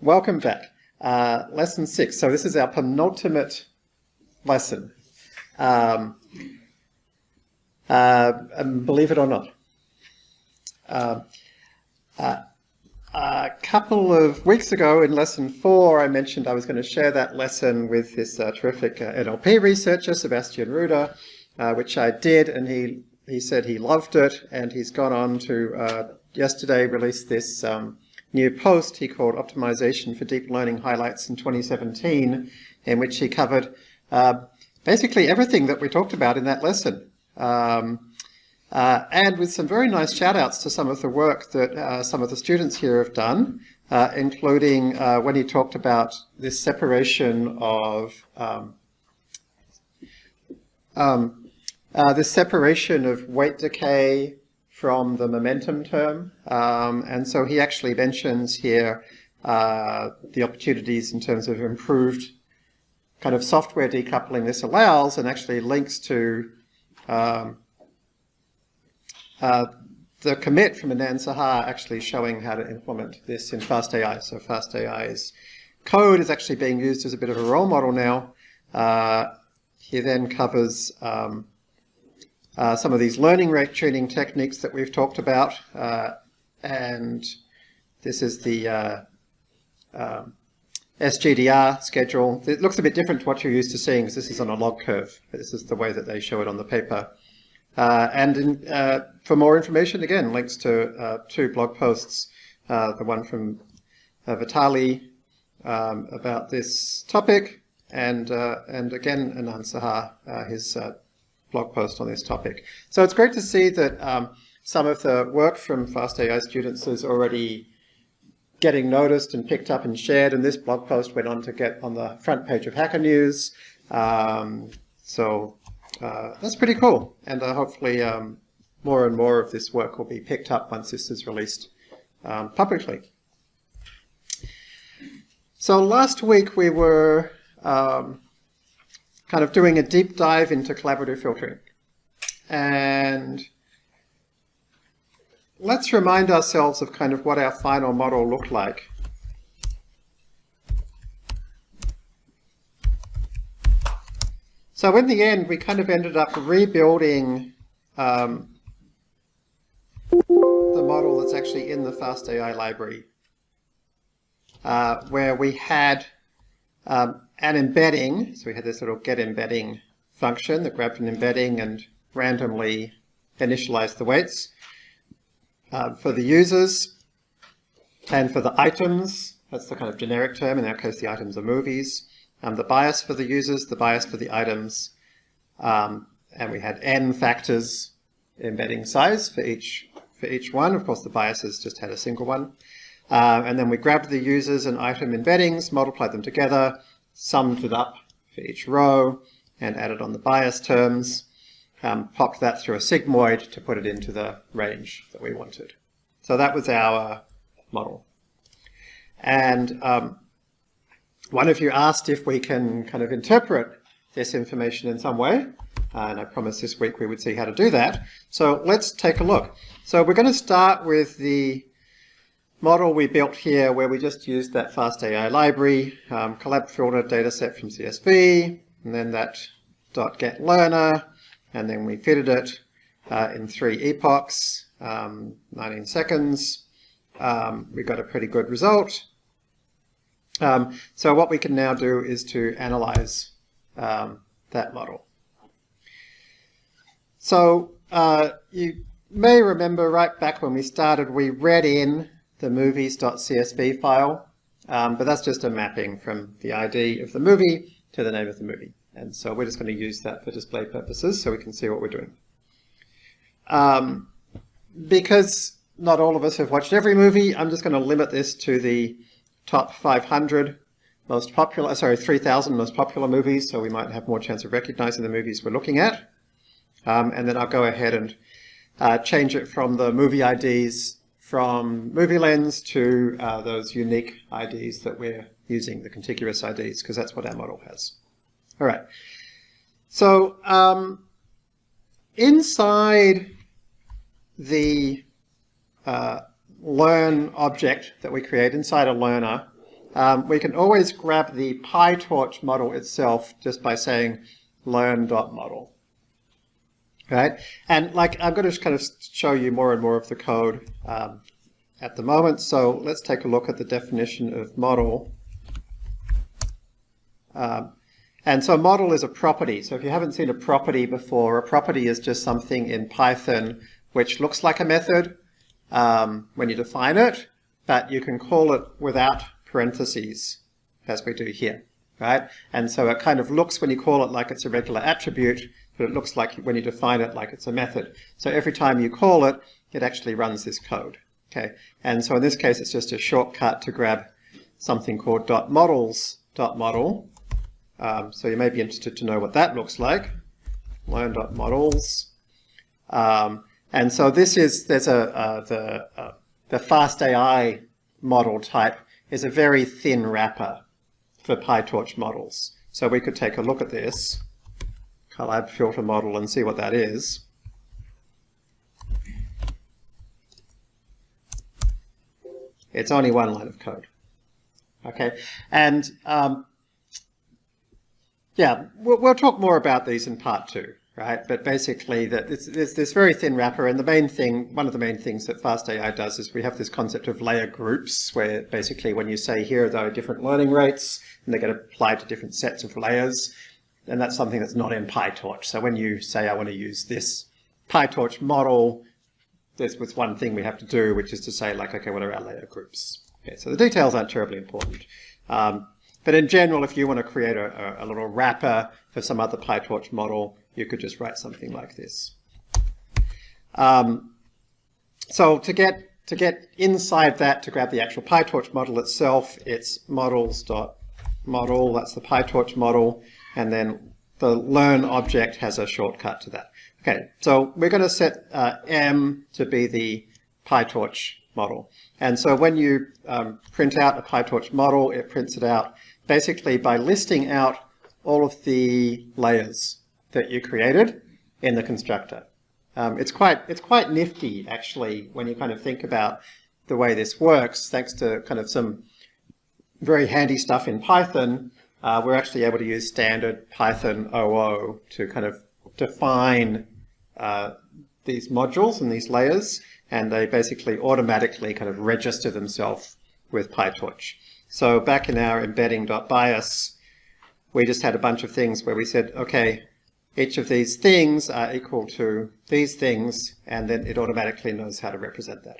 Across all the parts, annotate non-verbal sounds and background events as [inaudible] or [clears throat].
welcome back. Uh, lesson six. So this is our penultimate lesson. Um, uh, believe it or not. Uh, uh, a couple of weeks ago in lesson four, I mentioned I was going to share that lesson with this uh, terrific uh, NLP researcher, Sebastian Ruder, which I did, and he, he said he loved it, and he's gone on to yesterday release this um, new post he called Optimization for Deep Learning Highlights in 2017, in which he covered uh, basically everything that we talked about in that lesson. Um, uh, and with some very nice shout outs to some of the work that uh, some of the students here have done, uh, including uh, when he talked about this separation of um, um, uh, this separation of weight decay from the momentum term. Um, and so he actually mentions here uh, the opportunities in terms of improved kind of software decoupling this allows and actually links to um, uh, the commit from Anand Saha actually showing how to implement this in FastAI. So FastAI's code is actually being used as a bit of a role model now. Uh, he then covers um, uh, some of these learning rate tuning techniques that we've talked about. Uh, and this is the uh, um, SGDR schedule. It looks a bit different to what you're used to seeing because this is on a log curve. This is the way that they show it on the paper. Uh, and in, uh, for more information, again, links to uh, two blog posts, the one from Vitali um, about this topic, and, and again, Anand Saha, his blog post on this topic. So it's great to see that um, some of the work from FastAI students is already getting noticed and picked up and shared, and this blog post went on to get on the front page of Hacker News. Um, so uh, that's pretty cool, and uh, hopefully um, more and more of this work will be picked up once this is released um, publicly. So last week we were um, kind of doing a deep dive into collaborative filtering. And let's remind ourselves of kind of what our final model looked like. So in the end, we kind of ended up rebuilding um, the model that's actually in the FastAI library, uh, where we had um, an embedding, so we had this little get embedding function that grabbed an embedding and randomly initialized the weights. Uh, for the users and for the items, that's the kind of generic term, in our case the items are movies. Um, the bias for the users, the bias for the items, um, and we had n factors embedding size for each for each one. Of course, the biases just had a single one. Uh, and then we grabbed the users and item embeddings, multiplied them together, summed it up for each row, and added on the bias terms, um, popped that through a sigmoid to put it into the range that we wanted. So that was our model. And um, one of you asked if we can kind of interpret this information in some way. And I promised this week we would see how to do that. So let's take a look. So we're going to start with the model we built here where we just used that FastAI library, um, collab filter dataset from CSV, and then that dot get learner, and then we fitted it uh, in three epochs, um, 19 seconds. Um, we got a pretty good result. Um, so what we can now do is to analyze um, that model. So uh, you may remember right back when we started, we read in the movies.csv file, um, but that's just a mapping from the ID of the movie to the name of the movie. And so we're just going to use that for display purposes so we can see what we're doing. Um, because not all of us have watched every movie, I'm just going to limit this to the top 500 most popular, sorry, 3,000 most popular movies, so we might have more chance of recognizing the movies we're looking at. Um, and then I'll go ahead and uh, change it from the movie IDs from MovieLens to uh, those unique IDs that we're using, the contiguous IDs, because that's what our model has. All right. So um, inside the uh, learn object that we create, inside a learner, um, we can always grab the PyTorch model itself just by saying learn.model. Right? And like I'm going to kind of show you more and more of the code um, at the moment. So let's take a look at the definition of model. Um, and so model is a property. So if you haven't seen a property before, a property is just something in Python which looks like a method um, when you define it, but you can call it without parentheses, as we do here, right? And so it kind of looks when you call it like it's a regular attribute, but it looks like when you define it like it's a method. So every time you call it, it actually runs this code, okay? And so in this case, it's just a shortcut to grab something called .models .model. Um, so you may be interested to know what that looks like. Learn.models. Um, and so this is, there's a, uh, the, uh, the FastAI model type is a very thin wrapper for PyTorch models. So we could take a look at this collab filter model and see what that is. It's only one line of code. Okay, and um, yeah, we'll, we'll, talk more about these in part two, right? But basically, that there's this very thin wrapper, and the main thing, one of the main things that FastAI does is we have this concept of layer groups, where basically when you say here there are different learning rates, and they get applied to different sets of layers, and that's something that's not in PyTorch. So when you say, I want to use this PyTorch model, there's was one thing we have to do, which is to say, like, okay, what are our layer groups? Okay, so the details aren't terribly important. Um, but in general, if you want to create a, a, little wrapper for some other PyTorch model, you could just write something like this. Um, so to get to get inside that, to grab the actual PyTorch model itself, it's models.model, that's the PyTorch model and then the learn object has a shortcut to that. Okay, so we're going to set uh, M to be the PyTorch model. And so when you um, print out a PyTorch model, it prints it out basically by listing out all of the layers that you created in the constructor. Um, it's quite it's quite nifty actually when you kind of think about the way this works, thanks to kind of some very handy stuff in Python uh, we're actually able to use standard Python OO to kind of define uh, these modules and these layers, and they basically automatically kind of register themselves with PyTorch. So back in our embedding.bias, we just had a bunch of things where we said, okay, each of these things are equal to these things, and then it automatically knows how to represent that.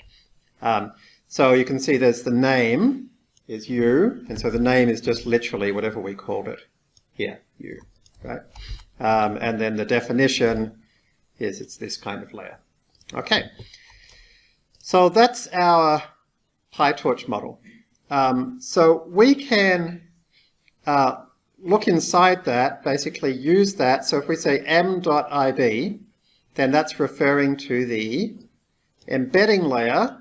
Um, so you can see there's the name, is u, and so the name is just literally whatever we called it here, u, right? Um, and then the definition is it's this kind of layer. Okay, so that's our PyTorch model. Um, so we can uh, look inside that, basically use that. So if we say m.ib, then that's referring to the embedding layer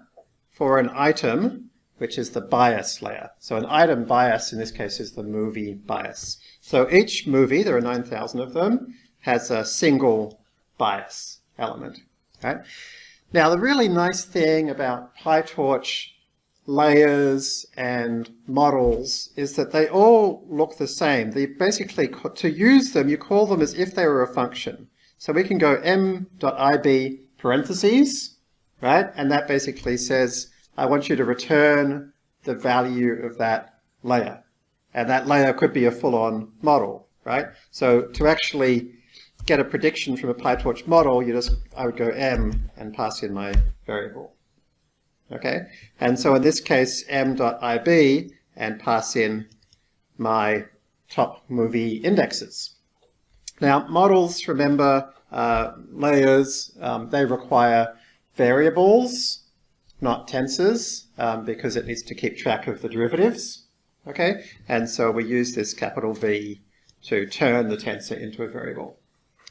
for an item which is the bias layer. So an item bias in this case is the movie bias. So each movie, there are 9,000 of them, has a single bias element. Right? Now the really nice thing about PyTorch layers and models is that they all look the same. They basically, to use them, you call them as if they were a function. So we can go m.ib parentheses, right? And that basically says I want you to return the value of that layer. And that layer could be a full-on model, right? So to actually get a prediction from a PyTorch model, you just, I would go m and pass in my variable. Okay? And so in this case, m.ib and pass in my top movie indexes. Now, models, remember, uh, layers, um, they require variables not tensors, um, because it needs to keep track of the derivatives. Okay, and so we use this capital V to turn the tensor into a variable.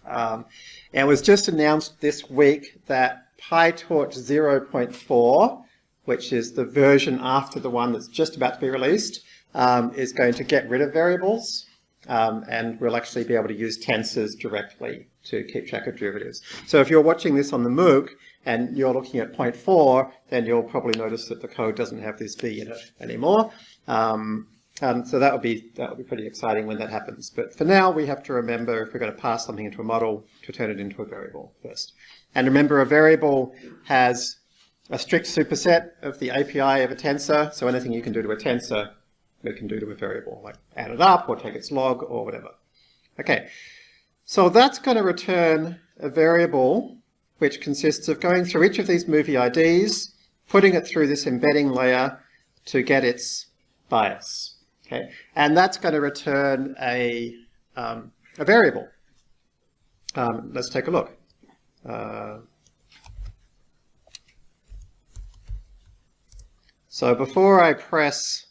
Um, and it was just announced this week that PyTorch 0.4, which is the version after the one that's just about to be released, um, is going to get rid of variables um, and we'll actually be able to use tensors directly to keep track of derivatives. So if you're watching this on the MOOC, and you're looking at point four, then you'll probably notice that the code doesn't have this B in it anymore. Um, Um, so that would be that would be pretty exciting when that happens. But for now, we have to remember if we're going to pass something into a model to turn it into a variable first. And remember, a variable has a strict superset of the API of a tensor. So anything you can do to a tensor, we can do to a variable, like add it up or take its log or whatever. Okay, so that's going to return a variable which consists of going through each of these movie IDs, putting it through this embedding layer to get its bias. Okay, and that's going to return a, um, a variable. Um, let's take a look. Uh, so before I press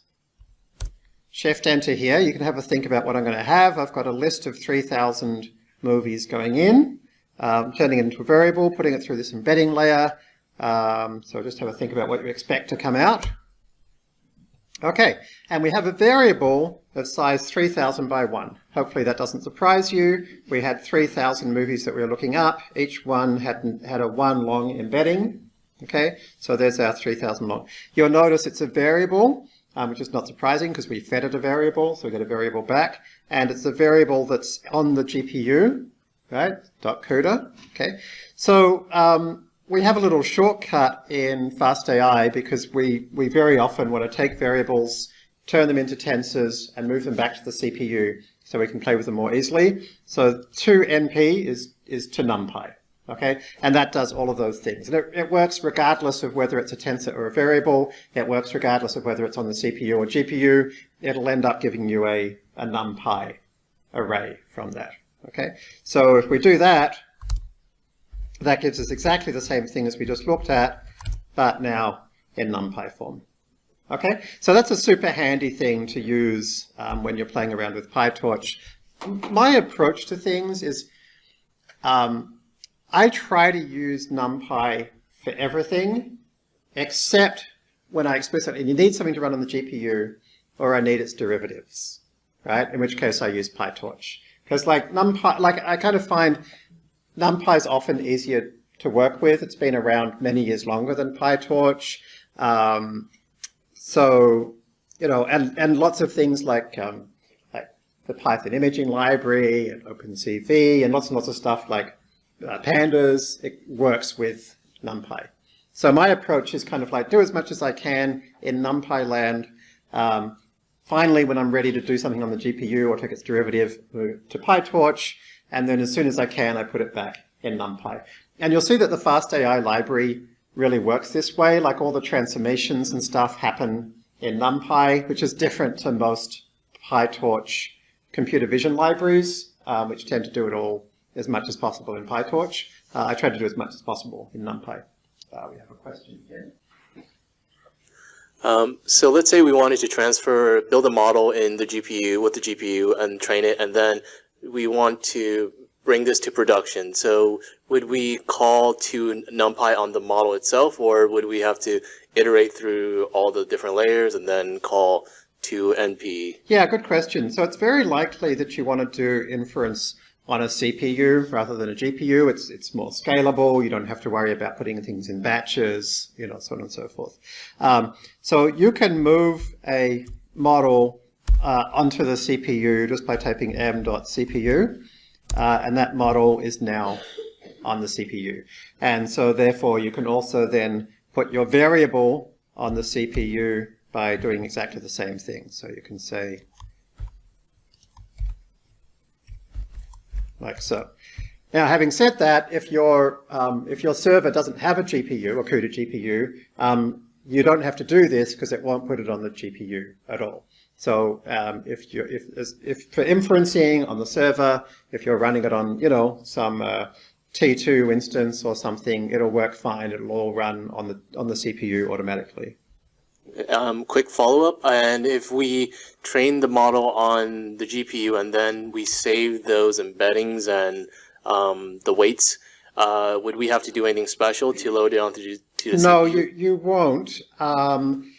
Shift Enter here, you can have a think about what I'm going to have. I've got a list of 3,000 movies going in, um, turning it into a variable, putting it through this embedding layer. Um, so just have a think about what you expect to come out. Okay, and we have a variable of size 3000 by 1. Hopefully that doesn't surprise you. We had 3000 movies that we were looking up. Each one had, had a 1 long embedding. Okay, so there's our 3000 long. You'll notice it's a variable, um, which is not surprising because we fed it a variable, so we get a variable back. And it's a variable that's on the GPU, right, dot CUDA. Okay, so um, we have a little shortcut in FastAI because we, we very often want to take variables, turn them into tensors, and move them back to the CPU so we can play with them more easily. So to NP is, is to NumPy, okay? And that does all of those things. And it, it works regardless of whether it's a tensor or a variable. It works regardless of whether it's on the CPU or GPU. It'll end up giving you a, a NumPy array from that, okay? So if we do that, that gives us exactly the same thing as we just looked at, but now in NumPy form. Okay, so that's a super handy thing to use um, when you're playing around with PyTorch. My approach to things is um, I try to use NumPy for everything, except when I explicitly you need something to run on the GPU, or I need its derivatives, right? In which case I use PyTorch. Because like NumPy, like I kind of find NumPy is often easier to work with. It's been around many years longer than PyTorch. Um, so, you know, and, and lots of things like, um, like the Python imaging library and OpenCV and lots and lots of stuff like uh, pandas, it works with NumPy. So my approach is kind of like do as much as I can in NumPy land. Um, finally, when I'm ready to do something on the GPU or take its derivative to PyTorch, and then as soon as I can, I put it back in NumPy. And you'll see that the FastAI library really works this way, like all the transformations and stuff happen in NumPy, which is different to most PyTorch computer vision libraries, um, which tend to do it all as much as possible in PyTorch. Uh, I try to do as much as possible in NumPy. Uh, we have a question here. Um, so let's say we wanted to transfer, build a model in the GPU with the GPU and train it, and then we want to bring this to production. So would we call to NumPy on the model itself, or would we have to iterate through all the different layers and then call to NP? Yeah, good question. So it's very likely that you want to do inference on a CPU rather than a GPU. It's, it's more scalable. You don't have to worry about putting things in batches, you know, so on and so forth. Um, so you can move a model uh, onto the CPU just by typing m.cpu, uh, and that model is now on the CPU. And so therefore you can also then put your variable on the CPU by doing exactly the same thing. So you can say like so. Now, having said that, if your um, if your server doesn't have a GPU, a CUDA GPU, um, you don't have to do this because it won't put it on the GPU at all. So um, if you if if for inferencing on the server, if you're running it on you know some uh, T2 instance or something, it'll work fine. It'll all run on the on the CPU automatically. Um, quick follow-up, and if we train the model on the GPU and then we save those embeddings and um, the weights, uh, would we have to do anything special to load it onto to the no, CPU? you you won't. Um,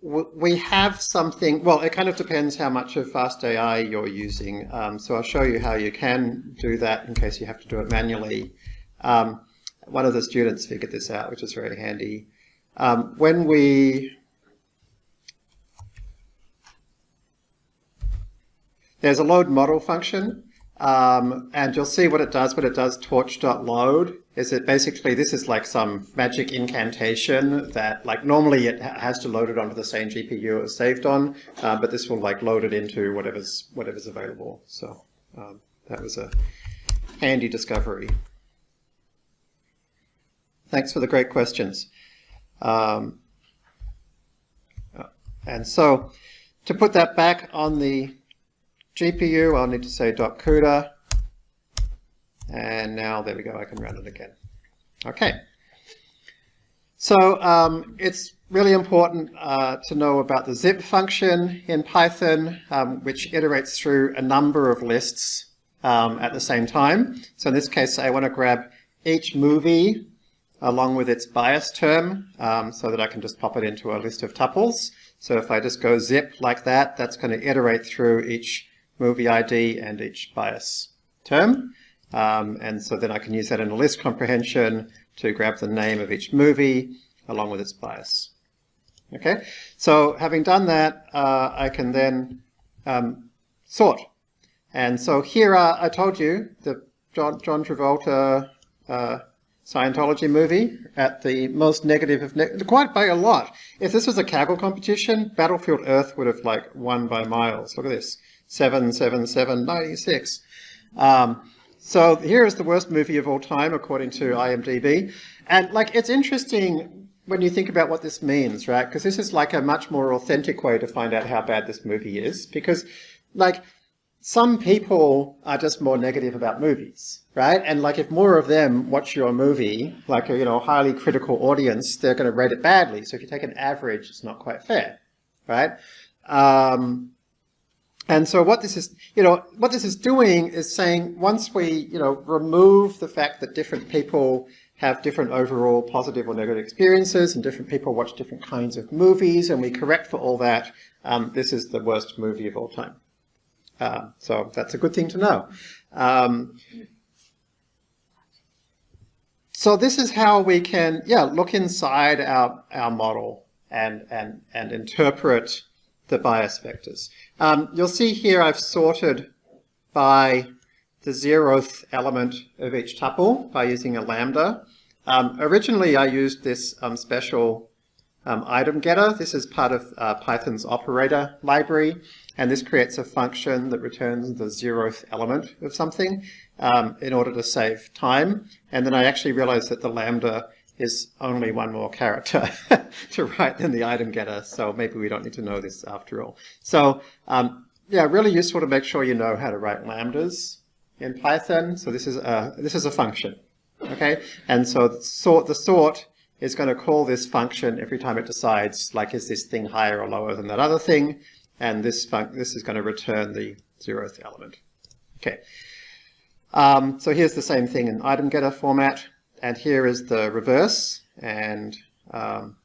we have something, well, it kind of depends how much of FastAI you're using. Um, so I'll show you how you can do that in case you have to do it manually. Um, one of the students figured this out, which is very handy. Um, when we there's a load model function, um, and you'll see what it does when it does torch.load, is it basically, this is like some magic incantation that like normally it has to load it onto the same GPU it was saved on, uh, but this will like load it into whatever's, whatever's available. So um, that was a handy discovery. Thanks for the great questions. Um, and so to put that back on the GPU, I'll need to say .CUDA. And now, there we go, I can run it again. Okay. So um, it's really important uh, to know about the zip function in Python, um, which iterates through a number of lists um, at the same time. So in this case, I want to grab each movie along with its bias term um, so that I can just pop it into a list of tuples. So if I just go zip like that, that's going to iterate through each movie ID and each bias term. Um, and so then I can use that in a list comprehension to grab the name of each movie along with its bias. Okay, so having done that, uh, I can then um, sort. And so here are, I told you, the John, John Travolta uh, Scientology movie at the most negative of, ne quite by a lot. If this was a Kaggle competition, Battlefield Earth would have like won by miles. Look at this, 77796. Um, so here is the worst movie of all time, according to IMDb. And like, it's interesting when you think about what this means, right? Because this is like a much more authentic way to find out how bad this movie is. Because like, some people are just more negative about movies, right? And like if more of them watch your movie, like a you know highly critical audience, they're going to rate it badly. So if you take an average, it's not quite fair, right? Um, and so what this is, you know, what this is doing is saying once we, you know, remove the fact that different people have different overall positive or negative experiences and different people watch different kinds of movies and we correct for all that, um, this is the worst movie of all time. Um, so that's a good thing to know. Um, so this is how we can, yeah, look inside our, our model and, and, and interpret the bias vectors. Um, you'll see here I've sorted by the zeroth element of each tuple by using a lambda. Um, originally I used this um, special um, item getter. This is part of uh, Python's operator library, and this creates a function that returns the zeroth element of something um, in order to save time. And then I actually realized that the lambda is only one more character [laughs] to write than the item getter, so maybe we don't need to know this after all. So um, yeah, really useful to make sure you know how to write lambdas in Python. So this is a, this is a function, okay? And so the sort, the sort is going to call this function every time it decides, like, is this thing higher or lower than that other thing? And this, this is going to return the zeroth element. Okay. Um, so here's the same thing in item getter format. And here is the reverse and um,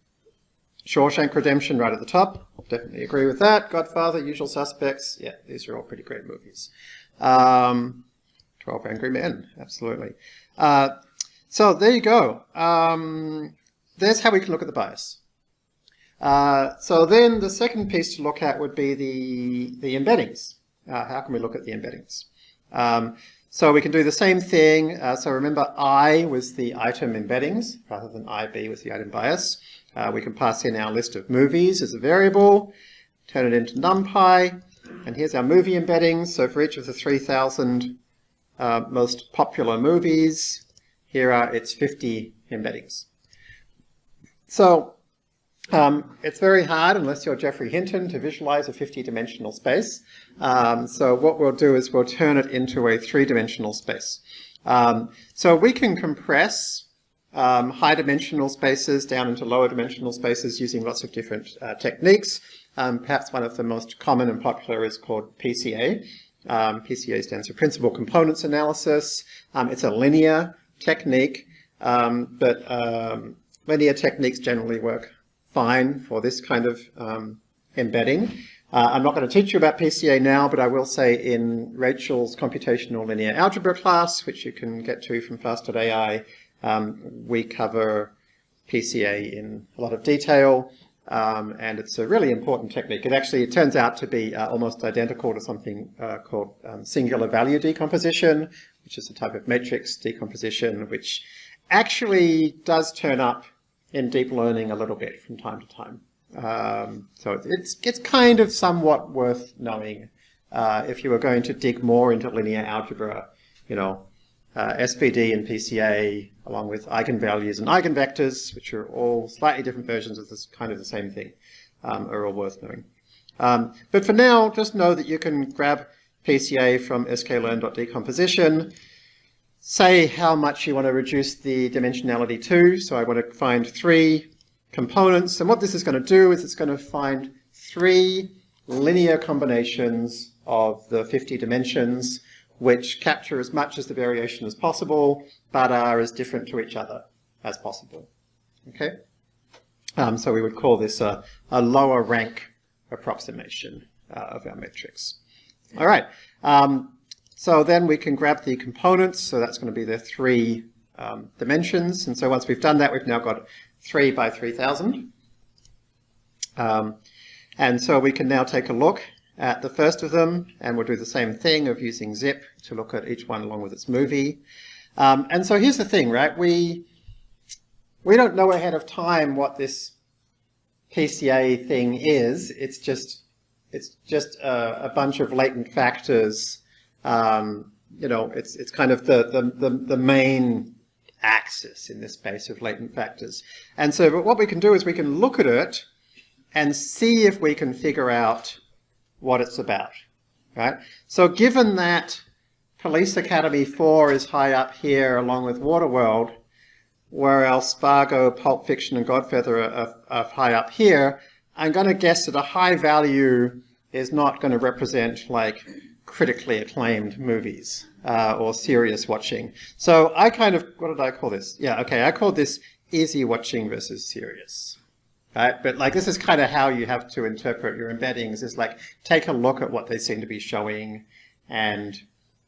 Shawshank Redemption right at the top. Definitely agree with that. Godfather, Usual Suspects. Yeah, these are all pretty great movies. Um, 12 Angry Men, absolutely. Uh, so there you go. Um, there's how we can look at the bias. Uh, so then the second piece to look at would be the, the embeddings. Uh, how can we look at the embeddings? Um, so we can do the same thing. Uh, so remember I was the item embeddings rather than IB was the item bias. Uh, we can pass in our list of movies as a variable, turn it into NumPy, and here's our movie embeddings. So for each of the 3,000 uh, most popular movies, here are its 50 embeddings. So um, it's very hard, unless you're Geoffrey Hinton, to visualize a 50-dimensional space. Um, so what we'll do is we'll turn it into a three-dimensional space. Um, so we can compress um, high-dimensional spaces down into lower-dimensional spaces using lots of different uh, techniques. Um, perhaps one of the most common and popular is called PCA. Um, PCA stands for Principal Components Analysis. it's a linear technique, but linear techniques generally work fine for this kind of um, embedding. Uh, I'm not going to teach you about PCA now, but I will say in Rachel's computational linear algebra class, which you can get to from Fast.ai, um, we cover PCA in a lot of detail. Um, and it's a really important technique. It actually, it turns out to be uh, almost identical to something uh, called um, singular value decomposition, which is a type of matrix decomposition, which actually does turn up in deep learning a little bit from time to time. Um, so it's, it's kind of somewhat worth knowing uh, if you were going to dig more into linear algebra, you know, uh, SVD and PCA, along with eigenvalues and eigenvectors, which are all slightly different versions of this kind of the same thing, um, are all worth knowing. Um, but for now, just know that you can grab PCA from sklearn.decomposition, say how much you want to reduce the dimensionality to. So I want to find three components. And what this is going to do is it's going to find three linear combinations of the 50 dimensions which capture as much as the variation as possible, but are as different to each other as possible. Okay? Um, so we would call this a, a lower rank approximation uh, of our matrix. All right. Um, so then we can grab the components. So that's going to be the three um, dimensions. And so once we've done that, we've now got 3 by 3000. Um, and so we can now take a look at the first of them, and we'll do the same thing of using zip to look at each one along with its movie. Um, and so here's the thing, right? We, we don't know ahead of time what this PCA thing is. It's just, it's just a, a bunch of latent factors. Um, you know, it's, it's kind of the, the, the, the main axis in this space of latent factors. And so what we can do is we can look at it and see if we can figure out what it's about, right? So given that Police Academy 4 is high up here along with Waterworld, whereas Fargo, Pulp Fiction, and Godfather are, are high up here, I'm going to guess that a high value is not going to represent like critically acclaimed movies uh, or serious watching. So I kind of, what did I call this? Yeah, okay, I called this easy watching versus serious right? But like this is kind of how you have to interpret your embeddings is like take a look at what they seem to be showing and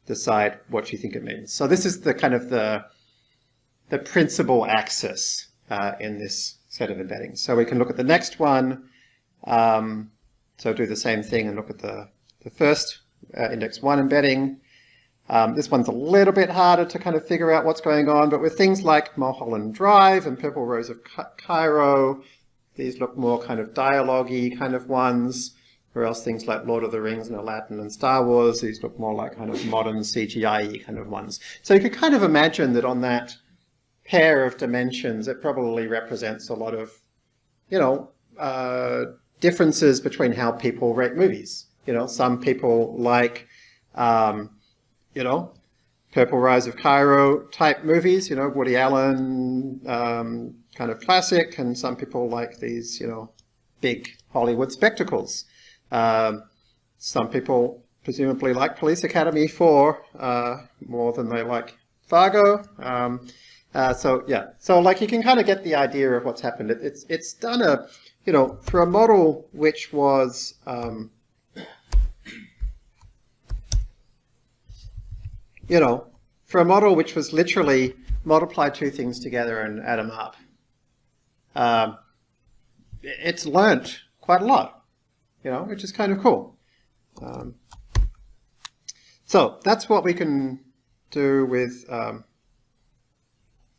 decide what you think it means. So this is the kind of the the principal axis uh, in this set of embeddings. So we can look at the next one. Um, so do the same thing and look at the, the first uh, index one embedding. Um, this one's a little bit harder to kind of figure out what's going on, but with things like Mulholland Drive and Purple Rose of Cairo, these look more kind of dialogue-y kind of ones, or else things like Lord of the Rings and Aladdin and Star Wars, these look more like kind of modern CGI kind of ones. So you could kind of imagine that on that pair of dimensions, it probably represents a lot of, you know, uh, differences between how people rate movies. You know, some people like, um, you know, Purple Rose of Cairo type movies, you know, Woody Allen, um, kind of classic, and some people like these, you know, big Hollywood spectacles. Um, some people presumably like Police Academy 4 uh, more than they like Fargo. Um, uh, so yeah, so like you can kind of get the idea of what's happened. It, it's it's done a, you know, for a model which was um, you know, for a model which was literally multiply two things together and add them up um, it's learnt quite a lot, you know, which is kind of cool. Um, so that's what we can do with um,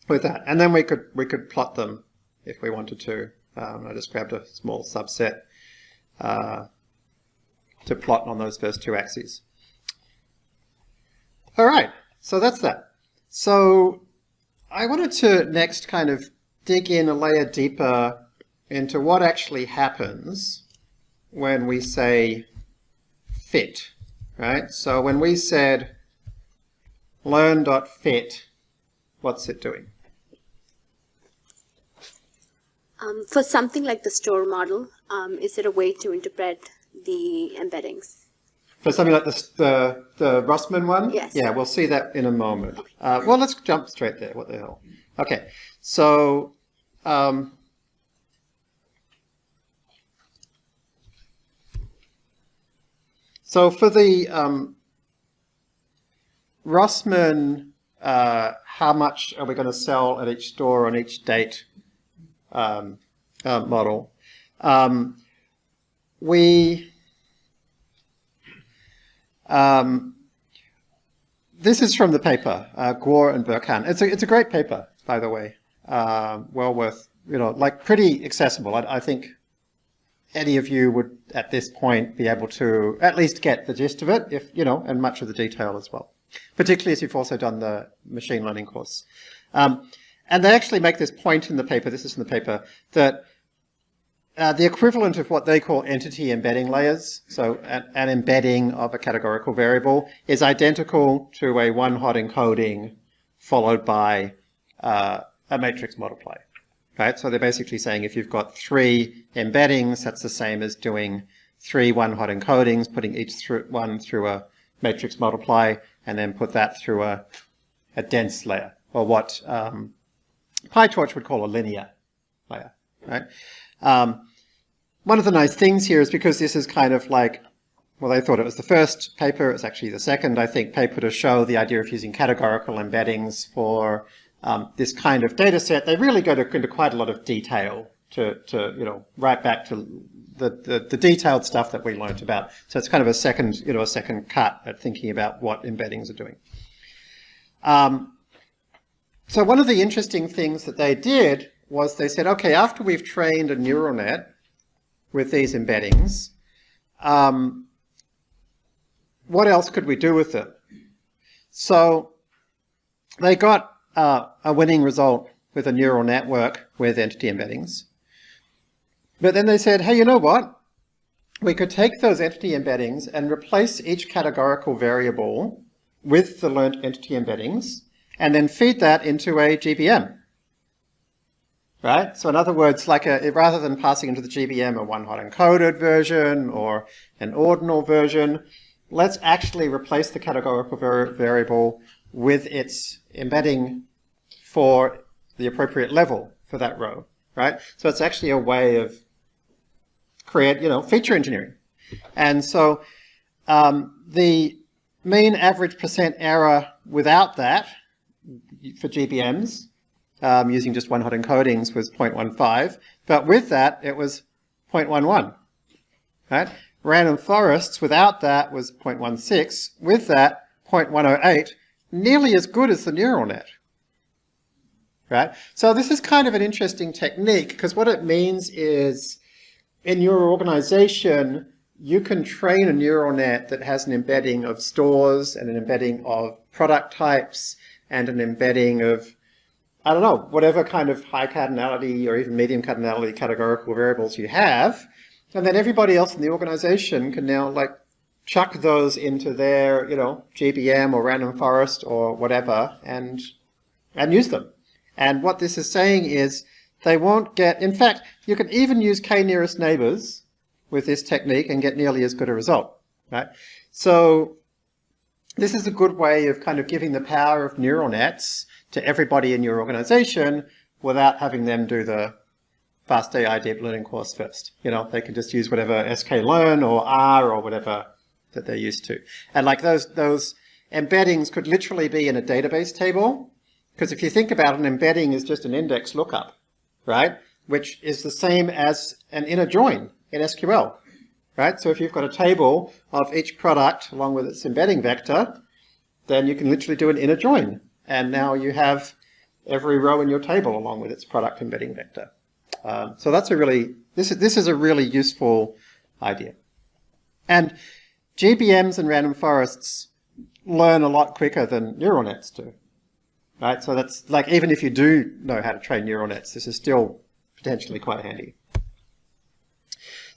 with that, and then we could we could plot them if we wanted to. Um, I just grabbed a small subset uh, to plot on those first two axes. All right, so that's that. So I wanted to next kind of dig in a layer deeper into what actually happens when we say fit, right? So when we said learn.fit, what's it doing? Um, for something like the store model, um, is it a way to interpret the embeddings? For something like the, the, the Rossmann one? Yes. Yeah, we'll see that in a moment. Uh, well, let's jump straight there. What the hell? Okay, so um, so for the um, Rossmann, uh, how much are we going to sell at each store on each date um, uh, model? um, we um, this is from the paper, uh, Guo and Berkhahn. It's a, it's a great paper, by the way. Uh, well worth, you know, like pretty accessible. I, I, think any of you would, at this point, be able to at least get the gist of it, if you know, and much of the detail as well. Particularly as you've also done the machine learning course. Um, and they actually make this point in the paper, this is in the paper, that uh, the equivalent of what they call entity embedding layers, so an, an, embedding of a categorical variable, is identical to a one-hot encoding followed by uh, a matrix multiply. Right? So they're basically saying if you've got three embeddings, that's the same as doing three one-hot encodings, putting each through, one through a matrix multiply, and then put that through a, a dense layer, or what um, PyTorch would call a linear layer. Right? Um, one of the nice things here is because this is kind of like, well, they thought it was the first paper, it's actually the second, I think, paper to show the idea of using categorical embeddings for um, this kind of data set. They really go to, into quite a lot of detail to, to you know, right back to the, the, the, detailed stuff that we learned about. So it's kind of a second, you know, a second cut at thinking about what embeddings are doing. Um, so one of the interesting things that they did was they said, okay, after we've trained a neural net with these embeddings, um, what else could we do with it? So they got uh, a winning result with a neural network with entity embeddings. But then they said, hey, you know what? We could take those entity embeddings and replace each categorical variable with the learned entity embeddings and then feed that into a GBM right? So in other words, like a, rather than passing into the GBM a one-hot encoded version or an ordinal version, let's actually replace the categorical variable with its embedding for the appropriate level for that row, right? So it's actually a way of create, you know, feature engineering. And so um, the mean average percent error without that for GBMs um, using just one hot encodings was 0.15, but with that it was 0.11. Right? Random forests without that was 0.16, with that 0.108, nearly as good as the neural net. Right? So this is kind of an interesting technique because what it means is in your organization you can train a neural net that has an embedding of stores and an embedding of product types and an embedding of I don't know, whatever kind of high cardinality or even medium cardinality categorical variables you have, and then everybody else in the organization can now like chuck those into their, you know, GBM or random forest or whatever and and use them. And what this is saying is they won't get, in fact, you can even use k-nearest neighbors with this technique and get nearly as good a result, right? So this is a good way of kind of giving the power of neural nets to everybody in your organization without having them do the fast AI deep learning course first. You know, they can just use whatever sklearn or R or whatever that they're used to. And like those, those embeddings could literally be in a database table. Because if you think about it, an embedding is just an index lookup, right? Which is the same as an inner join in SQL, right? So if you've got a table of each product along with its embedding vector, then you can literally do an inner join and now you have every row in your table along with its product embedding vector. Um, so that's a really, this is, this is a really useful idea. And GBMs and random forests learn a lot quicker than neural nets do. Right? So that's like, even if you do know how to train neural nets, this is still potentially quite handy.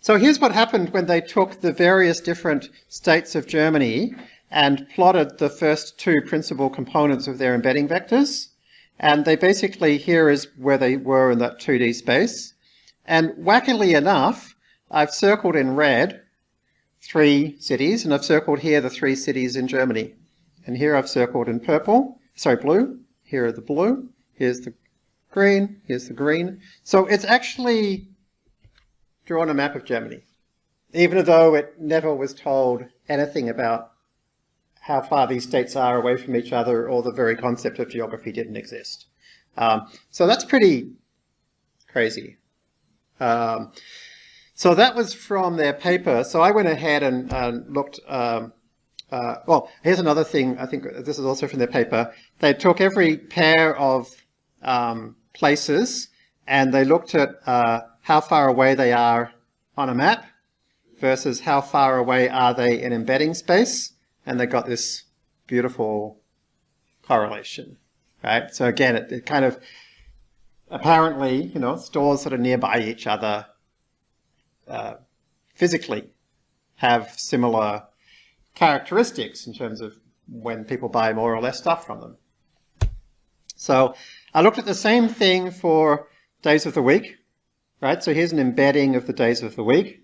So here's what happened when they took the various different states of Germany and plotted the first two principal components of their embedding vectors. And they basically, here is where they were in that 2D space. And wackily enough, I've circled in red three cities, and I've circled here the three cities in Germany. And here I've circled in purple, sorry, blue. Here are the blue. Here's the green. Here's the green. So it's actually drawn a map of Germany, even though it never was told anything about how far these states are away from each other or the very concept of geography didn't exist. Um, so that's pretty crazy. Um, so that was from their paper. So I went ahead and uh, looked. Um, uh, well, here's another thing. I think this is also from their paper. They took every pair of um, places and they looked at uh, how far away they are on a map versus how far away are they in embedding space, and they got this beautiful correlation, right? So again, it, it kind of apparently, you know, stores that are nearby each other uh, physically have similar characteristics in terms of when people buy more or less stuff from them. So I looked at the same thing for days of the week, right? So here's an embedding of the days of the week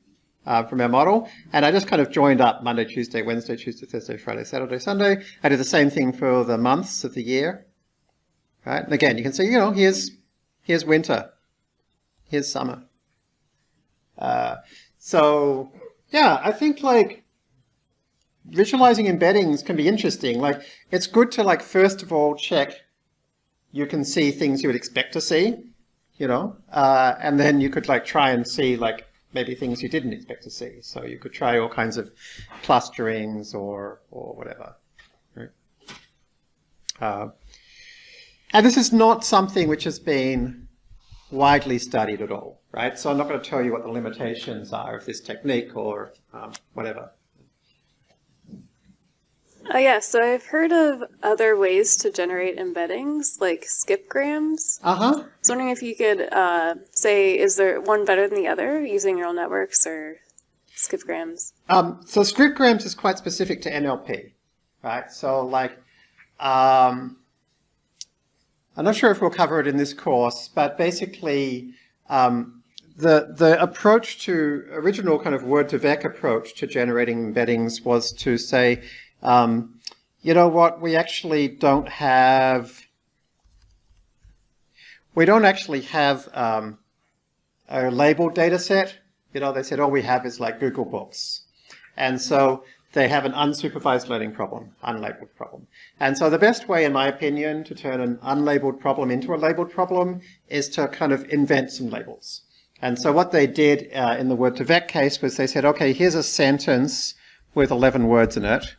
uh, from our model. And I just kind of joined up Monday, Tuesday, Wednesday, Tuesday, Thursday, Friday, Saturday, Sunday. I did the same thing for the months of the year, right? And again, you can see, you know, here's, here's winter, here's summer. Uh, so yeah, I think like visualizing embeddings can be interesting. Like it's good to like, first of all, check you can see things you would expect to see, you know, uh, and then you could like try and see like maybe things you didn't expect to see. So you could try all kinds of clusterings or, or whatever. Right? Uh, and this is not something which has been widely studied at all, right? So I'm not going to tell you what the limitations are of this technique or um, whatever. Uh, yeah, so I've heard of other ways to generate embeddings, like skipgrams. Uh-huh. I was wondering if you could uh, say, is there one better than the other using neural networks or skipgrams? Um, so skipgrams is quite specific to NLP, right? So like, um, I'm not sure if we'll cover it in this course, but basically um, the, the approach to, original kind of word2vec approach to generating embeddings was to say, um, you know what, we actually don't have, we don't actually have um, a labeled data set. You know, they said all we have is like Google Books. And so they have an unsupervised learning problem, unlabeled problem. And so the best way, in my opinion, to turn an unlabeled problem into a labeled problem is to kind of invent some labels. And so what they did uh, in the word2vec case was they said, okay, here's a sentence with 11 words in it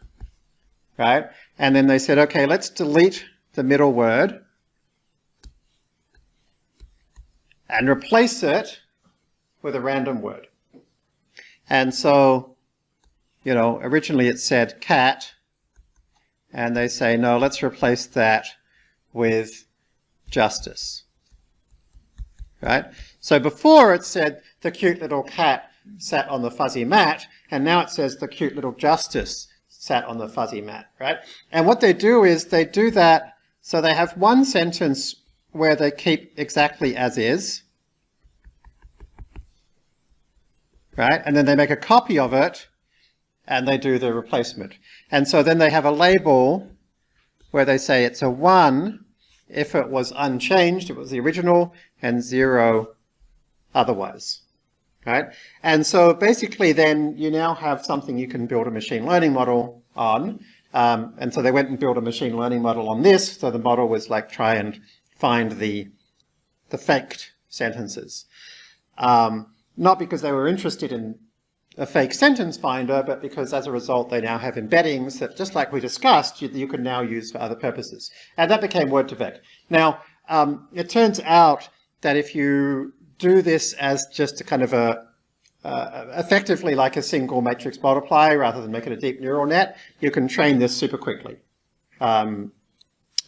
right? And then they said, okay, let's delete the middle word and replace it with a random word. And so, you know, originally it said cat, and they say, no, let's replace that with justice, right? So before it said the cute little cat sat on the fuzzy mat, and now it says the cute little justice sat on the fuzzy mat, right? And what they do is they do that, so they have one sentence where they keep exactly as is, right? And then they make a copy of it and they do the replacement. And so then they have a label where they say it's a one if it was unchanged, it was the original, and zero otherwise right? And so basically then you now have something you can build a machine learning model on. Um, and so they went and built a machine learning model on this. So the model was like try and find the, the faked sentences. Um, not because they were interested in a fake sentence finder, but because as a result they now have embeddings that, just like we discussed, you, you can now use for other purposes. And that became word2vec. Now, um, it turns out that if you do this as just a kind of a, uh, effectively like a single matrix multiply rather than make it a deep neural net, you can train this super quickly. Um,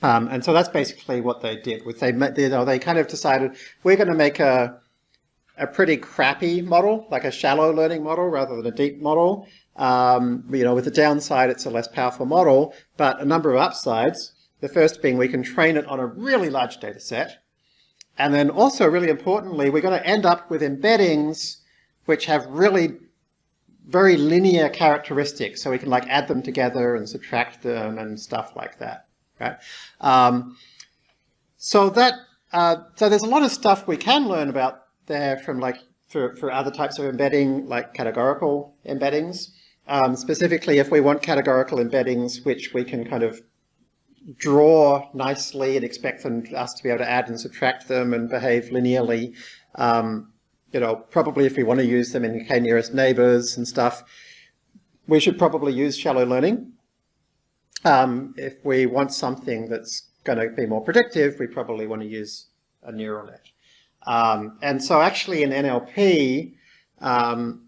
um, and so that's basically what they did. With they, you know, they kind of decided we're going to make a a pretty crappy model, like a shallow learning model rather than a deep model. Um, you know, with the downside, it's a less powerful model, but a number of upsides. The first being we can train it on a really large data set. And then also really importantly, we're going to end up with embeddings which have really very linear characteristics. So we can like add them together and subtract them and stuff like that, right? Um, so that, uh, so there's a lot of stuff we can learn about there from like, for, for other types of embedding, like categorical embeddings. Um, specifically, if we want categorical embeddings, which we can kind of draw nicely and expect them, us to be able to add and subtract them and behave linearly, um, you know, probably if we want to use them in k-nearest neighbors and stuff, we should probably use shallow learning. Um, if we want something that's going to be more predictive, we probably want to use a neural net. Um, and so actually in NLP, um,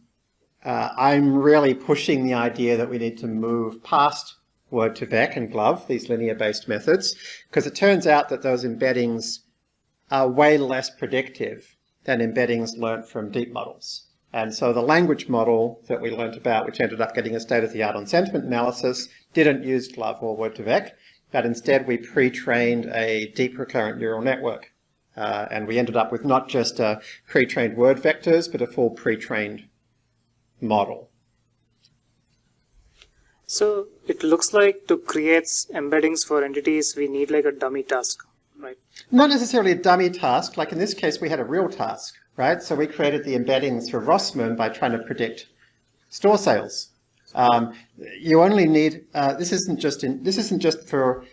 uh, I'm really pushing the idea that we need to move past word2vec and GloVe, these linear-based methods, because it turns out that those embeddings are way less predictive than embeddings learnt from deep models. And so the language model that we learnt about, which ended up getting a state-of-the-art on sentiment analysis, didn't use GloVe or word2vec, but instead we pre-trained a deep recurrent neural network. Uh, and we ended up with not just uh, pre-trained word vectors, but a full pre-trained model. So it looks like to create embeddings for entities, we need like a dummy task, right? Not necessarily a dummy task. Like in this case, we had a real task, right? So we created the embeddings for Rossmann by trying to predict store sales. Um, you only need, uh, this isn't just in, this isn't just for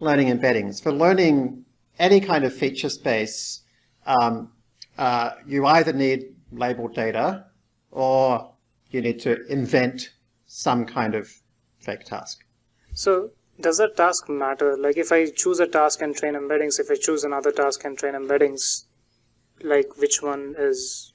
learning embeddings. For learning any kind of feature space, um, uh, you either need labeled data or you need to invent some kind of fake task. So does that task matter? Like if I choose a task and train embeddings, if I choose another task and train embeddings, like which one is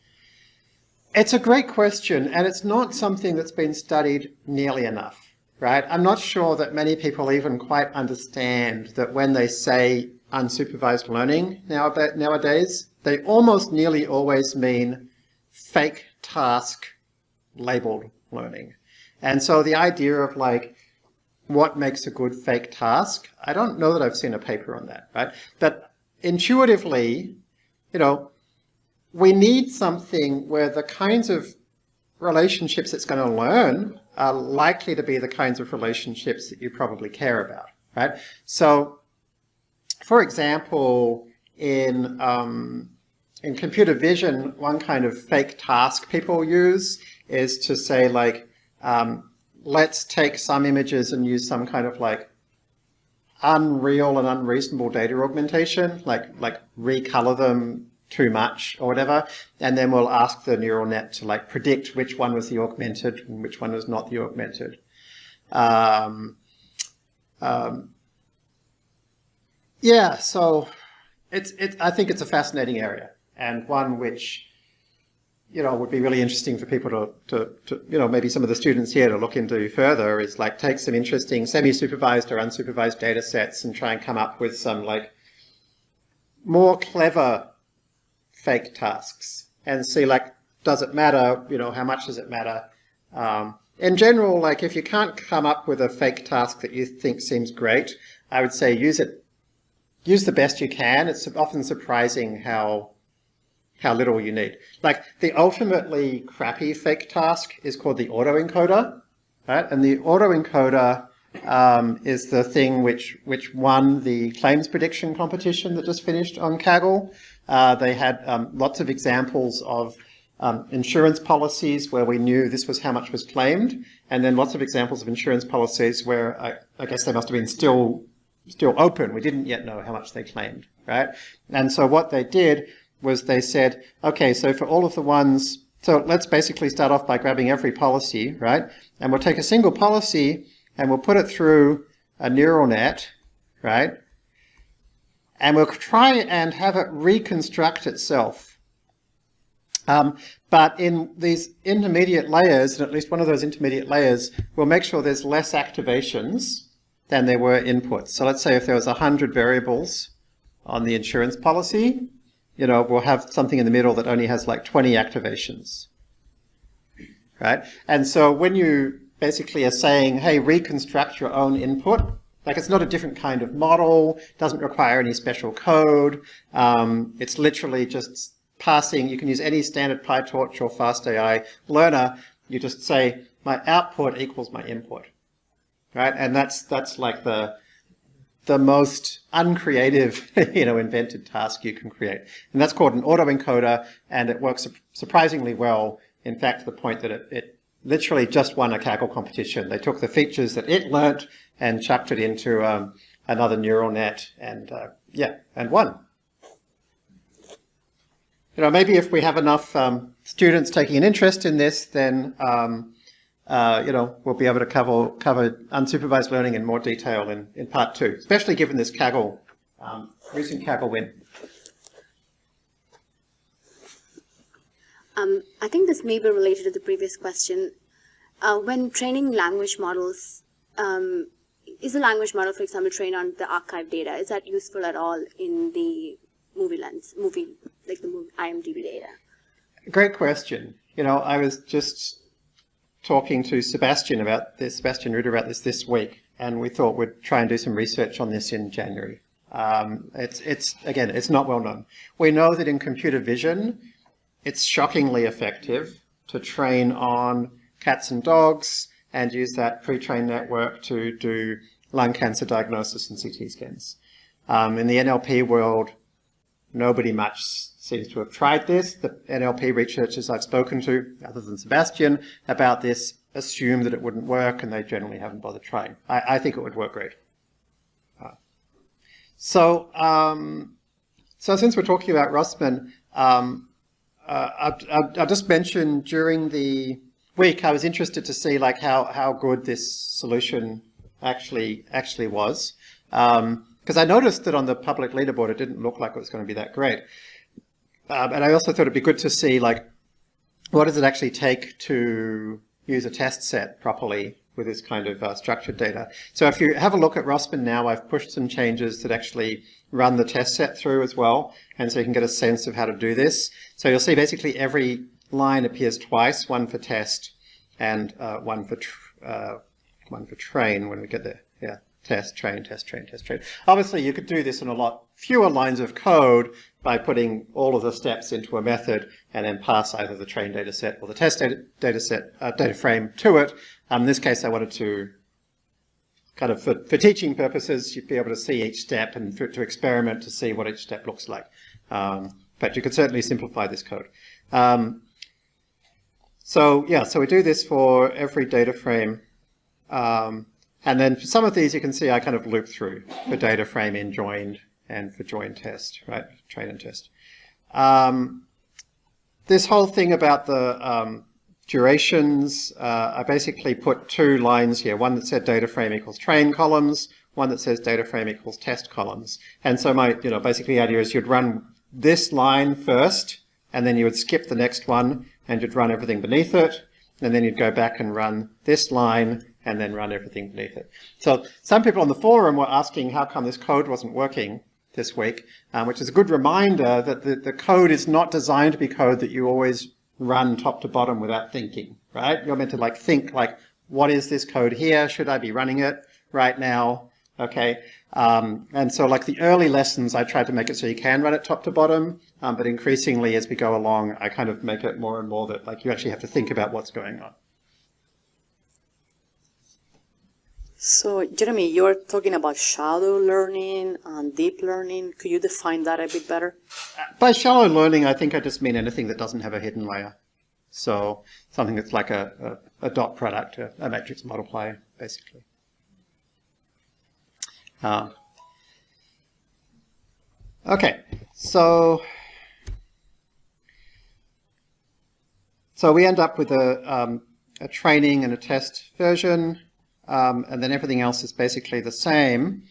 it's a great question, and it's not something that's been studied nearly enough, right? I'm not sure that many people even quite understand that when they say unsupervised learning nowadays, they almost nearly always mean fake task labeled learning. And so the idea of like, what makes a good fake task, I don't know that I've seen a paper on that, right? But intuitively, you know, we need something where the kinds of relationships it's going to learn are likely to be the kinds of relationships that you probably care about, right? So, for example, in um, in computer vision, one kind of fake task people use is to say like, um, let's take some images and use some kind of like unreal and unreasonable data augmentation, like like recolor them too much or whatever, and then we'll ask the neural net to like predict which one was the augmented and which one was not the augmented. Um, um, yeah, so it's it. I think it's a fascinating area and one which you know would be really interesting for people to, to, to you know maybe some of the students here to look into further is like take some interesting semi-supervised or unsupervised data sets and try and come up with some like more clever fake tasks and see like, does it matter? You know, how much does it matter? Um, in general, like if you can't come up with a fake task that you think seems great, I would say use it, use the best you can. It's often surprising how how little you need. Like the ultimately crappy fake task is called the autoencoder, right? And the autoencoder um, is the thing which which won the claims prediction competition that just finished on Kaggle. Uh, they had um, lots of examples of um, insurance policies where we knew this was how much was claimed, and then lots of examples of insurance policies where I, I guess they must have been still still open. We didn't yet know how much they claimed, right? And so what they did was they said, okay, so for all of the ones, so let's basically start off by grabbing every policy, right? And we'll take a single policy and we'll put it through a neural net, right? and we'll try and have it reconstruct itself. Um, but in these intermediate layers, and at least one of those intermediate layers, we'll make sure there's less activations than there were inputs. So let's say if there was 100 variables on the insurance policy, you know, we'll have something in the middle that only has like 20 activations, right? And so when you basically are saying, hey, reconstruct your own input, like it's not a different kind of model, doesn't require any special code. Um, it's literally just passing, you can use any standard PyTorch or FastAI learner. You just say, my output equals my input, right? And that's, that's like the, the most uncreative, [laughs] you know, invented task you can create. And that's called an autoencoder, and it works surprisingly well. In fact, to the point that it, it literally just won a Kaggle competition. They took the features that it learnt and chucked it into um, another neural net and uh, yeah, and won. you know, maybe if we have enough um, students taking an interest in this, then um, uh, you know, we'll be able to cover cover unsupervised learning in more detail in, in part two, especially given this Kaggle, um, recent Kaggle win. Um, I think this may be related to the previous question. Uh, when training language models, um, is a language model, for example, trained on the arXiv data? Is that useful at all in the MovieLens, movie, like the movie, IMDb data? Great question. You know, I was just talking to Sebastian about this, Sebastian Ruder about this this week, and we thought we'd try and do some research on this in January. Um, it's, it's, again, it's not well known. We know that in computer vision, it's shockingly effective to train on cats and dogs and use that pre-trained network to do lung cancer diagnosis and CT scans. Um, in the NLP world, nobody much seems to have tried this. The NLP researchers I've spoken to, other than Sebastian, about this assume that it wouldn't work and they generally haven't bothered trying. I, I think it would work great. Uh, so, um, so since we're talking about Rossmann, um, uh, I'll, just mention during the week I was interested to see like how, how good this solution actually actually was. Because um, I noticed that on the public leaderboard it didn't look like it was going to be that great. Um, and I also thought it'd be good to see like, what does it actually take to use a test set properly with this kind of uh, structured data. So if you have a look at Rossmann now, I've pushed some changes that actually run the test set through as well. And so you can get a sense of how to do this. So you'll see basically every line appears twice, one for test and uh, one for uh, one for train when we get there. Test, train, test, train, test, train. Obviously, you could do this in a lot fewer lines of code by putting all of the steps into a method and then pass either the train data set or the test data, data set uh, data frame to it. Um, in this case, I wanted to kind of, for, for teaching purposes, you'd be able to see each step and for, to experiment to see what each step looks like. Um, but you could certainly simplify this code. Um, so yeah, so we do this for every data frame. Um, and then for some of these, you can see I kind of loop through for data frame in joined and for join test, right? Train and test. Um, this whole thing about the um, durations, uh, I basically put two lines here, one that said data frame equals train columns, one that says data frame equals test columns. And so my, you know, basically the idea is you'd run this line first, and then you would skip the next one, and you'd run everything beneath it, and then you'd go back and run this line, and then run everything beneath it. So some people on the forum were asking how come this code wasn't working this week, um, which is a good reminder that the, the code is not designed to be code that you always run top to bottom without thinking, right? You're meant to like think like, what is this code here? Should I be running it right now? Okay. Um, and so like the early lessons, I tried to make it so you can run it top to bottom, um, but increasingly as we go along, I kind of make it more and more that like you actually have to think about what's going on. So, Jeremy, you're talking about shallow learning and deep learning. Could you define that a bit better? By shallow learning, I think I just mean anything that doesn't have a hidden layer. So something that's like a, a, a dot product, a, a, matrix multiplier, basically. Uh, okay, so so we end up with a, um, a training and a test version um, and then everything else is basically the same.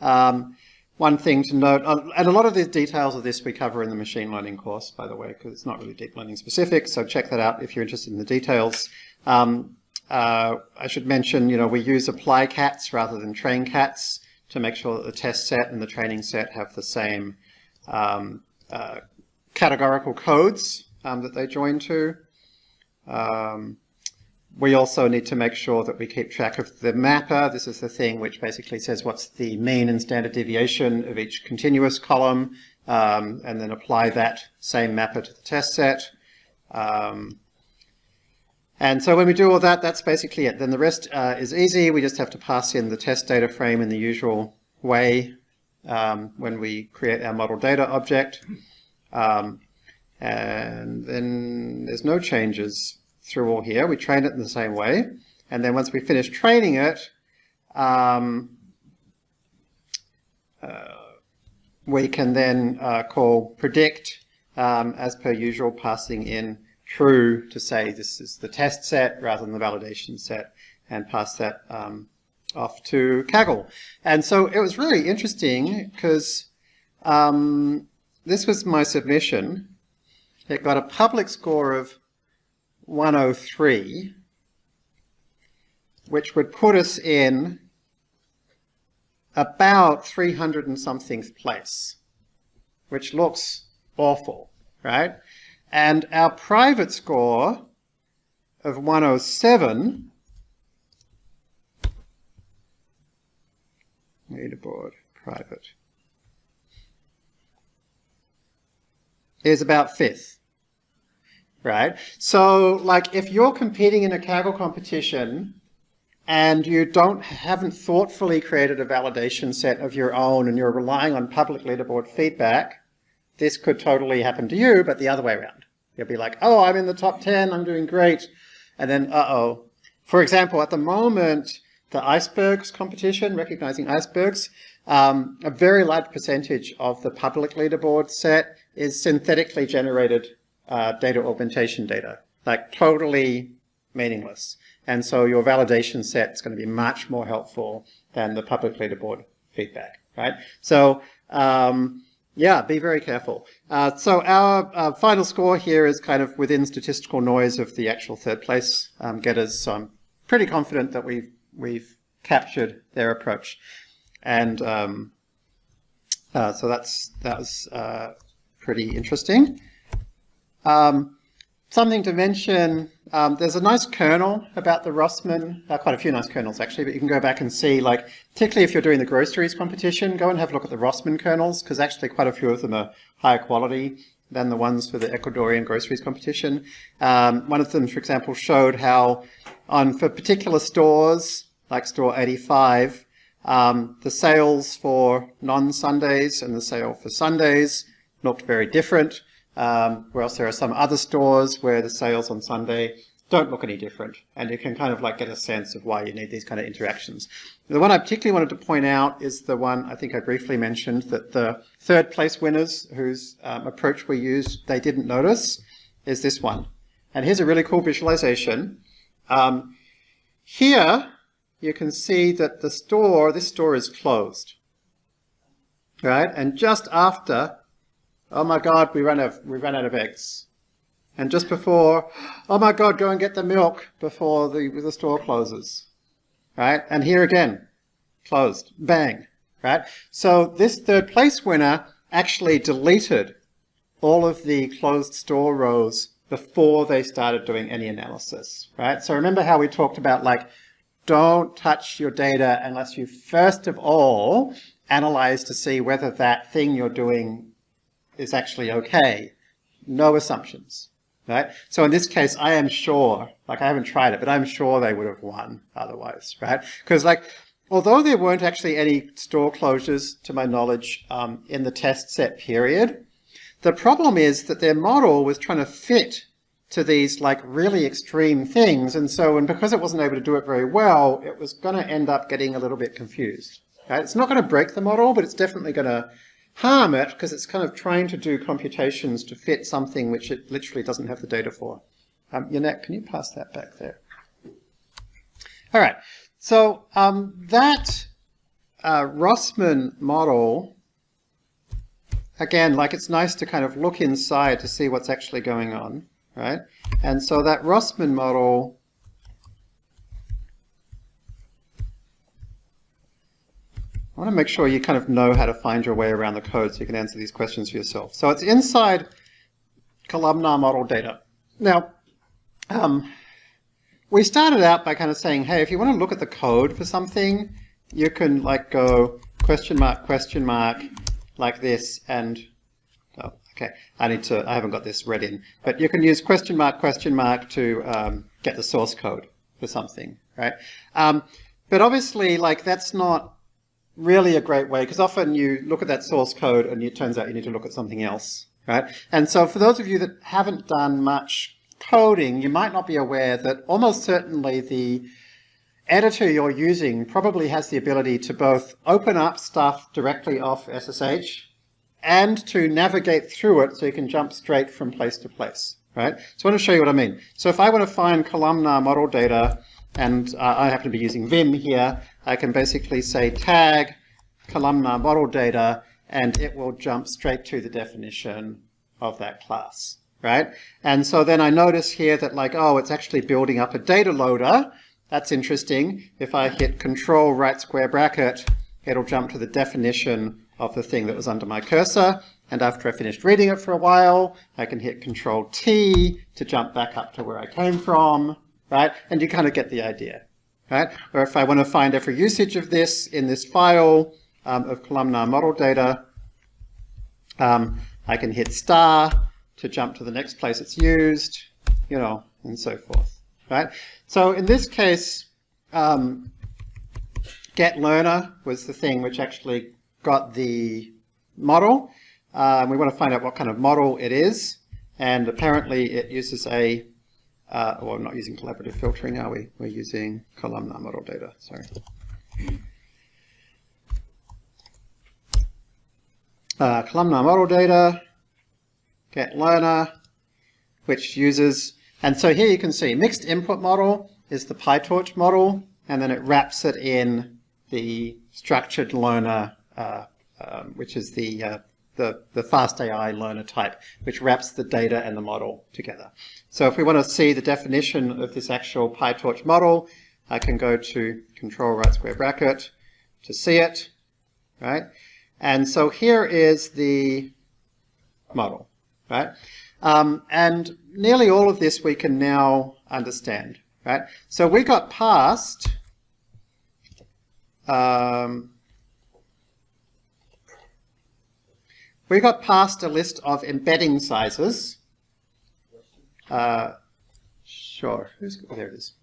Um, one thing to note, uh, and a lot of the details of this we cover in the machine learning course, by the way, because it's not really deep learning specific, so check that out if you're interested in the details. Um, uh, I should mention, you know, we use apply cats rather than train cats to make sure that the test set and the training set have the same um, uh, categorical codes um, that they join to. Um, we also need to make sure that we keep track of the mapper. This is the thing which basically says what's the mean and standard deviation of each continuous column, um, and then apply that same mapper to the test set. Um, and so when we do all that, that's basically it. Then the rest uh, is easy. We just have to pass in the test data frame in the usual way um, when we create our model data object. Um, and then there's no changes through all here. We train it in the same way. And then once we finish training it, um, uh, we can then uh, call predict um, as per usual, passing in true to say this is the test set rather than the validation set, and pass that um, off to Kaggle. And so it was really interesting because um, this was my submission. It got a public score of 103, which would put us in about 300 and something place, which looks awful, right? And our private score of 107 leaderboard private is about fifth right? So like if you're competing in a Kaggle competition and you don't haven't thoughtfully created a validation set of your own and you're relying on public leaderboard feedback this could totally happen to you but the other way around. You'll be like oh I'm in the top 10 I'm doing great and then uh-oh. For example at the moment the icebergs competition, recognizing icebergs, um, a very large percentage of the public leaderboard set is synthetically generated uh, data augmentation data, like totally meaningless. And so your validation set is going to be much more helpful than the public leaderboard feedback, right? So um, yeah, be very careful. Uh, so our uh, final score here is kind of within statistical noise of the actual third place um, getters. So I'm pretty confident that we've we've captured their approach. And um, uh, so that's that was uh, pretty interesting. Um, something to mention, um, there's a nice kernel about the Rossmann, uh, quite a few nice kernels actually, but you can go back and see, like, particularly if you're doing the groceries competition, go and have a look at the Rossmann kernels, because actually quite a few of them are higher quality than the ones for the Ecuadorian groceries competition. Um, one of them, for example, showed how on for particular stores, like store 85, um, the sales for non-Sundays and the sale for Sundays looked very different, um, whereas there are some other stores where the sales on Sunday don't look any different. And you can kind of like get a sense of why you need these kind of interactions. The one I particularly wanted to point out is the one I think I briefly mentioned that the third place winners whose um, approach we used, they didn't notice, is this one. And here's a really cool visualization. Um, here, you can see that the store, this store is closed. Right? And just after, oh my God, we ran, out, we ran out of eggs. And just before, oh my God, go and get the milk before the, the store closes. Right? And here again, closed. Bang. Right? So this third place winner actually deleted all of the closed store rows before they started doing any analysis, right? So remember how we talked about like, don't touch your data unless you first of all analyze to see whether that thing you're doing is actually okay. No assumptions, right? So in this case, I am sure, like I haven't tried it, but I'm sure they would have won otherwise, right? Because like, although there weren't actually any store closures, to my knowledge, um, in the test set period, the problem is that their model was trying to fit to these like really extreme things. And so, and because it wasn't able to do it very well, it was going to end up getting a little bit confused. Right? It's not going to break the model, but it's definitely going to harm it because it's kind of trying to do computations to fit something which it literally doesn't have the data for. Um, Yannick, can you pass that back there? All right. So um, that uh, Rossmann model again, like it's nice to kind of look inside to see what's actually going on, right? And so that Rossmann model I want to make sure you kind of know how to find your way around the code so you can answer these questions for yourself. So it's inside columnar model data. Now, um, we started out by kind of saying, hey, if you want to look at the code for something, you can like go question mark, question mark, like this and oh, okay I need to I haven't got this read in but you can use question mark question mark to um, get the source code for something right um, but obviously like that's not really a great way because often you look at that source code and it turns out you need to look at something else right and so for those of you that haven't done much coding you might not be aware that almost certainly the editor you're using probably has the ability to both open up stuff directly off SSH and to navigate through it so you can jump straight from place to place, right? So I want to show you what I mean. So if I want to find columnar model data, and uh, I happen to be using Vim here, I can basically say tag columnar model data, and it will jump straight to the definition of that class, right? And so then I notice here that like, oh, it's actually building up a data loader. That's interesting. If I hit control right square bracket, it'll jump to the definition of the thing that was under my cursor. And after I finished reading it for a while, I can hit control T to jump back up to where I came from, right? And you kind of get the idea, right? Or if I want to find every usage of this in this file um, of columnar model data, um, I can hit star to jump to the next place it's used, you know, and so forth, right? So in this case, um, get learner was the thing which actually got the model. Uh, we want to find out what kind of model it is, and apparently it uses a, uh, well, we're not using collaborative filtering, are we? We're using columnar model data, sorry. Uh, columnar model data, get learner, which uses, and so here you can see mixed input model is the PyTorch model, and then it wraps it in the structured learner, uh, um, which is the, uh, the, the FastAI learner type, which wraps the data and the model together. So if we want to see the definition of this actual PyTorch model, I can go to control right square bracket to see it, right? And so here is the model, right? Um, and nearly all of this we can now understand, right? So we got past um, we got past a list of embedding sizes. Uh, sure, oh, there it is.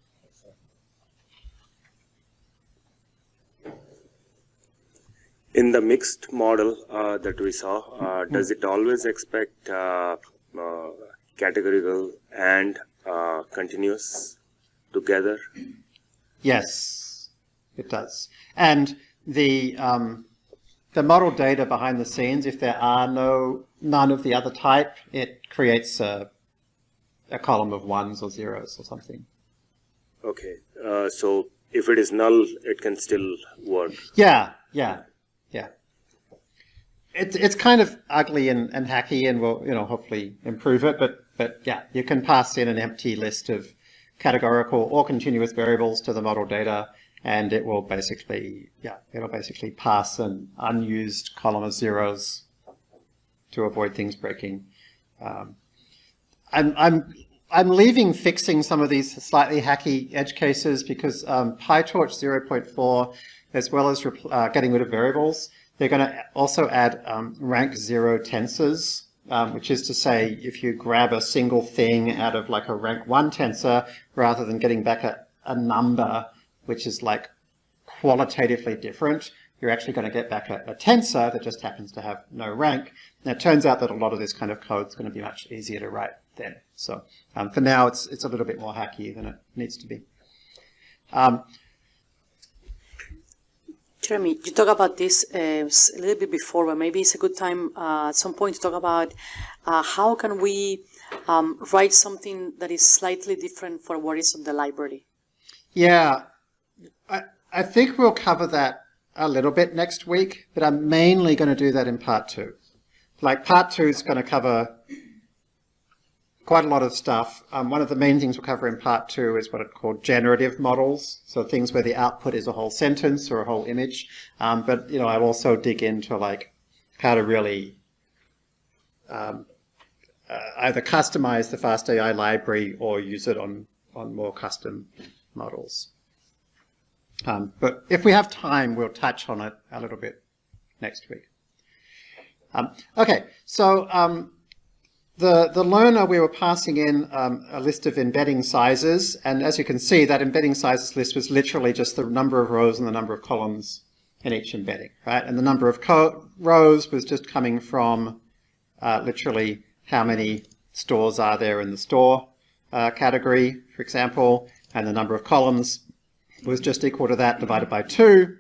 In the mixed model uh, that we saw, uh, does it always expect uh, uh categorical and uh, continuous together? Yes, it does. And the um, the model data behind the scenes, if there are no none of the other type, it creates a a column of ones or zeros or something. Okay, uh, so if it is null, it can still work. Yeah, yeah, yeah. It's it's kind of ugly and, and hacky, and we'll you know hopefully improve it. But but yeah, you can pass in an empty list of categorical or continuous variables to the model data, and it will basically, yeah, it'll basically pass an unused column of zeros to avoid things breaking. Um, I'm, I'm, I'm leaving fixing some of these slightly hacky edge cases because um, PyTorch 0.4, as well as uh, getting rid of variables, they're going to also add um, rank zero tensors, um, which is to say if you grab a single thing out of like a rank one tensor, rather than getting back a, a number, which is like qualitatively different, you're actually going to get back a, a, tensor that just happens to have no rank. Now it turns out that a lot of this kind of code is going to be much easier to write then. So um, for now it's, it's a little bit more hacky than it needs to be. Um, Jeremy, you talk about this uh, a little bit before, but maybe it's a good time uh, at some point to talk about uh, how can we um, write something that is slightly different for what is on the library. Yeah, I, I think we'll cover that a little bit next week, but I'm mainly going to do that in part two. Like part two is going to cover quite a lot of stuff. Um, one of the main things we'll cover in part two is what are called generative models. So things where the output is a whole sentence or a whole image. Um, but, you know, I'll also dig into like how to really um, uh, either customize the FastAI library or use it on, on more custom models. Um, but if we have time, we'll touch on it a little bit next week. Um, okay, so um, the, the learner, we were passing in um, a list of embedding sizes, and as you can see, that embedding sizes list was literally just the number of rows and the number of columns in each embedding, right? And the number of rows was just coming from uh, literally how many stores are there in the store uh, category, for example, and the number of columns was just equal to that divided by 2.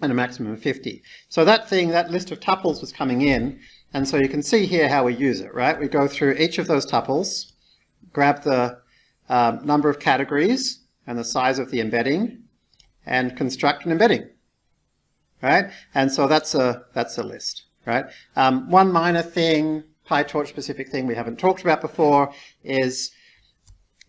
and a maximum of 50. So that thing, that list of tuples was coming in, and so you can see here how we use it, right? We go through each of those tuples, grab the um, number of categories and the size of the embedding, and construct an embedding, right? And so that's a, that's a list, right? Um, one minor thing, PyTorch specific thing we haven't talked about before is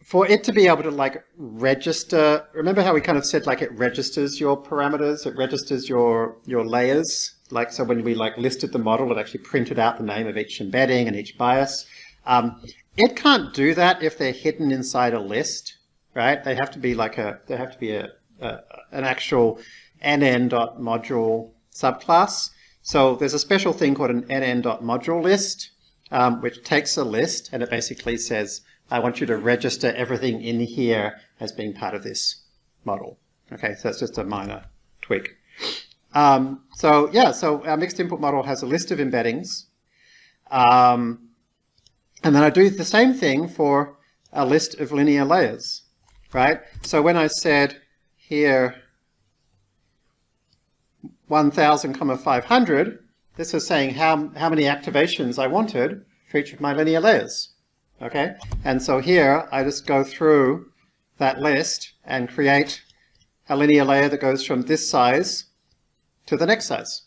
for it to be able to like register, remember how we kind of said like it registers your parameters, it registers your, your layers. Like, so when we like listed the model, it actually printed out the name of each embedding and each bias. Um, it can't do that if they're hidden inside a list, right? They have to be like a, they have to be a, a an actual nn.module subclass. So there's a special thing called an nn.module list, um, which takes a list and it basically says, I want you to register everything in here as being part of this model. Okay, so that's just a minor tweak. Um, so yeah, so our mixed input model has a list of embeddings. Um, and then I do the same thing for a list of linear layers, right? So when I said here 1000 comma 500, this is saying how, how many activations I wanted for each of my linear layers. Okay, and so here I just go through that list and create a linear layer that goes from this size to the next size.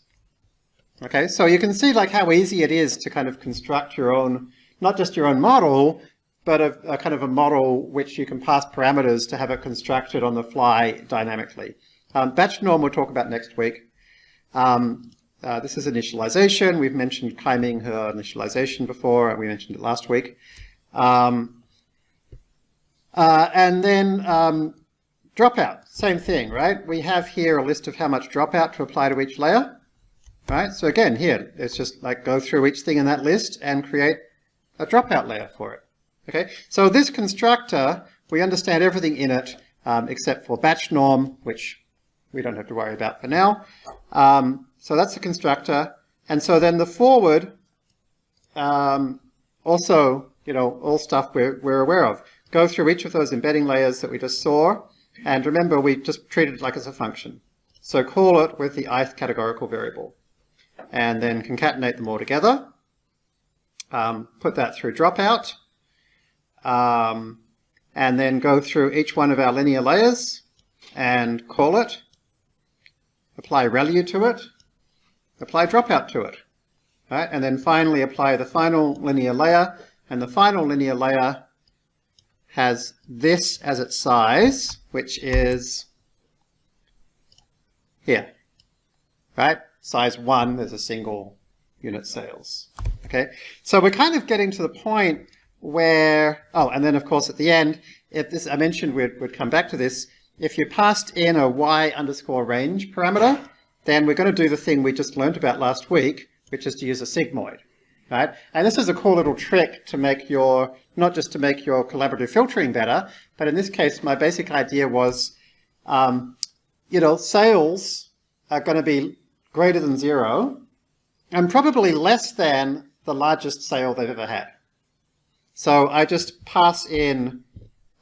Okay, so you can see like how easy it is to kind of construct your own, not just your own model, but a, a kind of a model which you can pass parameters to have it constructed on the fly dynamically. Um, batch norm we'll talk about next week. Um, uh, this is initialization. We've mentioned Kaiming He initialization before. And we mentioned it last week. Um, uh, and then um, dropout, same thing, right? We have here a list of how much dropout to apply to each layer, right? So again, here, it's just like go through each thing in that list and create a dropout layer for it. Okay, so this constructor, we understand everything in it um, except for batch norm, which we don't have to worry about for now. Um, so that's the constructor. And so then the forward um, also you know, all stuff we're, we're aware of. Go through each of those embedding layers that we just saw, and remember we just treated it like as a function. So call it with the ith categorical variable, and then concatenate them all together. Um, put that through dropout, um, and then go through each one of our linear layers and call it, apply ReLU to it, apply dropout to it. Right? And then finally apply the final linear layer and the final linear layer has this as its size, which is here, right? Size one, there's a single unit sales. Okay, so we're kind of getting to the point where, oh, and then of course at the end, if this, I mentioned we'd, we'd come back to this, if you passed in a y underscore range parameter, then we're going to do the thing we just learned about last week, which is to use a sigmoid right? And this is a cool little trick to make your, not just to make your collaborative filtering better, but in this case, my basic idea was, um, you know, sales are going to be greater than zero and probably less than the largest sale they've ever had. So I just pass in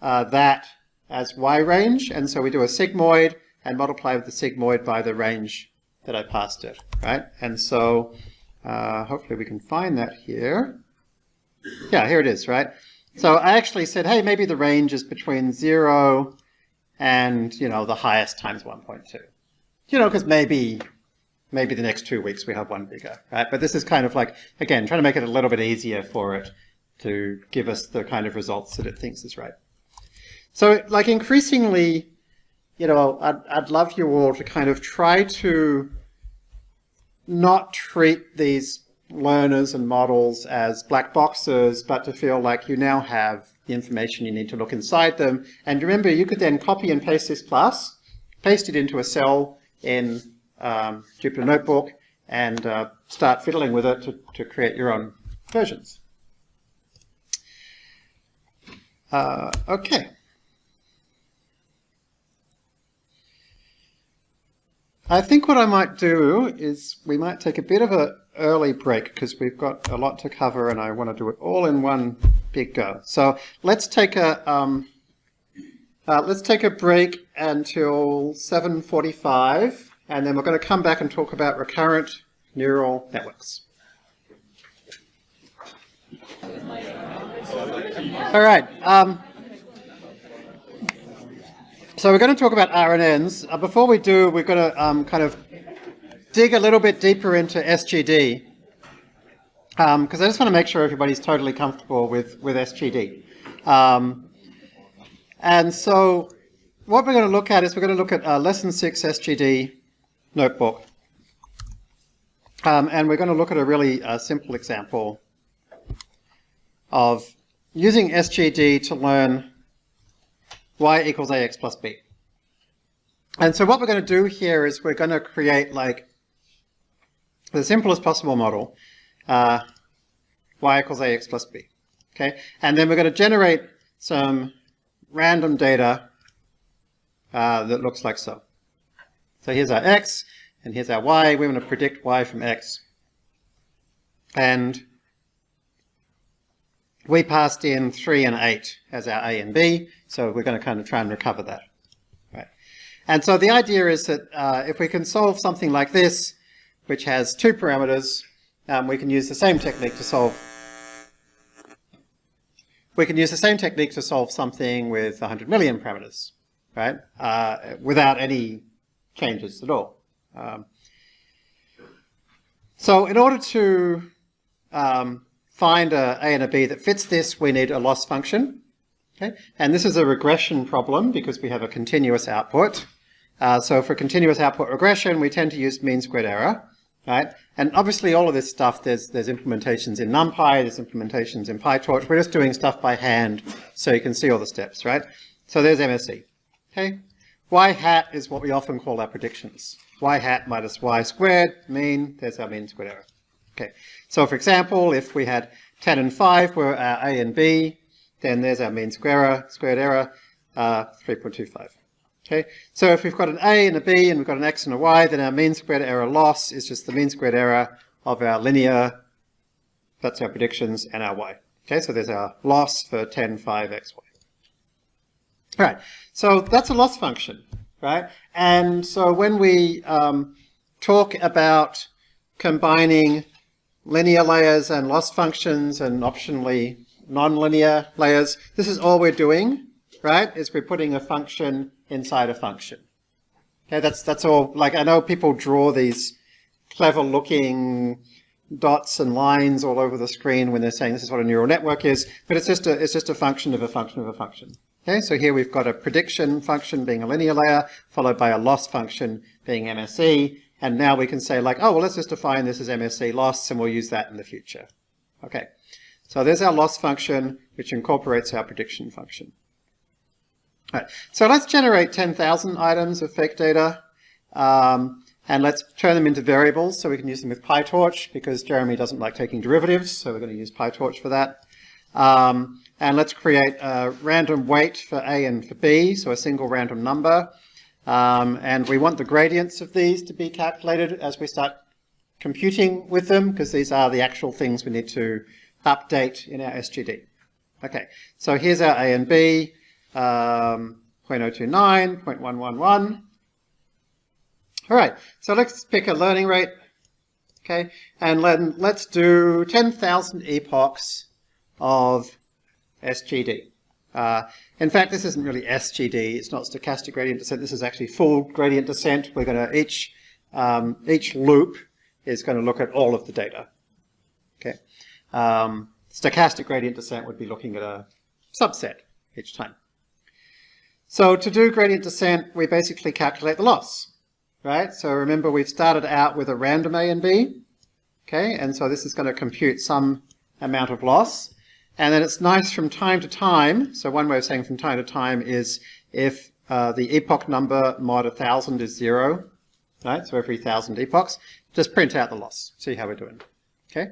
uh, that as y range, and so we do a sigmoid and multiply with the sigmoid by the range that I passed it, right? And so uh, hopefully we can find that here. Yeah, here it is, right? So I actually said, hey, maybe the range is between 0 and, you know, the highest times 1.2. You know, because maybe maybe the next two weeks we have one bigger, right? But this is kind of like, again, trying to make it a little bit easier for it to give us the kind of results that it thinks is right. So like increasingly, you know, I'd, I'd love you all to kind of try to not treat these learners and models as black boxes, but to feel like you now have the information you need to look inside them. And remember, you could then copy and paste this class, paste it into a cell in um, Jupyter Notebook, and uh, start fiddling with it to, to create your own versions. Uh, okay. I think what I might do is we might take a bit of an early break because we've got a lot to cover and I want to do it all in one big go. So let's take a um, uh, let's take a break until 7:45 and then we're going to come back and talk about recurrent neural networks. All right. Um, so we're going to talk about RNNs. Uh, before we do, we're going to um, kind of dig a little bit deeper into SGD because um, I just want to make sure everybody's totally comfortable with, with SGD. Um, and so what we're going to look at is we're going to look at uh, Lesson 6 SGD notebook. Um, and we're going to look at a really uh, simple example of using SGD to learn y equals ax plus b. And so what we're going to do here is we're going to create like the simplest possible model, uh, y equals ax plus b. Okay, and then we're going to generate some random data uh, that looks like so. So here's our x, and here's our y. We want to predict y from x. And we passed in 3 and 8 as our a and b, so we're going to kind of try and recover that. Right. And so the idea is that uh, if we can solve something like this, which has two parameters, um, we can use the same technique to solve we can use the same technique to solve something with 100 million parameters, right? Uh, without any changes at all. Um, so in order to um, find a A and a B that fits this, we need a loss function. Okay? And this is a regression problem because we have a continuous output. Uh, so for continuous output regression, we tend to use mean squared error, right? And obviously all of this stuff, there's, there's implementations in NumPy, there's implementations in PyTorch. We're just doing stuff by hand so you can see all the steps, right? So there's MSE, okay? Y hat is what we often call our predictions. Y hat minus Y squared, mean, there's our mean squared error. Okay, so for example, if we had 10 and 5 were our A and B, then there's our mean square error, squared error, uh, 3.25. Okay, so if we've got an A and a B and we've got an X and a Y, then our mean squared error loss is just the mean squared error of our linear, that's our predictions, and our Y. Okay, so there's our loss for 10, 5, X, Y. All right, so that's a loss function, right? And so when we um, talk about combining linear layers and loss functions and optionally nonlinear layers, this is all we're doing, right? Is we're putting a function inside a function. Okay, that's that's all. Like I know people draw these clever looking dots and lines all over the screen when they're saying this is what a neural network is, but it's just a it's just a function of a function of a function. Okay, so here we've got a prediction function being a linear layer, followed by a loss function being MSE, and now we can say like, oh well, let's just define this as MSE loss, and we'll use that in the future. Okay, so there's our loss function, which incorporates our prediction function. Right. So let's generate 10,000 items of fake data um, and let's turn them into variables so we can use them with PyTorch because Jeremy doesn't like taking derivatives, so we're going to use PyTorch for that. Um, and let's create a random weight for A and for B, so a single random number. Um, and we want the gradients of these to be calculated as we start computing with them because these are the actual things we need to update in our SGD. Okay, so here's our A and B um, 0.029, 0.111. All right, so let's pick a learning rate, okay, and let, let's do 10,000 epochs of SGD. Uh, in fact, this isn't really SGD, it's not stochastic gradient descent, this is actually full gradient descent. We're going to, each, um, each loop is going to look at all of the data. Um, stochastic gradient descent would be looking at a subset each time. So to do gradient descent, we basically calculate the loss, right? So remember we've started out with a random A and B, okay? And so this is going to compute some amount of loss. And then it's nice from time to time, so one way of saying from time to time is if uh, the epoch number mod 1000 is zero, right? So every 1000 epochs, just print out the loss, see how we're doing, okay?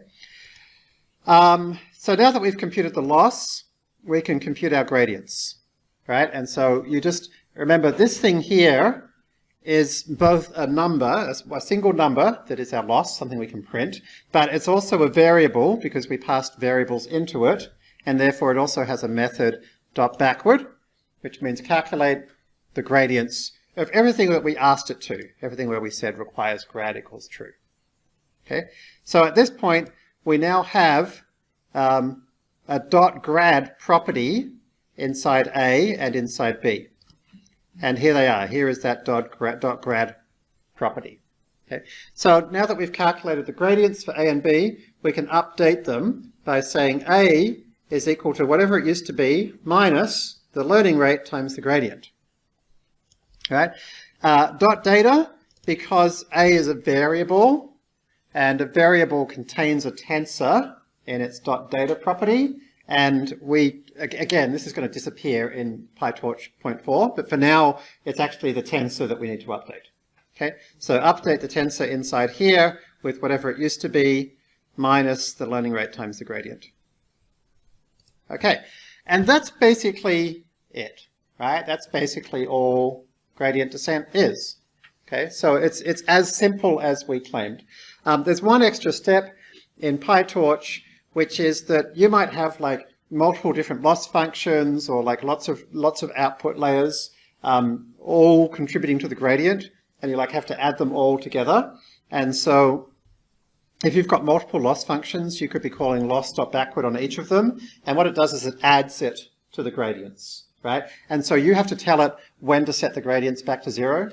Um, so now that we've computed the loss, we can compute our gradients right? And so you just remember this thing here is both a number, a single number that is our loss, something we can print, but it's also a variable because we passed variables into it, and therefore it also has a method dot backward, which means calculate the gradients of everything that we asked it to, everything where we said requires grad equals true. Okay, so at this point, we now have um, a dot grad property inside A and inside B. And here they are. Here is that dot grad, dot grad property. Okay. So now that we've calculated the gradients for A and B, we can update them by saying A is equal to whatever it used to be minus the learning rate times the gradient. Right? Uh, dot data, because A is a variable, and a variable contains a tensor in its data property, and we, again, this is going to disappear in PyTorch 0.4, but for now, it's actually the tensor that we need to update. Okay, so update the tensor inside here with whatever it used to be minus the learning rate times the gradient. Okay, and that's basically it, right? That's basically all gradient descent is. Okay, so it's, it's as simple as we claimed. Um, there's one extra step in PyTorch, which is that you might have like multiple different loss functions or like lots of lots of output layers um, all contributing to the gradient and you like have to add them all together. And so if you've got multiple loss functions you could be calling loss.backward on each of them and what it does is it adds it to the gradients right? And so you have to tell it when to set the gradients back to zero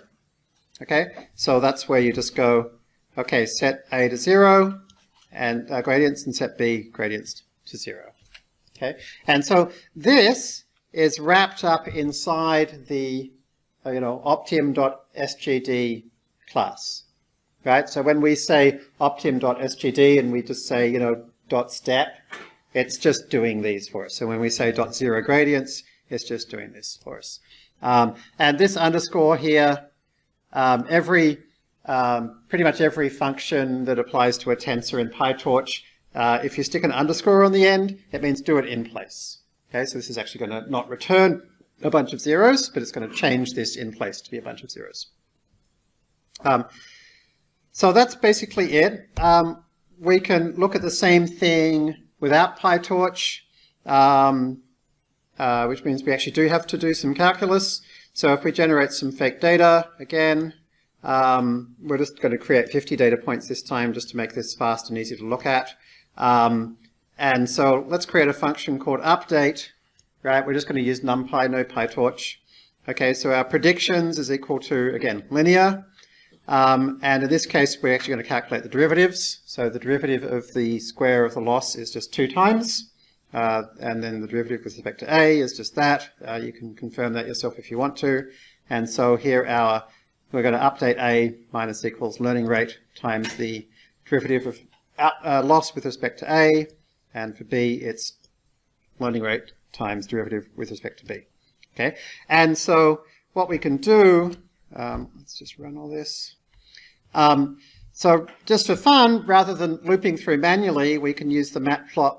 okay? So that's where you just go okay set a to zero and uh, gradients and set b gradients to zero Okay, and so this is wrapped up inside the, uh, you know, optim.sgd class, right? So when we say optim.sgd and we just say, you know, dot step, it's just doing these for us. So when we say dot zero gradients, it's just doing this for us. Um, and this underscore here, um, every, um, pretty much every function that applies to a tensor in PyTorch uh, if you stick an underscore on the end, it means do it in place. Okay, so this is actually going to not return a bunch of zeros, but it's going to change this in place to be a bunch of zeros. Um, so that's basically it. Um, we can look at the same thing without PyTorch, um, uh, which means we actually do have to do some calculus. So if we generate some fake data, again, um, we're just going to create 50 data points this time just to make this fast and easy to look at. Um, and so let's create a function called update, right? We're just going to use NumPy, no PyTorch. Okay, so our predictions is equal to, again, linear. Um, and in this case, we're actually going to calculate the derivatives. So the derivative of the square of the loss is just two times. Uh, and then the derivative with respect to a is just that. Uh, you can confirm that yourself if you want to. And so here our, we're going to update a minus equals learning rate times the derivative of uh, loss with respect to A, and for B, it's learning rate times derivative with respect to B. Okay, and so what we can do, um, let's just run all this. Um, so just for fun, rather than looping through manually, we can use the matplot,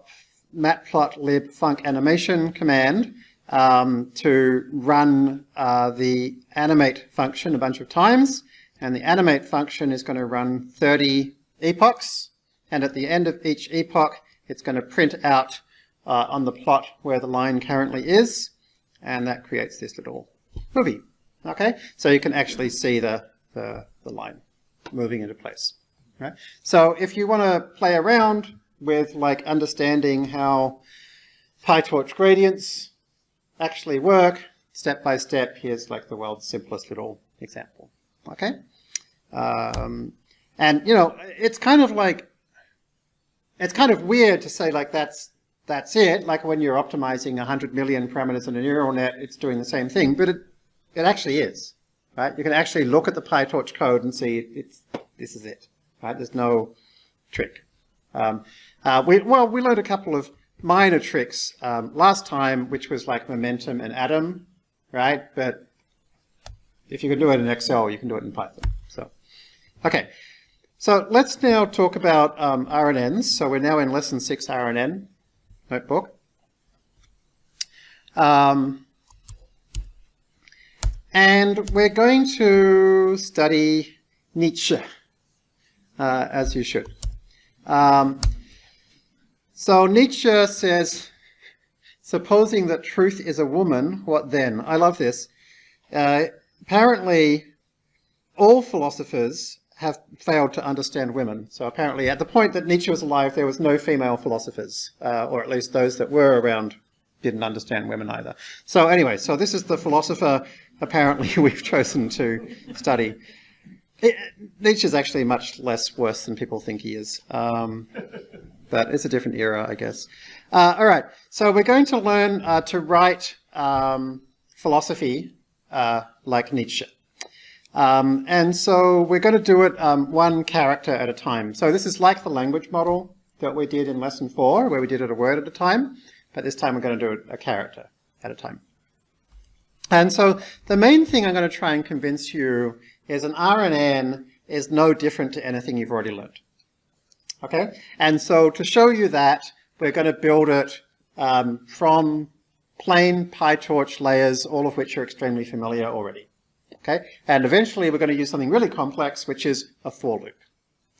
matplotlib func animation command um, to run uh, the animate function a bunch of times. And the animate function is going to run 30 epochs and at the end of each epoch, it's going to print out uh, on the plot where the line currently is, and that creates this little movie. Okay, so you can actually see the, the, the line moving into place. Right? So if you want to play around with like understanding how PyTorch gradients actually work, step by step, here's like the world's simplest little example. Okay? Um, and, you know, it's kind of like it's kind of weird to say like that's that's it. Like when you're optimizing 100 million parameters in a neural net, it's doing the same thing, but it it actually is, right? You can actually look at the PyTorch code and see it's this is it, right? There's no trick. Um, uh, we well we learned a couple of minor tricks um, last time, which was like momentum and Adam, right? But if you can do it in Excel, you can do it in Python. So, okay. So let's now talk about um, RNNs. So we're now in lesson six RNN notebook. Um, and we're going to study Nietzsche, uh, as you should. Um, so Nietzsche says, supposing that truth is a woman, what then? I love this. Uh, apparently all philosophers have failed to understand women. So apparently at the point that Nietzsche was alive, there was no female philosophers, uh, or at least those that were around didn't understand women either. So anyway, so this is the philosopher apparently [laughs] we've chosen to study. It, Nietzsche's actually much less worse than people think he is. Um, but it's a different era, I guess. Uh, all right, so we're going to learn uh, to write um, philosophy uh, like Nietzsche. Um, and so we're going to do it um, one character at a time. So this is like the language model that we did in lesson four, where we did it a word at a time, but this time we're going to do it a character at a time. And so the main thing I'm going to try and convince you is an RNN is no different to anything you've already learned. Okay? And so to show you that, we're going to build it um, from plain PyTorch layers, all of which are extremely familiar already. Okay, and eventually we're going to use something really complex, which is a for loop.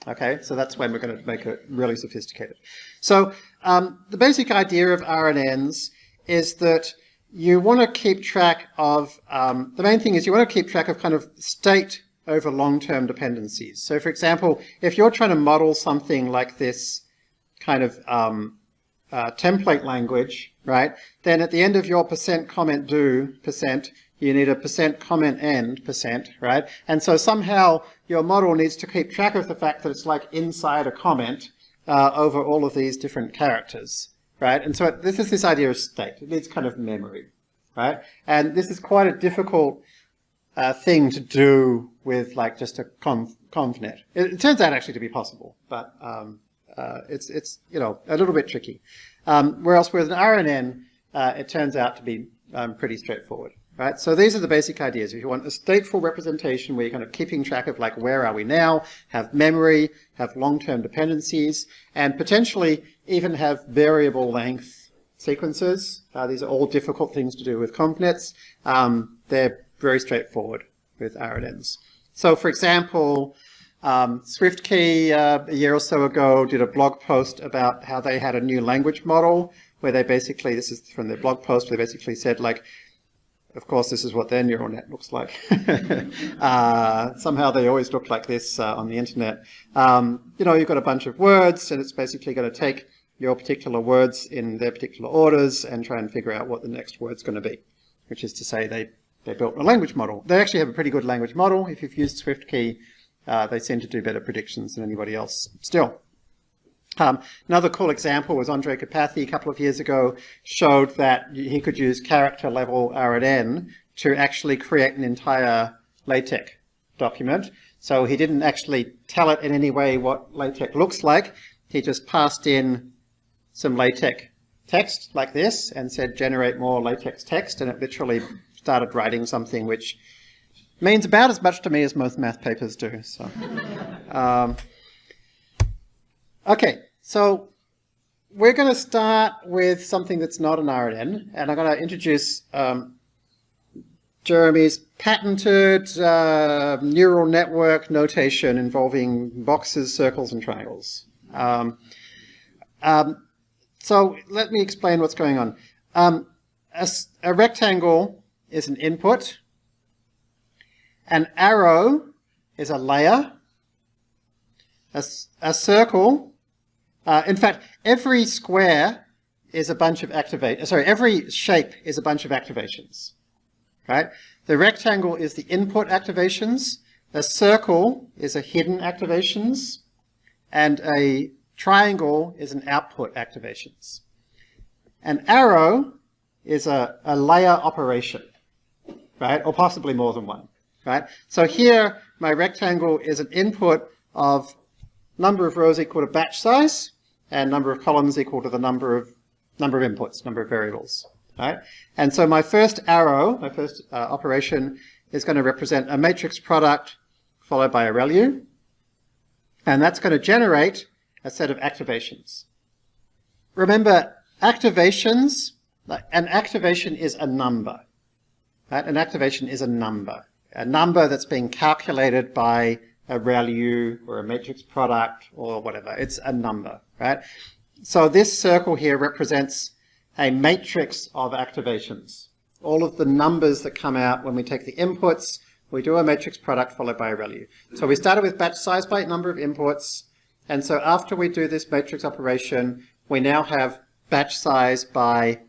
Okay, so that's when we're going to make it really sophisticated. So um, the basic idea of RNNs is that you want to keep track of, um, the main thing is you want to keep track of kind of state over long-term dependencies. So for example, if you're trying to model something like this kind of um, uh, template language, right, then at the end of your percent comment do percent, you need a percent comment end percent, right? And so somehow your model needs to keep track of the fact that it's like inside a comment uh, over all of these different characters, right? And so this is this idea of state. It needs kind of memory, right? And this is quite a difficult uh, thing to do with like just a conv, convnet. It, it, turns out actually to be possible, but um, uh, it's, it's, you know, a little bit tricky. Um, whereas with an RNN, uh, it turns out to be um, pretty straightforward. Right? So these are the basic ideas. If you want a stateful representation where you're kind of keeping track of like where are we now, have memory, have long-term dependencies, and potentially even have variable length sequences. Uh, these are all difficult things to do with convnets. Um, they're very straightforward with RNNs. So for example, um, SwiftKey uh, a year or so ago did a blog post about how they had a new language model where they basically, this is from their blog post, they basically said like, of course, this is what their neural net looks like. [laughs] uh, somehow they always look like this uh, on the internet. Um, you know, you've got a bunch of words, and it's basically going to take your particular words in their particular orders and try and figure out what the next word's going to be, which is to say they, they built a language model. They actually have a pretty good language model. If you've used SwiftKey, uh, they seem to do better predictions than anybody else still. Um, another cool example was Andrej Karpathy a couple of years ago showed that he could use character level RNN to actually create an entire LaTeX document. So he didn't actually tell it in any way what LaTeX looks like. He just passed in some LaTeX text like this and said generate more LaTeX text and it literally started writing something which means about as much to me as most math papers do. So. Um, Okay, so we're going to start with something that's not an RNN, and I'm going to introduce um, Jeremy's patented uh, neural network notation involving boxes, circles, and triangles. Um, um, so let me explain what's going on. Um, a, a rectangle is an input. An arrow is a layer. A, a circle uh, in fact, every square is a bunch of activate, sorry, every shape is a bunch of activations, right? The rectangle is the input activations, a circle is a hidden activations, and a triangle is an output activations. An arrow is a, a layer operation, right? Or possibly more than one, right? So here, my rectangle is an input of number of rows equal to batch size, and number of columns equal to the number of number of inputs, number of variables. Right? And so my first arrow, my first uh, operation, is going to represent a matrix product followed by a ReLU. And that's going to generate a set of activations. Remember, activations, an activation is a number. An activation is a number. A number that's being calculated by a ReLU or a matrix product or whatever. It's a number, right? So this circle here represents a matrix of activations. All of the numbers that come out when we take the inputs we do a matrix product followed by a ReLU. So we started with batch size by number of inputs, and so after we do this matrix operation, we now have batch size by,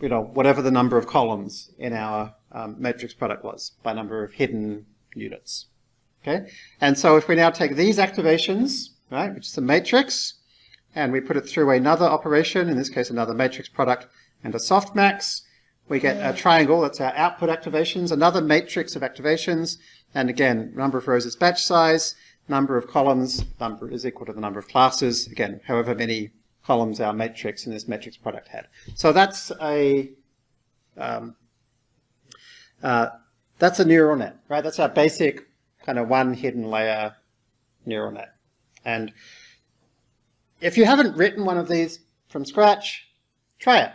you know, whatever the number of columns in our um, matrix product was, by number of hidden units. Okay, and so if we now take these activations, right, which is a matrix, and we put it through another operation, in this case another matrix product and a softmax, we get a triangle, that's our output activations, another matrix of activations, and again, number of rows is batch size, number of columns number is equal to the number of classes, again, however many columns our matrix in this matrix product had. So that's a um, uh, that's a neural net, right? That's our basic kind of one hidden layer neural net. And if you haven't written one of these from scratch, try it,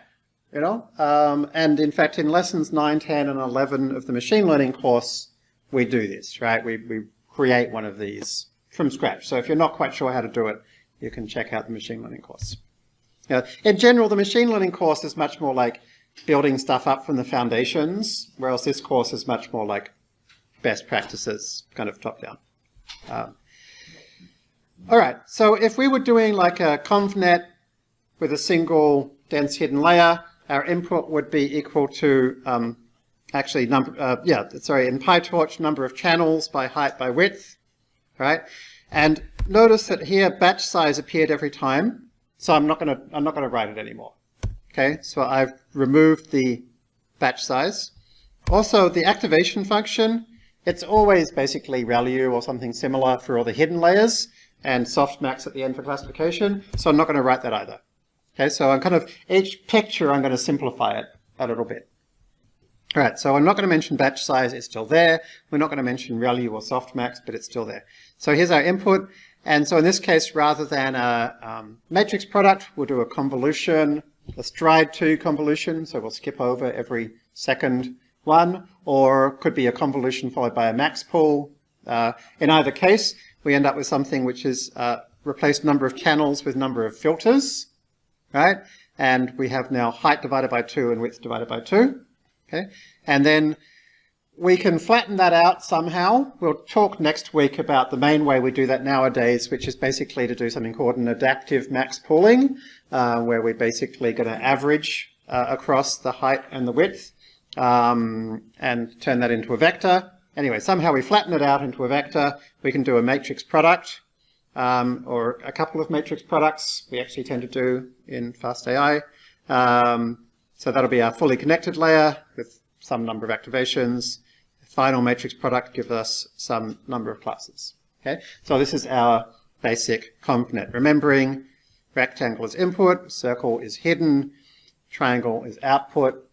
you know? Um, and in fact, in lessons 9, 10, and 11 of the machine learning course, we do this, right? We, we create one of these from scratch. So if you're not quite sure how to do it, you can check out the machine learning course. Now, in general, the machine learning course is much more like building stuff up from the foundations, whereas this course is much more like best practices, kind of top down. Um, all right, so if we were doing like a convnet with a single dense hidden layer, our input would be equal to um, actually number, uh, yeah, sorry, in PyTorch, number of channels by height by width, right? And notice that here batch size appeared every time, so I'm not gonna, I'm not gonna write it anymore. Okay, so I've removed the batch size. Also, the activation function, it's always basically ReLU or something similar for all the hidden layers and softmax at the end for classification, so I'm not going to write that either. Okay, so I'm kind of, each picture I'm going to simplify it a little bit. All right, so I'm not going to mention batch size, it's still there. We're not going to mention ReLU or softmax, but it's still there. So here's our input. And so in this case, rather than a um, matrix product, we'll do a convolution a stride 2 convolution, so we'll skip over every second one, or could be a convolution followed by a max pool. Uh, in either case, we end up with something which is uh, replaced number of channels with number of filters, right? And we have now height divided by 2 and width divided by 2. Okay, And then we can flatten that out somehow. We'll talk next week about the main way we do that nowadays, which is basically to do something called an adaptive max pooling, uh, where we're basically going to average uh, across the height and the width um, and turn that into a vector. Anyway, somehow we flatten it out into a vector. We can do a matrix product um, or a couple of matrix products we actually tend to do in FastAI. Um, so that'll be our fully connected layer with some number of activations. Final matrix product gives us some number of classes. Okay, so this is our basic convnet. Remembering rectangle is input, circle is hidden, triangle is output.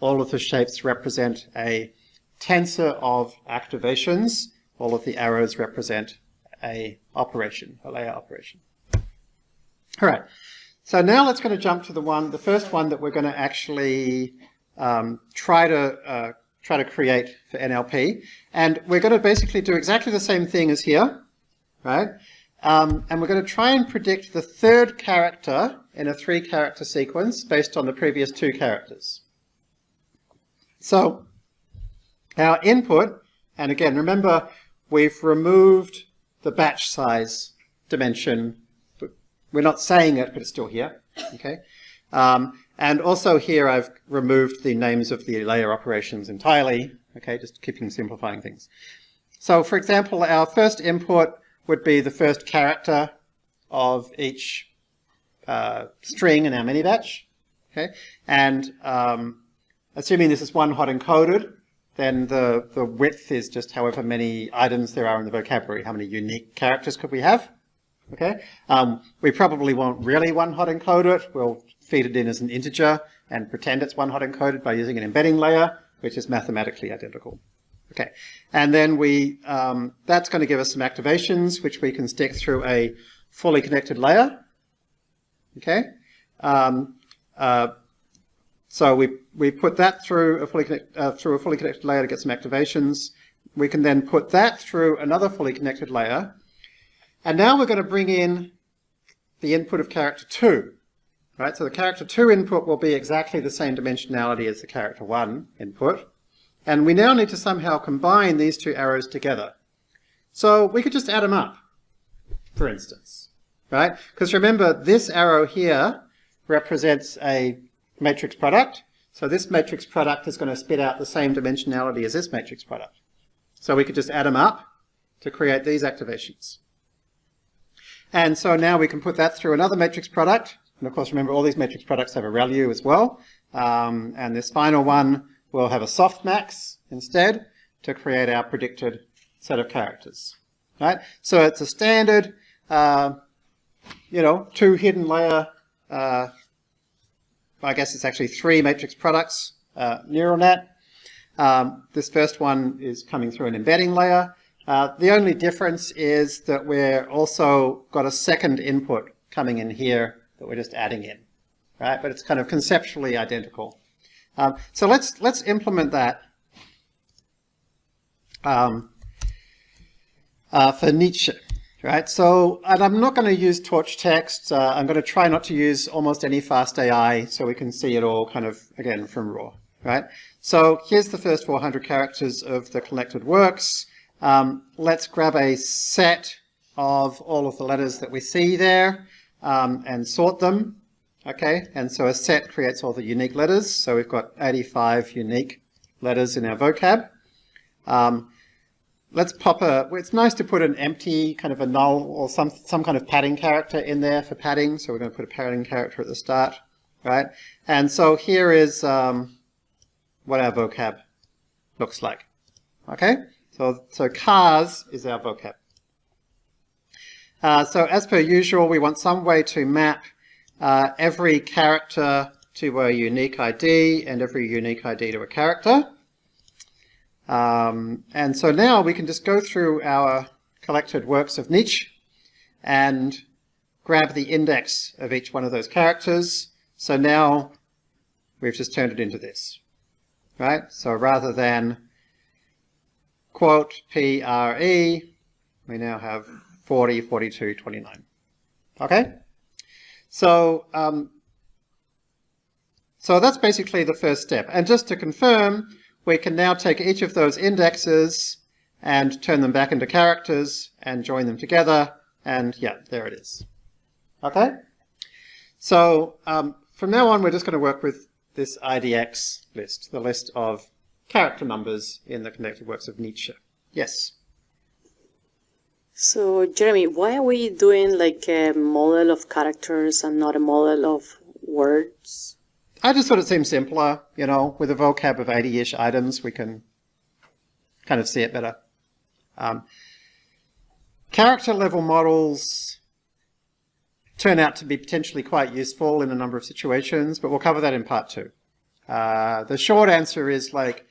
All of the shapes represent a tensor of activations. All of the arrows represent a operation, a layer operation. All right. So now let's going to jump to the one, the first one that we're going to actually um, try to uh, try to create for NLP, and we're going to basically do exactly the same thing as here, right? Um, and we're going to try and predict the third character in a three-character sequence based on the previous two characters. So our input, and again, remember we've removed the batch size dimension. We're not saying it, but it's still here. Okay. Um, and also here I've removed the names of the layer operations entirely. Okay, just keeping simplifying things. So for example, our first input would be the first character of each uh, string in our mini batch. Okay, and um, assuming this is one hot encoded, then the, the width is just however many items there are in the vocabulary. How many unique characters could we have? Okay, um, we probably won't really one hot encode it. We'll feed it in as an integer and pretend it's one hot encoded by using an embedding layer, which is mathematically identical. Okay, and then we um, that's going to give us some activations which we can stick through a fully connected layer. Okay, um, uh, so we we put that through a fully connect, uh, through a fully connected layer to get some activations. We can then put that through another fully connected layer, and now we're going to bring in the input of character two. Right, so the character two input will be exactly the same dimensionality as the character one input. And we now need to somehow combine these two arrows together. So we could just add them up, for instance, right? Because remember, this arrow here represents a matrix product. So this matrix product is going to spit out the same dimensionality as this matrix product. So we could just add them up to create these activations. And so now we can put that through another matrix product. And of course, remember, all these matrix products have a ReLU as well. Um, and this final one will have a softmax instead to create our predicted set of characters. Right? So it's a standard, uh, you know, two hidden layer, uh, I guess it's actually three matrix products uh, neural net. Um, this first one is coming through an embedding layer. Uh, the only difference is that we're also got a second input coming in here that we're just adding in, right? But it's kind of conceptually identical. Um, so let's let's implement that um, uh, for Nietzsche, right? So, and I'm not going to use torch text. Uh, I'm going to try not to use almost any fast AI so we can see it all kind of, again, from raw, right? So here's the first 400 characters of the collected works. Um, let's grab a set of all of the letters that we see there um, and sort them. Okay, and so a set creates all the unique letters. So we've got 85 unique letters in our vocab. Um, let's pop a, it's nice to put an empty kind of a null or some, some kind of padding character in there for padding. So we're going to put a padding character at the start, right? And so here is um, what our vocab looks like. Okay, so, so chars is our vocab. Uh, so as per usual, we want some way to map uh, every character to a unique ID and every unique ID to a character. Um, and so now we can just go through our collected works of Nietzsche and grab the index of each one of those characters. So now we've just turned it into this, right? So rather than quote PRE, we now have 40, 42, 29. Okay? So, um, so that's basically the first step. And just to confirm, we can now take each of those indexes and turn them back into characters and join them together. And yeah, there it is. Okay? So um, from now on, we're just going to work with this IDX list, the list of character numbers in the connected works of Nietzsche. Yes? So, Jeremy, why are we doing like a model of characters and not a model of words? I just thought it seemed simpler, you know, with a vocab of 80-ish items, we can kind of see it better. Um, character level models turn out to be potentially quite useful in a number of situations, but we'll cover that in part two. Uh, the short answer is like,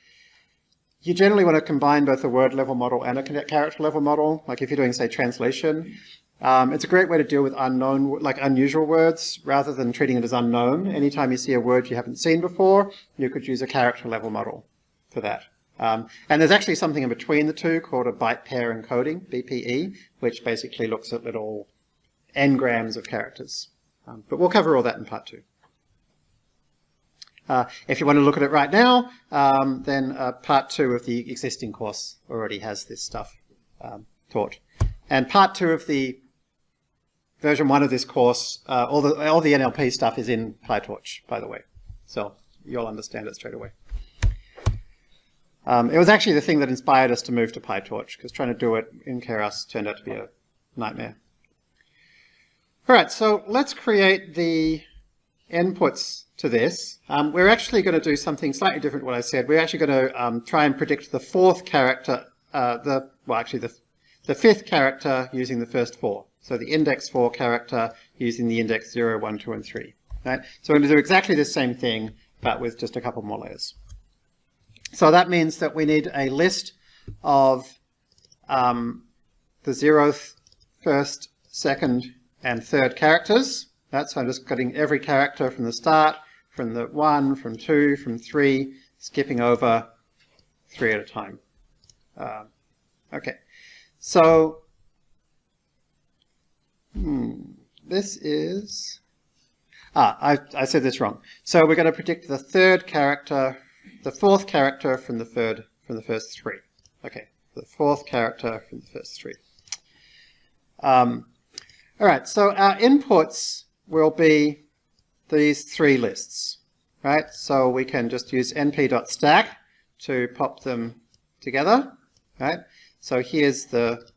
you generally want to combine both a word level model and a character level model. Like if you're doing, say, translation, um, it's a great way to deal with unknown, like unusual words, rather than treating it as unknown. Anytime you see a word you haven't seen before, you could use a character level model for that. Um, and there's actually something in between the two called a byte pair encoding, BPE, which basically looks at little n-grams of characters. Um, but we'll cover all that in part two. Uh, if you want to look at it right now, um, then uh, part two of the existing course already has this stuff um, taught. And part two of the version one of this course, uh, all, the, all the NLP stuff is in PyTorch, by the way. So you'll understand it straight away. Um, it was actually the thing that inspired us to move to PyTorch, because trying to do it in Keras turned out to be a nightmare. All right, so let's create the inputs to this. Um, we're actually going to do something slightly different what I said. We're actually going to um, try and predict the fourth character, uh, the well, actually the, the fifth character using the first four. So the index 4 character using the index 0, 1, 2, and 3. Right? So we're going to do exactly the same thing, but with just a couple more layers. So that means that we need a list of um, the zeroth, first, second, and third characters. Right? So I'm just getting every character from the start from the 1, from 2, from 3, skipping over 3 at a time. Uh, okay, so hmm, this is, ah, I, I said this wrong. So we're going to predict the third character the fourth character from the third, from the first three. Okay, the fourth character from the first three. Um, all right, so our inputs will be these three lists, right? So we can just use np.stack to pop them together, right? So here's the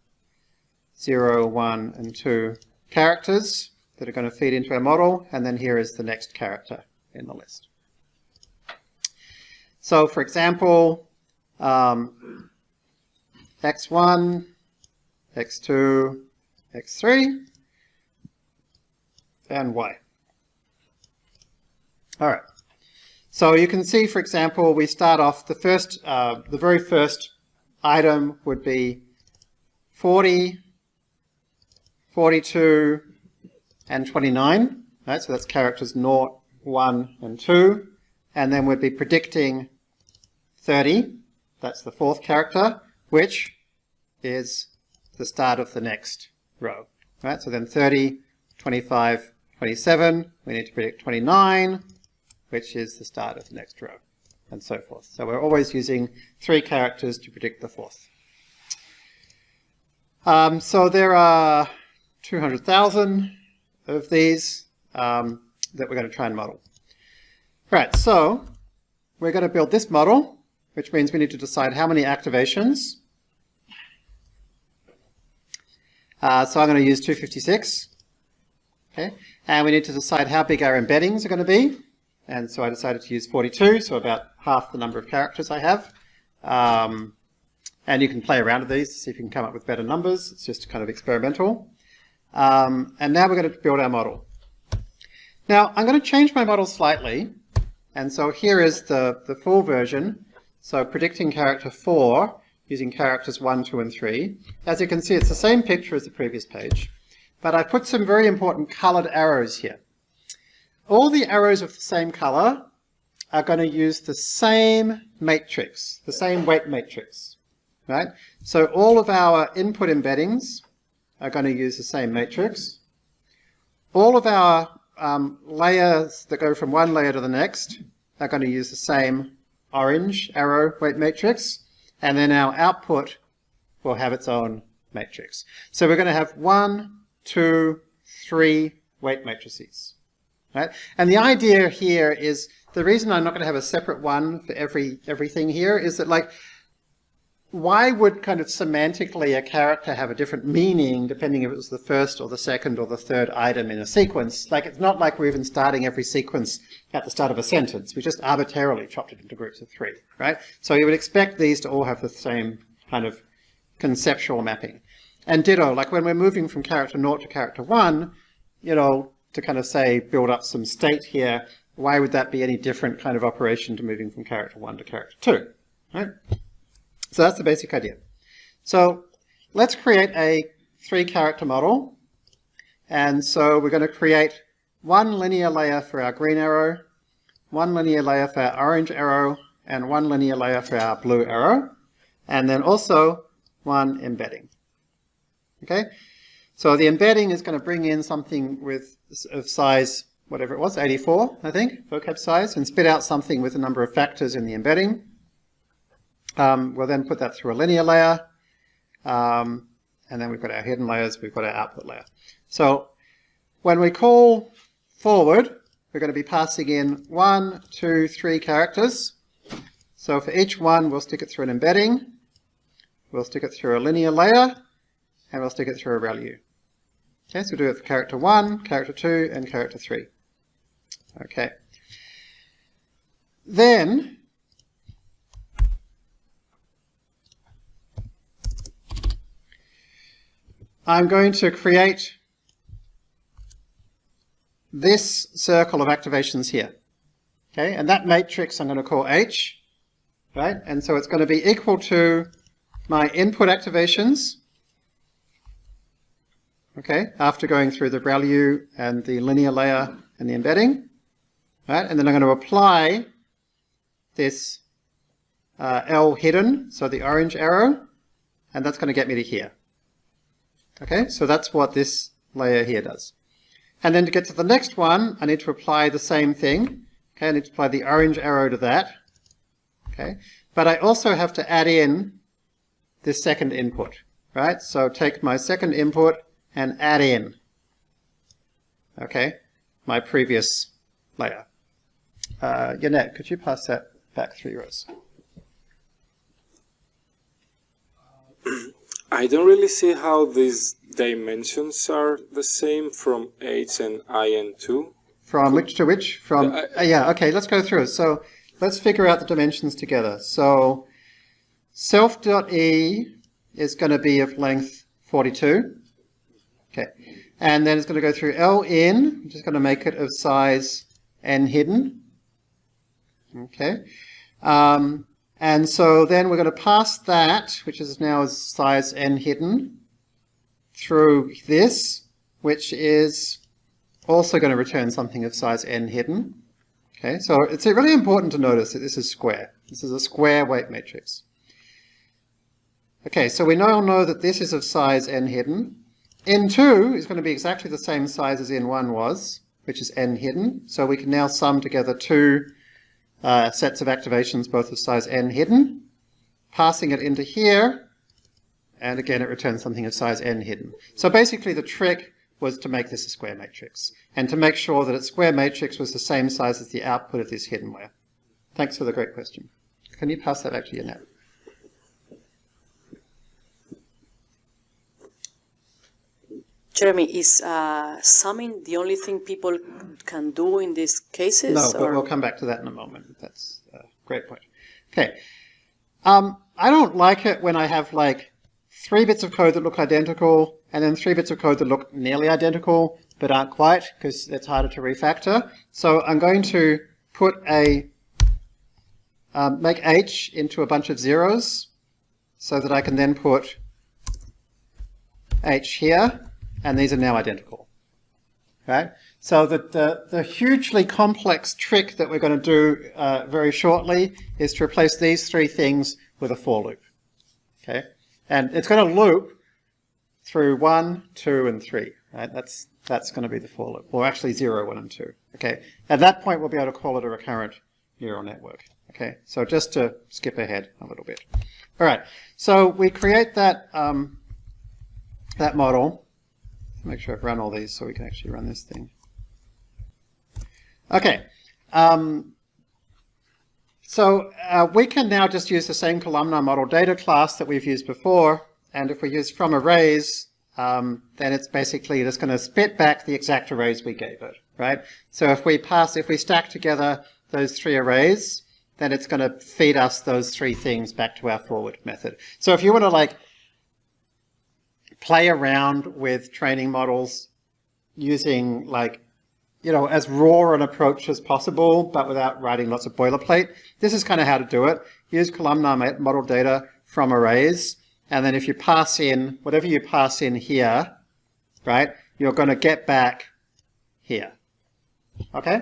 0, 1, and 2 characters that are going to feed into our model, and then here is the next character in the list. So for example, um, x1, x2, x3, and y. All right. So you can see, for example, we start off the first, uh, the very first item would be 40, 42, and 29. Right? So that's characters 0, 1, and 2. And then we'd be predicting 30. That's the fourth character, which is the start of the next row. Right? So then 30, 25, 27. We need to predict 29, which is the start of the next row, and so forth. So we're always using three characters to predict the fourth. Um, so there are 200,000 of these um, that we're going to try and model. Right, so we're going to build this model, which means we need to decide how many activations. Uh, so I'm going to use 256. Okay, and we need to decide how big our embeddings are going to be. And so I decided to use 42, so about half the number of characters I have. Um, and you can play around with these see if you can come up with better numbers. It's just kind of experimental. Um, and now we're going to build our model. Now I'm going to change my model slightly. And so here is the, the full version. So predicting character 4 using characters 1, 2, and 3. As you can see, it's the same picture as the previous page. But I put some very important colored arrows here. All the arrows of the same color are going to use the same matrix, the same weight matrix, right? So all of our input embeddings are going to use the same matrix. All of our um, layers that go from one layer to the next are going to use the same orange arrow weight matrix. And then our output will have its own matrix. So we're going to have one, two, three weight matrices. Right? And the idea here is, the reason I'm not going to have a separate one for every everything here is that like, why would kind of semantically a character have a different meaning depending if it was the first or the second or the third item in a sequence? Like it's not like we're even starting every sequence at the start of a sentence. We just arbitrarily chopped it into groups of three, right? So you would expect these to all have the same kind of conceptual mapping. And ditto, like when we're moving from character 0 to character 1, you know, to kind of say build up some state here, why would that be any different kind of operation to moving from character 1 to character 2? Right? So that's the basic idea. So let's create a three character model. And so we're going to create one linear layer for our green arrow, one linear layer for our orange arrow, and one linear layer for our blue arrow, and then also one embedding. Okay, so the embedding is going to bring in something with of size, whatever it was, 84, I think, vocab size, and spit out something with a number of factors in the embedding. Um, we'll then put that through a linear layer, um, and then we've got our hidden layers, we've got our output layer. So when we call forward, we're going to be passing in one, two, three characters. So for each one, we'll stick it through an embedding, we'll stick it through a linear layer, and we'll stick it through a ReLU. Okay, so we'll do it for character 1, character 2, and character 3. Okay. Then, I'm going to create this circle of activations here. Okay, and that matrix I'm going to call H, right? And so it's going to be equal to my input activations, okay, after going through the ReLU and the linear layer and the embedding, right? And then I'm going to apply this uh, L hidden, so the orange arrow, and that's going to get me to here. Okay, so that's what this layer here does. And then to get to the next one, I need to apply the same thing. Okay, I need to apply the orange arrow to that. Okay, but I also have to add in this second input, right? So take my second input and add in, okay, my previous layer. Uh, Yannet, could you pass that back three rows? [clears throat] I don't really see how these dimensions are the same from H and IN2. From which to which? From, I- uh, yeah, okay, let's go through. So let's figure out the dimensions together. So self.e is going to be of length 42. Okay. And then it's going to go through ln, which is going to make it of size n hidden. Okay. Um, and so then we're going to pass that, which is now size n hidden, through this, which is also going to return something of size n hidden. Okay, so it's really important to notice that this is square. This is a square weight matrix. Okay, so we now know that this is of size n hidden. N2 is going to be exactly the same size as n1 was, which is n hidden. So we can now sum together two uh, sets of activations, both of size n hidden, passing it into here, and again it returns something of size n hidden. So basically the trick was to make this a square matrix, and to make sure that its square matrix was the same size as the output of this hidden layer. Thanks for the great question. Can you pass that back to Yannet? Jeremy, is uh, summing the only thing people can do in these cases? No, but or- we'll come back to that in a moment. That's a great point. Okay. Um, I don't like it when I have like three bits of code that look identical and then three bits of code that look nearly identical but aren't quite because it's harder to refactor. So I'm going to put a, um, make h into a bunch of zeros so that I can then put h here and these are now identical. Right? So the, the, the hugely complex trick that we're going to do uh, very shortly is to replace these three things with a for loop. Okay? And it's going to loop through 1, 2, and 3. Right? That's, that's going to be the for loop. Or actually 0, 1, and 2. Okay? At that point, we'll be able to call it a recurrent neural network. Okay? So just to skip ahead a little bit. All right. So we create that, um, that model. Make sure I've run all these so we can actually run this thing. Okay. Um, so uh, we can now just use the same columnar model data class that we've used before. And if we use from arrays, um, then it's basically just going to spit back the exact arrays we gave it, right? So if we pass, if we stack together those three arrays, then it's going to feed us those three things back to our forward method. So if you want to like play around with training models using like, you know, as raw an approach as possible, but without writing lots of boilerplate. This is kind of how to do it. Use columnar model data from arrays. And then if you pass in, whatever you pass in here, right, you're going to get back here. Okay?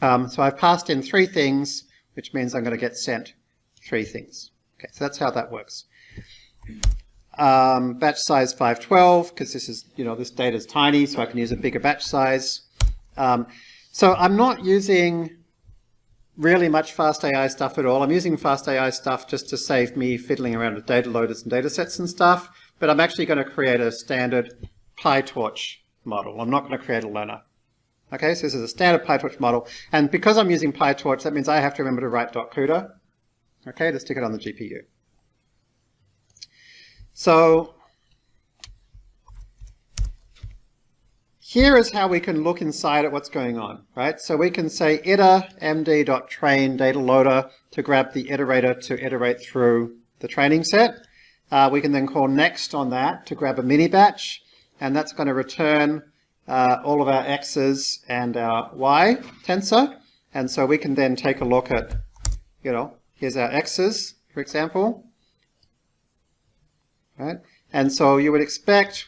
Um, so I've passed in three things, which means I'm going to get sent three things. Okay, so that's how that works. Um, batch size 512, because this is, you know, this data is tiny, so I can use a bigger batch size. Um, so I'm not using really much fast AI stuff at all. I'm using fast AI stuff just to save me fiddling around with data loaders and data sets and stuff, but I'm actually going to create a standard PyTorch model. I'm not going to create a learner. Okay, so this is a standard PyTorch model, and because I'm using PyTorch, that means I have to remember to write .cuda, okay, to stick it on the GPU. So here is how we can look inside at what's going on, right? So we can say iter md.train data loader to grab the iterator to iterate through the training set. Uh, we can then call next on that to grab a mini batch, and that's going to return uh, all of our x's and our y tensor. And so we can then take a look at, you know, here's our x's, for example. Right? And so you would expect,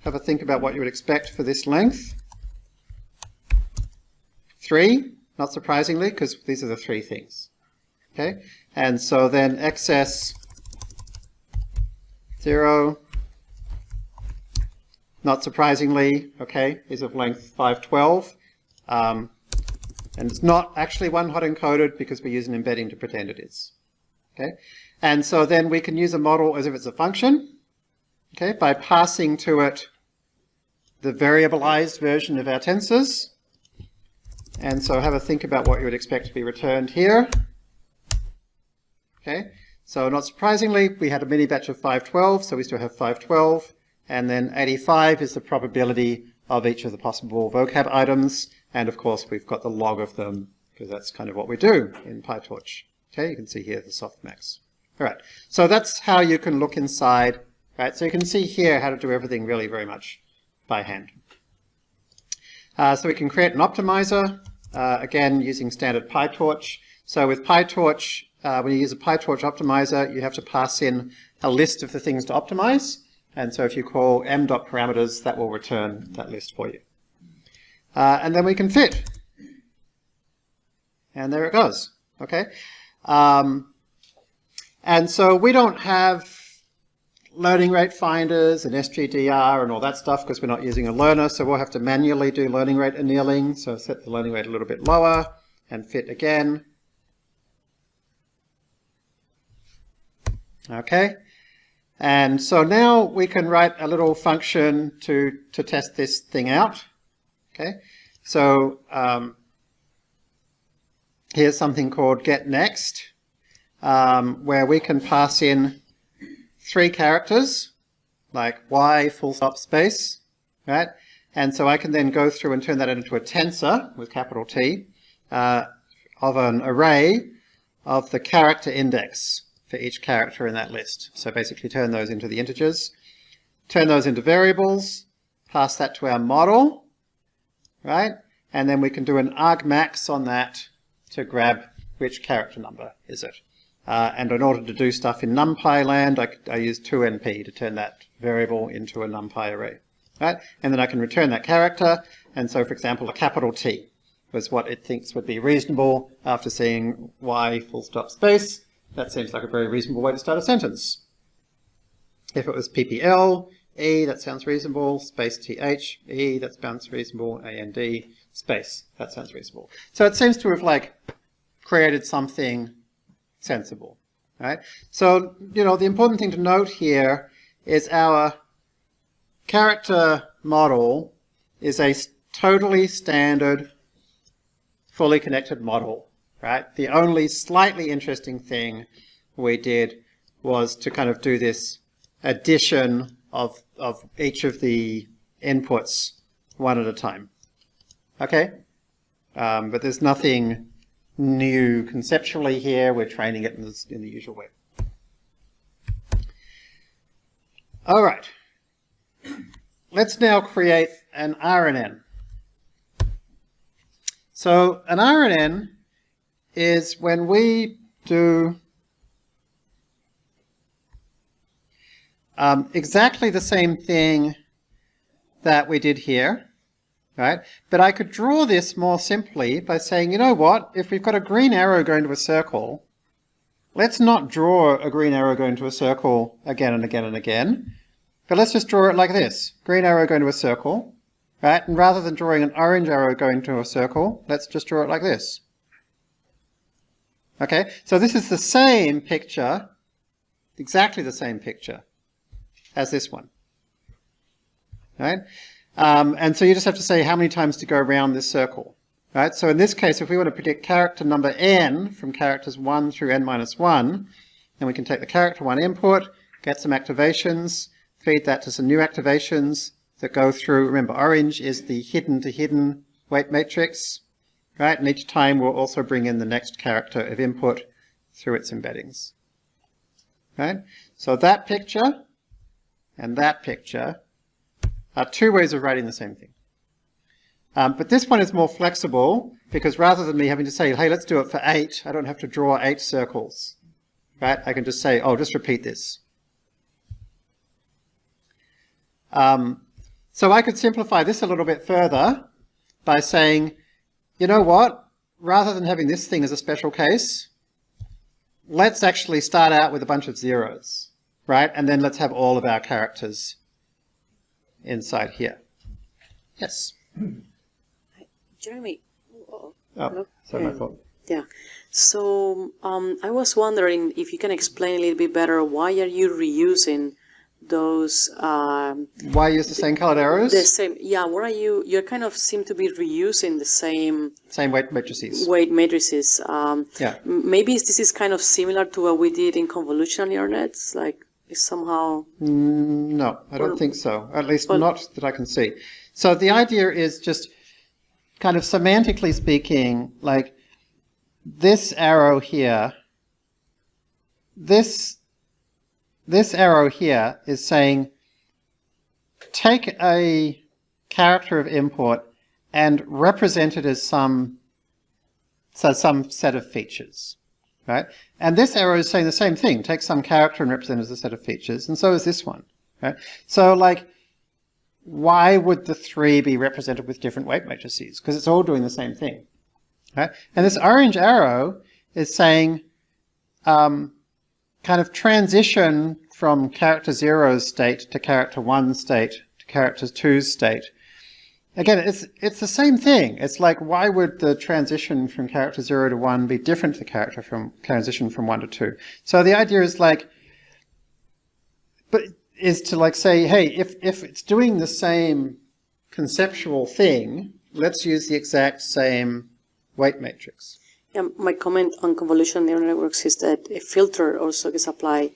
have a think about what you would expect for this length. Three, not surprisingly, because these are the three things. Okay, and so then xs zero, not surprisingly, okay, is of length 512. Um, And it's not actually one hot encoded because we use an embedding to pretend it is. Okay? And so then we can use a model as if it's a function, okay, by passing to it the variabilized version of our tensors. And so have a think about what you would expect to be returned here. Okay, so not surprisingly, we had a mini batch of 512, so we still have 512. And then 85 is the probability of each of the possible vocab items. And of course, we've got the log of them, because that's kind of what we do in PyTorch. Okay, you can see here the softmax. All right, so that's how you can look inside. Right, so you can see here how to do everything really very much by hand. Uh, so we can create an optimizer, uh, again using standard PyTorch. So with PyTorch, uh, when you use a PyTorch optimizer, you have to pass in a list of the things to optimize. And so if you call m.parameters, that will return that list for you. Uh, and then we can fit. And there it goes. Okay. Um, and so we don't have learning rate finders and SGDR and all that stuff because we're not using a learner. So we'll have to manually do learning rate annealing. So set the learning rate a little bit lower and fit again. Okay. And so now we can write a little function to, to test this thing out. Okay. So um, here's something called get next, um, where we can pass in three characters, like y full stop space, right? And so I can then go through and turn that into a tensor with capital T uh, of an array of the character index for each character in that list. So basically turn those into the integers, turn those into variables, pass that to our model, right? And then we can do an argmax on that to grab which character number is it. Uh, and in order to do stuff in NumPy land, I, I use 2NP to turn that variable into a NumPy array. Right? And then I can return that character. And so, for example, a capital T was what it thinks would be reasonable after seeing Y full stop space. That seems like a very reasonable way to start a sentence. If it was PPL, E, that sounds reasonable, space TH, E, that sounds reasonable, AND, space, that sounds reasonable. So it seems to have like created something sensible, right? So, you know, the important thing to note here is our character model is a totally standard, fully connected model, right? The only slightly interesting thing we did was to kind of do this addition of, of each of the inputs one at a time. Okay? Um, but there's nothing new conceptually here. We're training it in, this, in the usual way. All right. Let's now create an RNN. So an RNN is when we do um, exactly the same thing that we did here right? But I could draw this more simply by saying, you know what, if we've got a green arrow going to a circle, let's not draw a green arrow going to a circle again and again and again, but let's just draw it like this. Green arrow going to a circle, right? And rather than drawing an orange arrow going to a circle, let's just draw it like this. Okay, so this is the same picture, exactly the same picture as this one. Right? Um, and so you just have to say how many times to go around this circle. Right? So in this case, if we want to predict character number n from characters 1 through n minus 1, then we can take the character 1 input, get some activations, feed that to some new activations that go through, remember orange is the hidden to hidden weight matrix, right? And each time we'll also bring in the next character of input through its embeddings. Right? So that picture and that picture are two ways of writing the same thing. Um, but this one is more flexible because rather than me having to say, hey, let's do it for eight, I don't have to draw eight circles. Right? I can just say, oh, just repeat this. Um, so I could simplify this a little bit further by saying, you know what? Rather than having this thing as a special case, let's actually start out with a bunch of zeros, right? And then let's have all of our characters inside here. Yes? [clears throat] Jeremy, Oh, sorry, my fault. Yeah. So um, I was wondering if you can explain a little bit better why are you reusing those um, Why use the same colored arrows? the same? Yeah. What are you? You kind of seem to be reusing the same Same weight matrices. weight matrices. Um, Yeah. maybe this is kind of similar to what we did in convolutional neural nets. Like it's somehow. No, I don't think so. At least not that I can see. So the idea is just kind of semantically speaking, like this arrow here, this this arrow here is saying take a character of import and represent it as some so some set of features. Right? And this arrow is saying the same thing. Take some character and represent it as a set of features, and so is this one. Right? So like why would the three be represented with different weight matrices? Because it's all doing the same thing. Right? And this orange arrow is saying um, kind of transition from character zero's state to character one state to character two's state. Again, it's it's the same thing. It's like why would the transition from character zero to one be different to the character from transition from one to two? So the idea is like, but is to like say, hey, if if it's doing the same conceptual thing, let's use the exact same weight matrix. Yeah, my comment on convolutional neural networks is that a filter also gets applied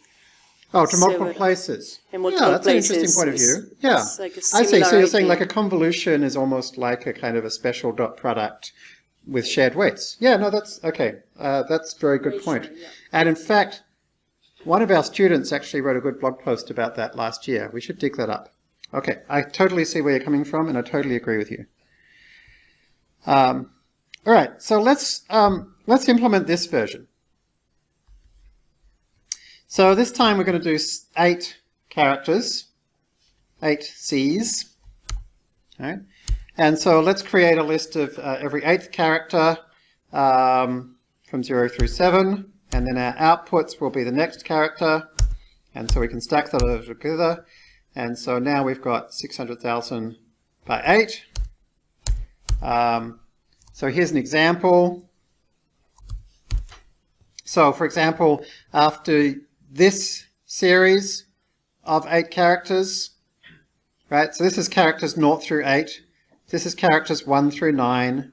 Oh, to multiple places. in multiple yeah, that's places. an interesting point of view. Yeah, like I see. So you're saying like a convolution is almost like a kind of a special dot product with shared weights. Yeah, no, that's okay. Uh, that's a very good point. And in fact, one of our students actually wrote a good blog post about that last year. We should dig that up. Okay, I totally see where you're coming from, and I totally agree with you. Um, all right, so let's um, let's implement this version. So this time we're going to do eight characters, eight C's. Right. And so let's create a list of uh, every eighth character um, from 0 through 7. And then our outputs will be the next character. And so we can stack that together. And so now we've got 600,000 by 8. Um, so here's an example. So for example, after this series of eight characters, right? So this is characters 0 through 8. This is characters 1 through 9.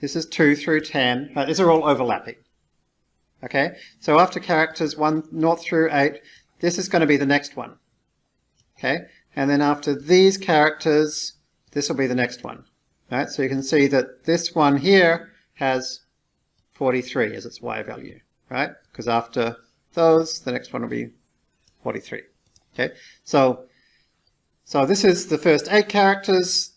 This is 2 through 10. Right, these are all overlapping. Okay, so after characters 1 0 through 8, this is going to be the next one. Okay, and then after these characters, this will be the next one. Right, so you can see that this one here has 43 as its y value, right? Because after those, the next one will be 43. Okay, so so this is the first eight characters.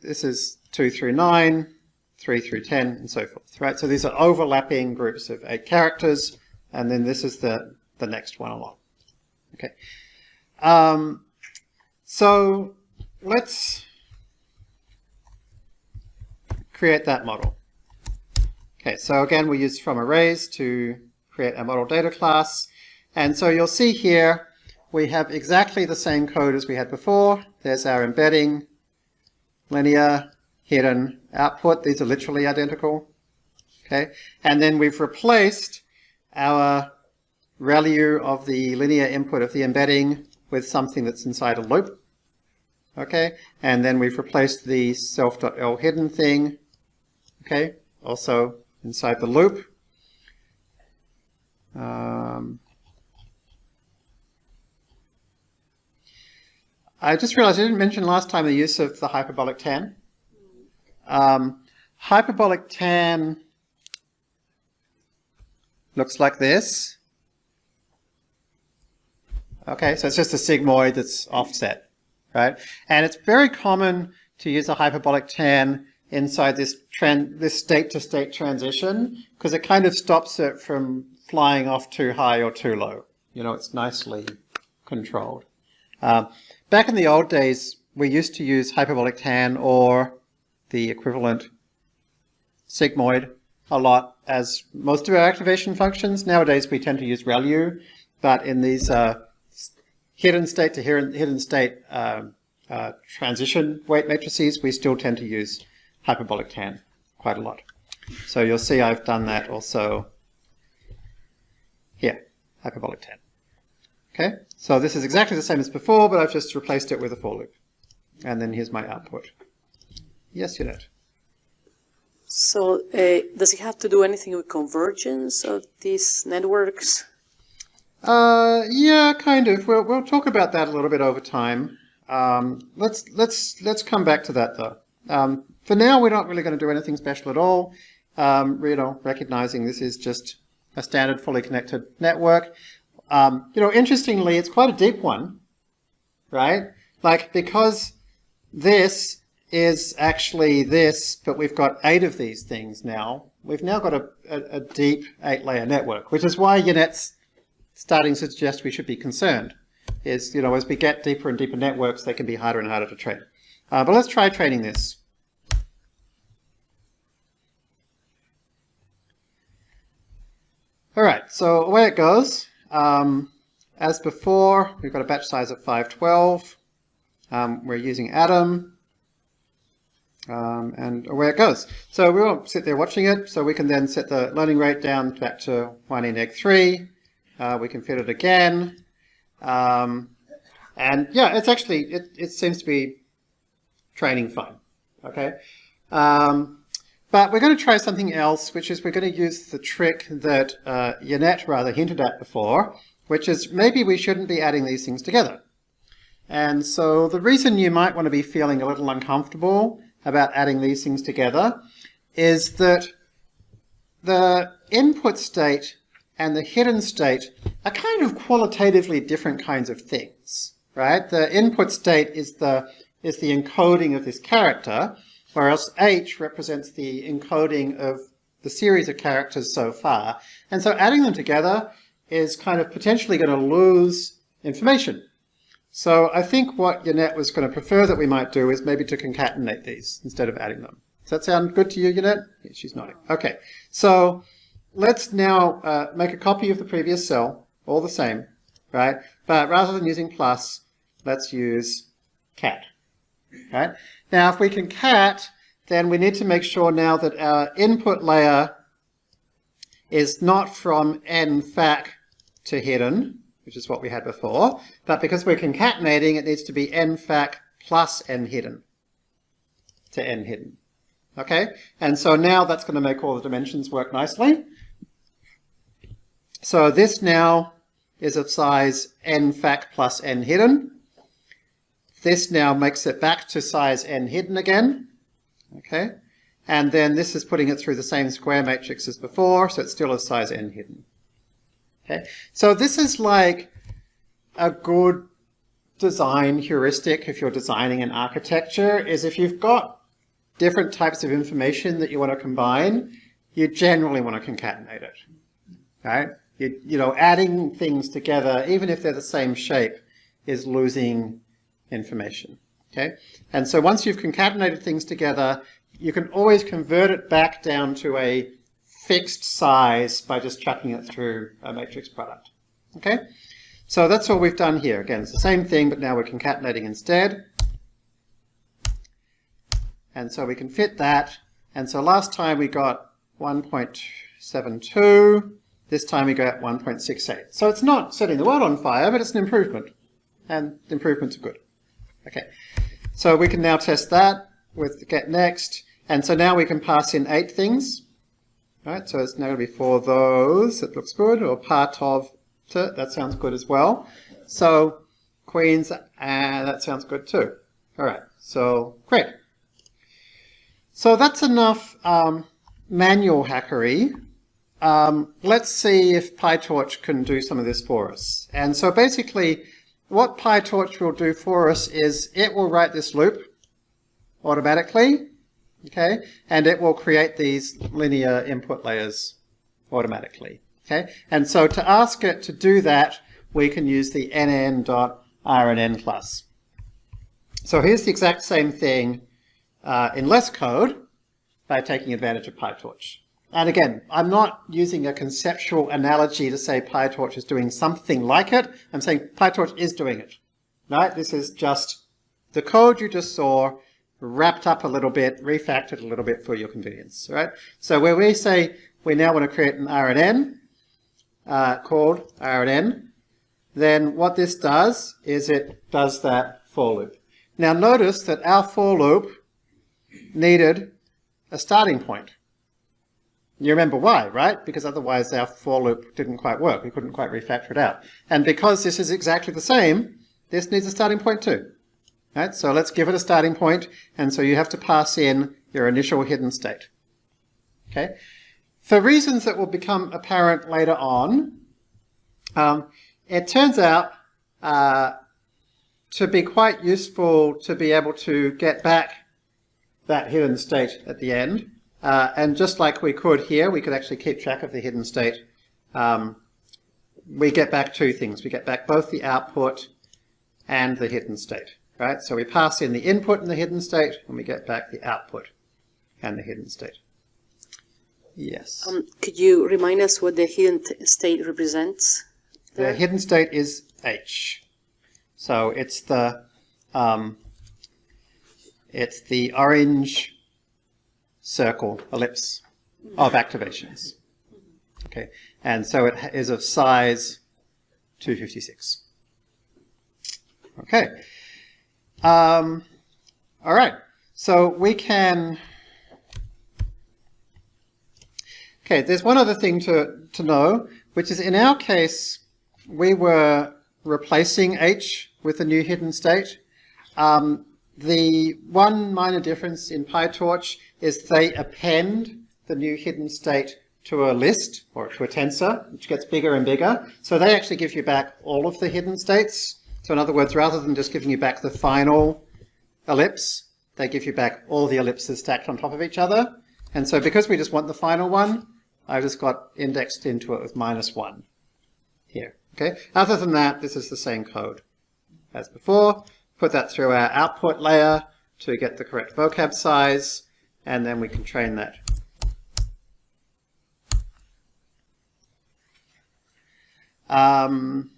This is 2 through 9, 3 through 10, and so forth, right? So these are overlapping groups of eight characters, and then this is the, the next one along. Okay. Um, so let's create that model. Okay, so again, we use from arrays to create a model data class. And so you'll see here, we have exactly the same code as we had before. There's our embedding, linear, hidden, output. These are literally identical. Okay, and then we've replaced our value of the linear input of the embedding with something that's inside a loop. Okay, and then we've replaced the self.l hidden thing, okay, also inside the loop. Um, I just realized I didn't mention last time the use of the hyperbolic tan. Um, hyperbolic tan looks like this. Okay, so it's just a sigmoid that's offset, right? And it's very common to use a hyperbolic tan inside this tran this state-to-state transition because it kind of stops it from flying off too high or too low. You know, it's nicely controlled. Um, back in the old days, we used to use hyperbolic tan or the equivalent sigmoid a lot as most of our activation functions. Nowadays, we tend to use ReLU, but in these uh, hidden state to hidden, state um, uh, transition weight matrices, we still tend to use hyperbolic tan quite a lot. So you'll see I've done that also here, hyperbolic tan. Okay, so this is exactly the same as before, but I've just replaced it with a for loop. And then here's my output. Yes, Yannet. So uh, does it have to do anything with convergence of these networks? Uh, yeah, kind of. We'll we'll talk about that a little bit over time. Um, let's let's let's come back to that though. Um, for now, we're not really going to do anything special at all. Um, you know, recognizing this is just a standard fully connected network. Um, you know, interestingly, it's quite a deep one, right? Like because this is actually this, but we've got eight of these things now. We've now got a, a, a deep eight-layer network, which is why Yannet's starting to suggest we should be concerned. Is, you know, as we get deeper and deeper networks, they can be harder and harder to train. Uh, but let's try training this. All right, so away it goes. Um, as before, we've got a batch size of 512. Um, we're using Adam. Um, and away it goes. So we won't sit there watching it, so we can then set the learning rate down back to 1 in egg 3. Uh, we can fit it again. Um, and yeah, it's actually, it, it seems to be training fine. Okay. Um, but we're going to try something else, which is we're going to use the trick that uh, Yannet rather hinted at before, which is maybe we shouldn't be adding these things together. And so the reason you might want to be feeling a little uncomfortable about adding these things together is that the input state and the hidden state are kind of qualitatively different kinds of things, right? The input state is the, is the encoding of this character, whereas H represents the encoding of the series of characters so far. And so adding them together is kind of potentially going to lose information. So I think what Yannet was going to prefer that we might do is maybe to concatenate these instead of adding them. Does that sound good to you, Yannet? Yeah, she's nodding. Okay, so let's now uh, make a copy of the previous cell, all the same, right? But rather than using plus, let's use cat. Now, if we can cat, then we need to make sure now that our input layer is not from nfac to hidden, which is what we had before, but because we're concatenating, it needs to be nfac plus n hidden to n hidden. Okay, and so now that's going to make all the dimensions work nicely. So this now is of size n nfac plus n hidden. This now makes it back to size n hidden again. Okay, and then this is putting it through the same square matrix as before, so it's still a size n hidden. Okay, so this is like a good design heuristic if you're designing an architecture, is if you've got different types of information that you want to combine, you generally want to concatenate it. Right? You, you know, adding things together, even if they're the same shape, is losing information. Okay? And so once you've concatenated things together, you can always convert it back down to a fixed size by just chucking it through a matrix product. Okay? So that's what we've done here. Again, it's the same thing, but now we're concatenating instead. And so we can fit that. And so last time we got 1.72. This time we got 1.68. So it's not setting the world on fire, but it's an improvement. And improvements are good. Okay. So we can now test that with get next. And so now we can pass in eight things. Right, so it's now going to be for those, it looks good, or part of, that sounds good as well. So queens, and that sounds good too. All right, so great. So that's enough um, manual hackery. Um, let's see if PyTorch can do some of this for us. And so basically, what PyTorch will do for us is it will write this loop automatically, okay, and it will create these linear input layers automatically, okay. And so to ask it to do that, we can use the nn.rnn class. So here's the exact same thing uh, in less code by taking advantage of PyTorch. And again, I'm not using a conceptual analogy to say PyTorch is doing something like it. I'm saying PyTorch is doing it. Right? This is just the code you just saw wrapped up a little bit, refactored a little bit for your convenience, right? So where we say we now want to create an RNN uh, called RNN, then what this does is it does that for loop. Now notice that our for loop needed a starting point. You remember why, right? Because otherwise our for loop didn't quite work. We couldn't quite refactor it out. And because this is exactly the same, this needs a starting point too. Right? So let's give it a starting point, and so you have to pass in your initial hidden state. Okay? For reasons that will become apparent later on, um, it turns out uh, to be quite useful to be able to get back that hidden state at the end. Uh, and just like we could here, we could actually keep track of the hidden state. Um, we get back two things. We get back both the output and the hidden state, right? So we pass in the input and the hidden state, and we get back the output and the hidden state. Yes. Um, could you remind us what the hidden state represents? The hidden state is H. So it's the um, it's the orange circle ellipse of activations. Okay, and so it is of size 256. Okay. Um, all right. So we can. Okay, there's one other thing to, to know, which is in our case, we were replacing H with a new hidden state. Um, the one minor difference in PyTorch is they append the new hidden state to a list or to a tensor, which gets bigger and bigger. So they actually give you back all of the hidden states. So in other words, rather than just giving you back the final ellipse, they give you back all the ellipses stacked on top of each other. And so because we just want the final one, I just got indexed into it with minus one here. Okay. Other than that, this is the same code as before. Put that through our output layer to get the correct vocab size, and then we can train that. Um,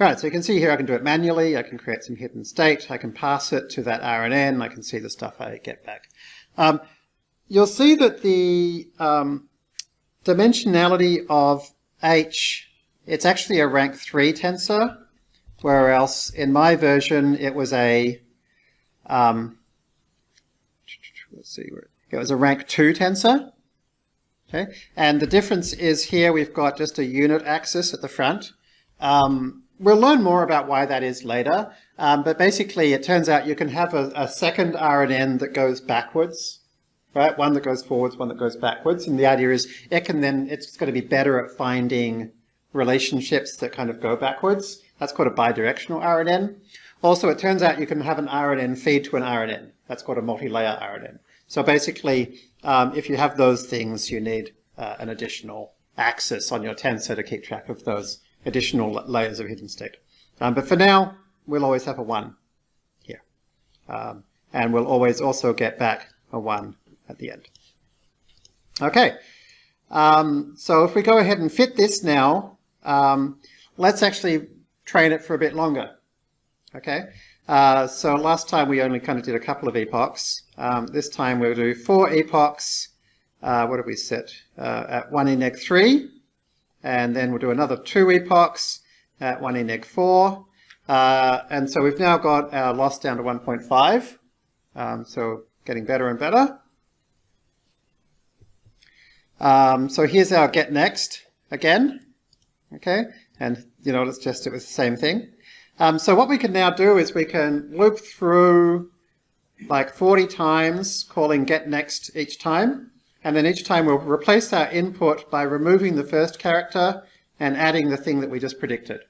Right, so you can see here I can do it manually, I can create some hidden state, I can pass it to that RNN, I can see the stuff I get back. Um, you'll see that the um, dimensionality of H, it's actually a rank 3 tensor, whereas in my version it was a, um, let's see, it was a rank 2 tensor. Okay, and the difference is here we've got just a unit axis at the front. Um, we'll learn more about why that is later, um, but basically it turns out you can have a, a second RNN that goes backwards, right? One that goes forwards, one that goes backwards, and the idea is it can then, it's going to be better at finding relationships that kind of go backwards. That's called a bidirectional RNN. Also, it turns out you can have an RNN feed to an RNN. That's called a multi-layer RNN. So basically, um, if you have those things, you need uh, an additional axis on your tensor to keep track of those additional layers of hidden state. Um, but for now, we'll always have a 1 here. Um, and we'll always also get back a 1 at the end. Okay, um, so if we go ahead and fit this now, um, let's actually train it for a bit longer. Okay, uh, so last time we only kind of did a couple of epochs. Um, this time we'll do four epochs. Uh, what did we set? Uh, at 1 in neg 3 and then we'll do another two epochs at 1 in neg 4. Uh, and so we've now got our loss down to 1.5, um, so getting better and better. Um, so here's our get next again, okay, and you know, let's just it with the same thing. Um, so what we can now do is we can loop through like 40 times calling get next each time. And then each time we'll replace our input by removing the first character and adding the thing that we just predicted.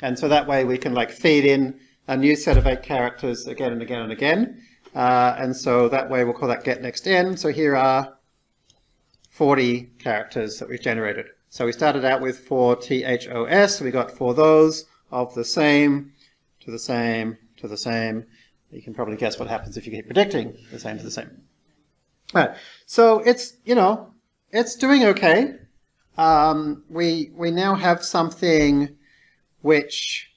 And so that way we can like feed in a new set of eight characters again and again and again. Uh, and so that way we'll call that get next n. So here are 40 characters that we've generated. So we started out with four THOS, we got four those of the same to the same to the same. You can probably guess what happens if you keep predicting the same to the same. All right. So it's, you know, it's doing okay. Um, we, we now have something which,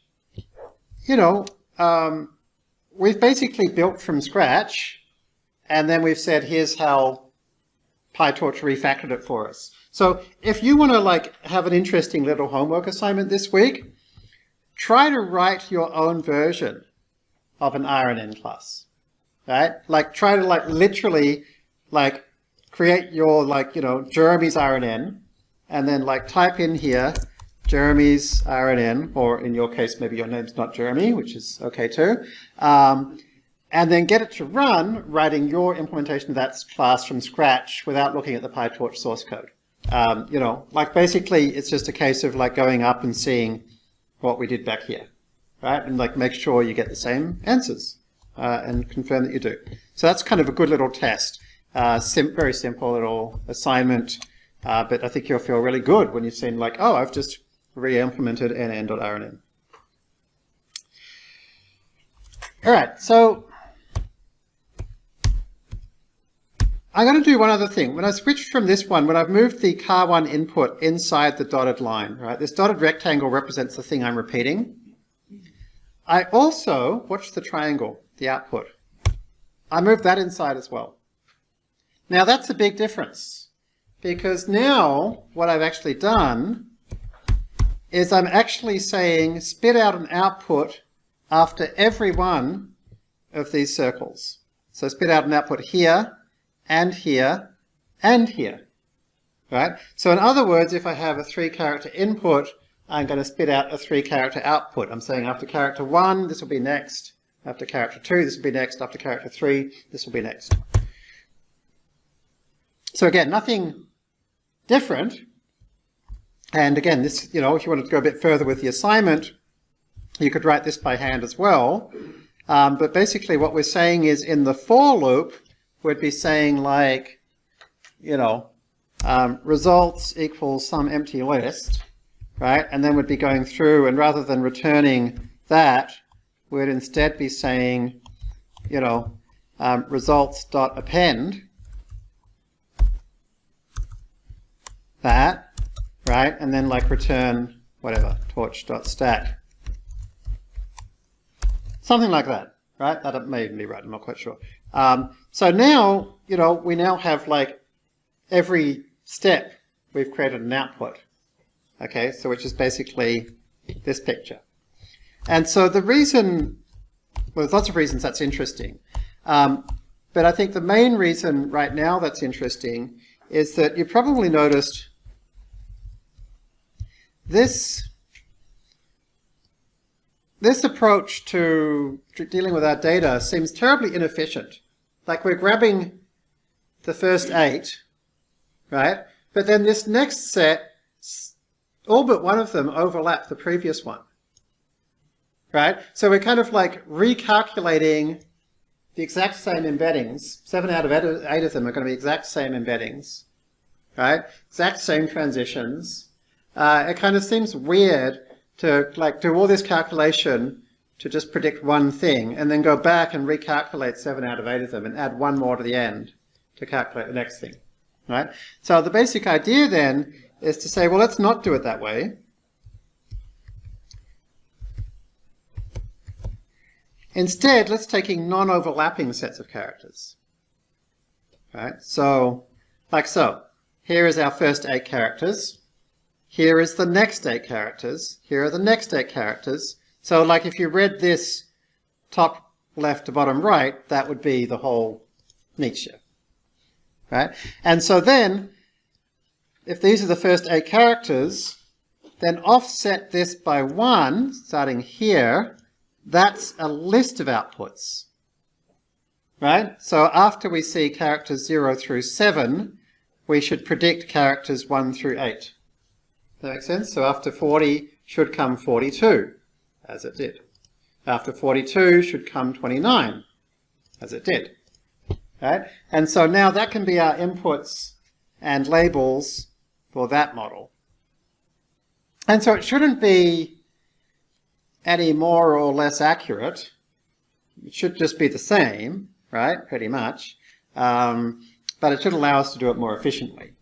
you know, um, we've basically built from scratch, and then we've said, here's how PyTorch refactored it for us. So if you want to like have an interesting little homework assignment this week, try to write your own version of an RNN class, right? Like try to like literally like create your like, you know, Jeremy's RNN and then like type in here Jeremy's RNN, or in your case, maybe your name's not Jeremy, which is okay too. Um, and then get it to run writing your implementation of that class from scratch without looking at the PyTorch source code. Um, you know, like basically it's just a case of like going up and seeing what we did back here, right? And like make sure you get the same answers uh, and confirm that you do. So that's kind of a good little test. Uh, sim very simple little assignment, uh, but I think you'll feel really good when you've seen like, oh, I've just re-implemented nn.rnn. All right, so I'm going to do one other thing. When I switched from this one, when I've moved the car1 input inside the dotted line, right, this dotted rectangle represents the thing I'm repeating. I also, watch the triangle, the output. I moved that inside as well. Now that's a big difference because now what I've actually done is I'm actually saying spit out an output after every one of these circles. So spit out an output here, and here, and here. Right? So in other words, if I have a three character input, I'm going to spit out a three character output. I'm saying after character one, this will be next. After character two, this will be next. After character three, this will be next. So again, nothing different, and again, this, you know, if you wanted to go a bit further with the assignment, you could write this by hand as well. Um, but basically what we're saying is in the for loop, we'd be saying like, you know, um, results equals some empty list, right? And then we'd be going through and rather than returning that, we'd instead be saying, you know, um, results dot append that right? And then like return whatever, torch.stack. Something like that, right? That may be right, I'm not quite sure. Um, so now, you know, we now have like every step we've created an output. Okay, so which is basically this picture. And so the reason, well, there's lots of reasons that's interesting. Um, but I think the main reason right now that's interesting is that you probably noticed this this approach to dealing with our data seems terribly inefficient. Like we're grabbing the first eight, right? But then this next set, all but one of them overlap the previous one, right? So we're kind of like recalculating the exact same embeddings. Seven out of eight of them are going to be exact same embeddings, right? Exact same transitions uh, it kind of seems weird to like do all this calculation to just predict one thing and then go back and recalculate seven out of eight of them and add one more to the end to calculate the next thing, right? So the basic idea then is to say, well, let's not do it that way. Instead, let's taking non-overlapping sets of characters, right? So, like so, here is our first eight characters. Here is the next eight characters. Here are the next eight characters. So like if you read this top left to bottom right, that would be the whole Nietzsche. Right? And so then, if these are the first eight characters, then offset this by one, starting here, that's a list of outputs. Right? So after we see characters 0 through 7, we should predict characters 1 through 8 that makes sense? So after 40 should come 42, as it did. After 42 should come 29, as it did. Right? And so now that can be our inputs and labels for that model. And so it shouldn't be any more or less accurate. It should just be the same, right, pretty much. Um, but it should allow us to do it more efficiently.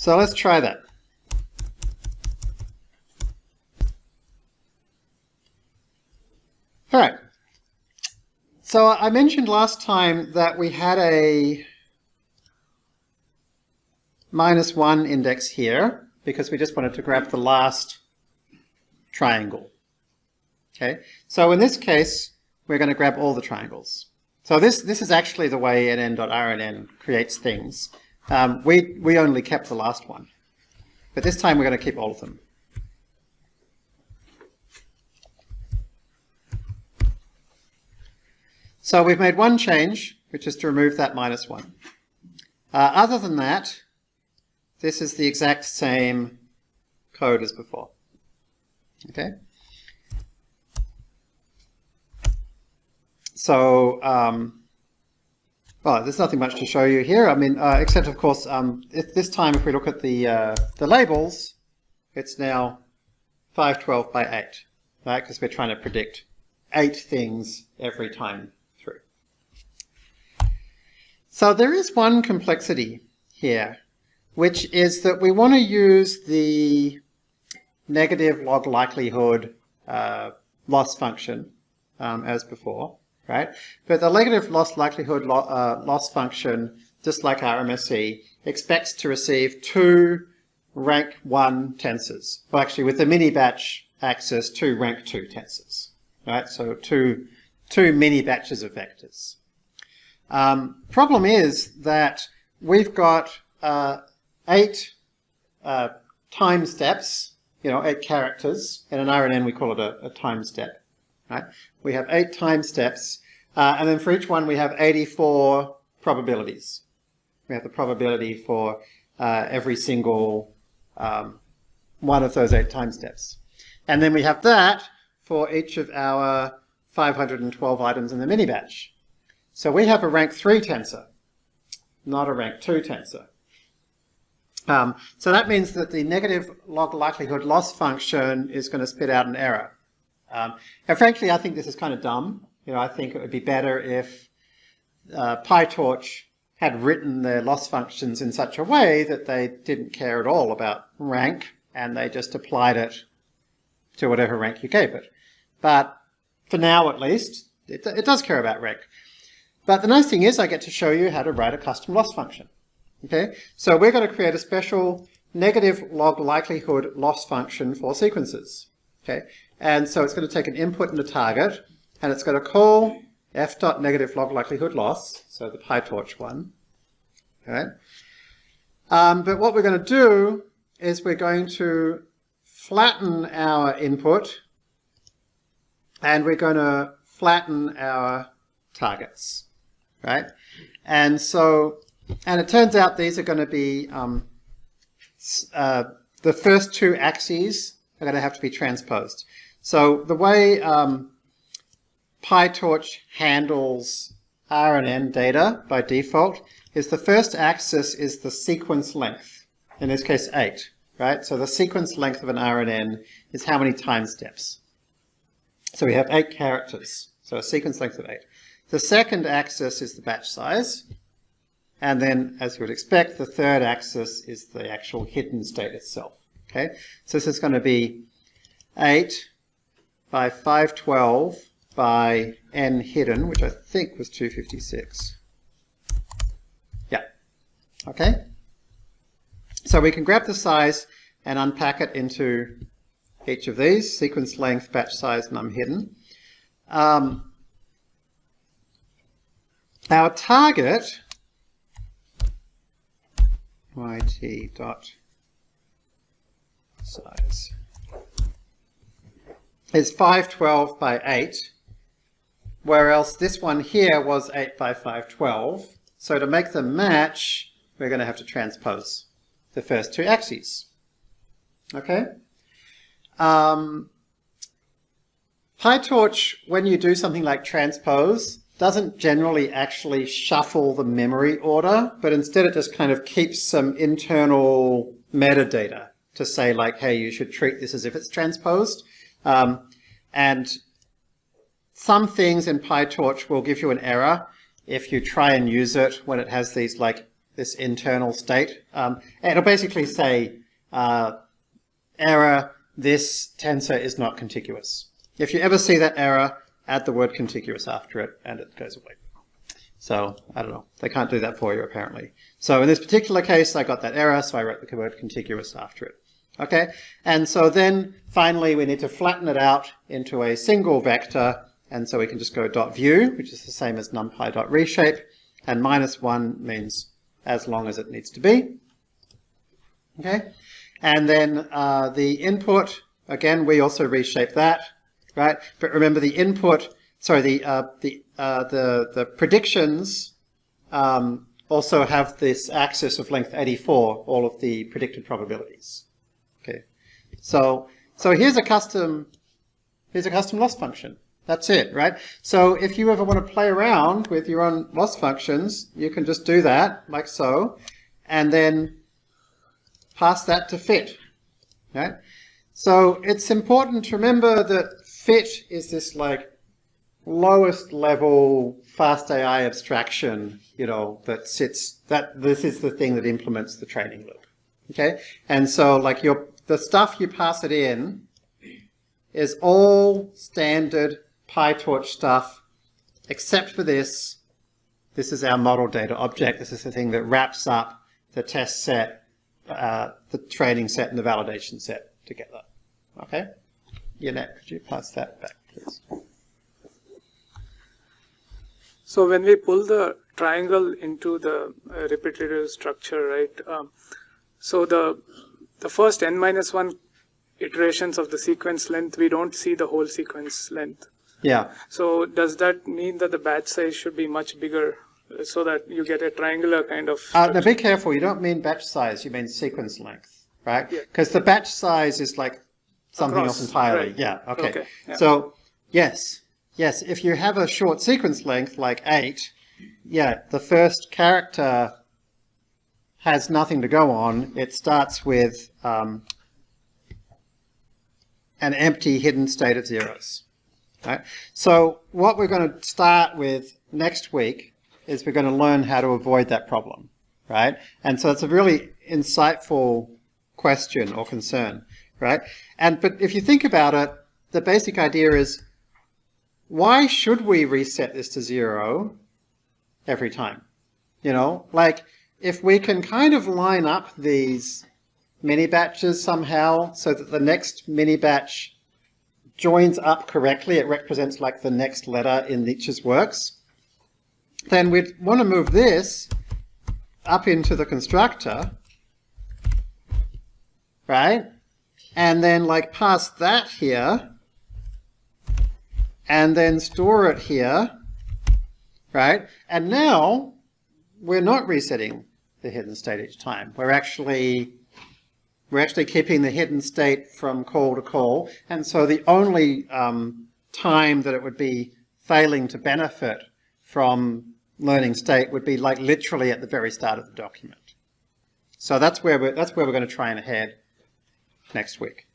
So let's try that. All right. So I mentioned last time that we had a minus one index here because we just wanted to grab the last triangle. Okay, so in this case, we're going to grab all the triangles. So this, this is actually the way nn.rnn creates things. Um, we, we only kept the last one. But this time we're going to keep all of them. So we've made one change, which is to remove that minus one. Uh, other than that, this is the exact same code as before. Okay. So, um, well, there's nothing much to show you here. I mean, uh, except of course, um, if this time if we look at the uh, the labels, it's now 512 by 8, right? Because we're trying to predict eight things every time through. So there is one complexity here, which is that we want to use the negative log likelihood uh, loss function um, as before right? But the negative loss likelihood lo uh, loss function, just like our MSE, expects to receive two rank 1 tensors. Well, actually, with the mini batch axis, two rank 2 tensors, right? So two, two mini batches of vectors. Um, problem is that we've got uh, eight uh, time steps, you know, eight characters. In an RNN, we call it a, a time step. Right? We have eight time steps, uh, and then for each one we have 84 probabilities. We have the probability for uh, every single um, one of those eight time steps. And then we have that for each of our 512 items in the mini batch. So we have a rank 3 tensor, not a rank 2 tensor. Um, so that means that the negative log likelihood loss function is going to spit out an error. Um, and frankly, I think this is kind of dumb. You know, I think it would be better if uh, PyTorch had written their loss functions in such a way that they didn't care at all about rank and they just applied it to whatever rank you gave it. But for now, at least, it, it does care about rank. But the nice thing is I get to show you how to write a custom loss function. Okay, so we're going to create a special negative log likelihood loss function for sequences. Okay, and so it's going to take an input and a target, and it's going to call f dot negative log likelihood loss, so the PyTorch one. Okay. Um, but what we're going to do is we're going to flatten our input, and we're going to flatten our targets, right? And so, and it turns out these are going to be um, uh, the first two axes are going to have to be transposed. So the way um, PyTorch handles RNN data by default is the first axis is the sequence length, in this case 8, right? So the sequence length of an RNN is how many time steps. So we have 8 characters, so a sequence length of 8. The second axis is the batch size, and then, as you would expect, the third axis is the actual hidden state itself. Okay, so this is going to be 8 by 512 by n hidden, which I think was 256. Yeah. Okay? So we can grab the size and unpack it into each of these, sequence length, batch size, num hidden. Um, our target, yt dot size is 512 by 8, whereas this one here was 8 by 512. So to make them match, we're going to have to transpose the first two axes. Okay? Um, PyTorch, when you do something like transpose, doesn't generally actually shuffle the memory order, but instead it just kind of keeps some internal metadata to say like, hey, you should treat this as if it's transposed. Um, and some things in PyTorch will give you an error if you try and use it when it has these like this internal state. Um, it'll basically say uh, error, this tensor is not contiguous. If you ever see that error, add the word contiguous after it, and it goes away. So, I don't know. They can't do that for you, apparently. So in this particular case, I got that error, so I wrote the word contiguous after it. Okay? And so then, finally, we need to flatten it out into a single vector, and so we can just go dot view, which is the same as numpy dot reshape, and minus 1 means as long as it needs to be. Okay? And then uh, the input, again, we also reshape that, right? But remember the input, sorry, the, uh, the, uh, the, the predictions um, also have this axis of length 84, all of the predicted probabilities. So so here's a custom here's a custom loss function. That's it, right? So if you ever want to play around with your own loss functions, you can just do that like so, and then pass that to fit. Right? So it's important to remember that fit is this like lowest level fast AI abstraction, you know, that sits, that this is the thing that implements the training loop. Okay? And so like your, the stuff you pass it in is all standard PyTorch stuff, except for this. This is our model data object. This is the thing that wraps up the test set, uh, the training set and the validation set together. Okay? Yannet, could you pass that back, please? So when we pull the triangle into the uh, repetitive structure, right? Um, so the the first n minus one iterations of the sequence length, we don't see the whole sequence length. Yeah. So does that mean that the batch size should be much bigger uh, so that you get a triangular kind of? Uh, now be careful. You don't mean batch size. You mean sequence length, right? Because Yeah. the batch size is like something Across, else entirely. right. Yeah. Okay. Okay, yeah. So yes, yes. If you have a short sequence length like eight, yeah, the first character has nothing to go on. It starts with um, an empty hidden state of zeros. Right? So what we're going to start with next week is we're going to learn how to avoid that problem, right? And so it's a really insightful question or concern, right? And but if you think about it, the basic idea is why should we reset this to zero every time? You know, like if we can kind of line up these mini batches somehow so that the next mini batch joins up correctly, it represents like the next letter in Nietzsche's works, then we'd want to move this up into the constructor, right? And then like pass that here, and then store it here, right? And now we're not resetting the hidden state each time. We're actually we're actually keeping the hidden state from call to call, and so the only um, time that it would be failing to benefit from learning state would be like literally at the very start of the document. So that's where we're, that's where we're going to try and head next week.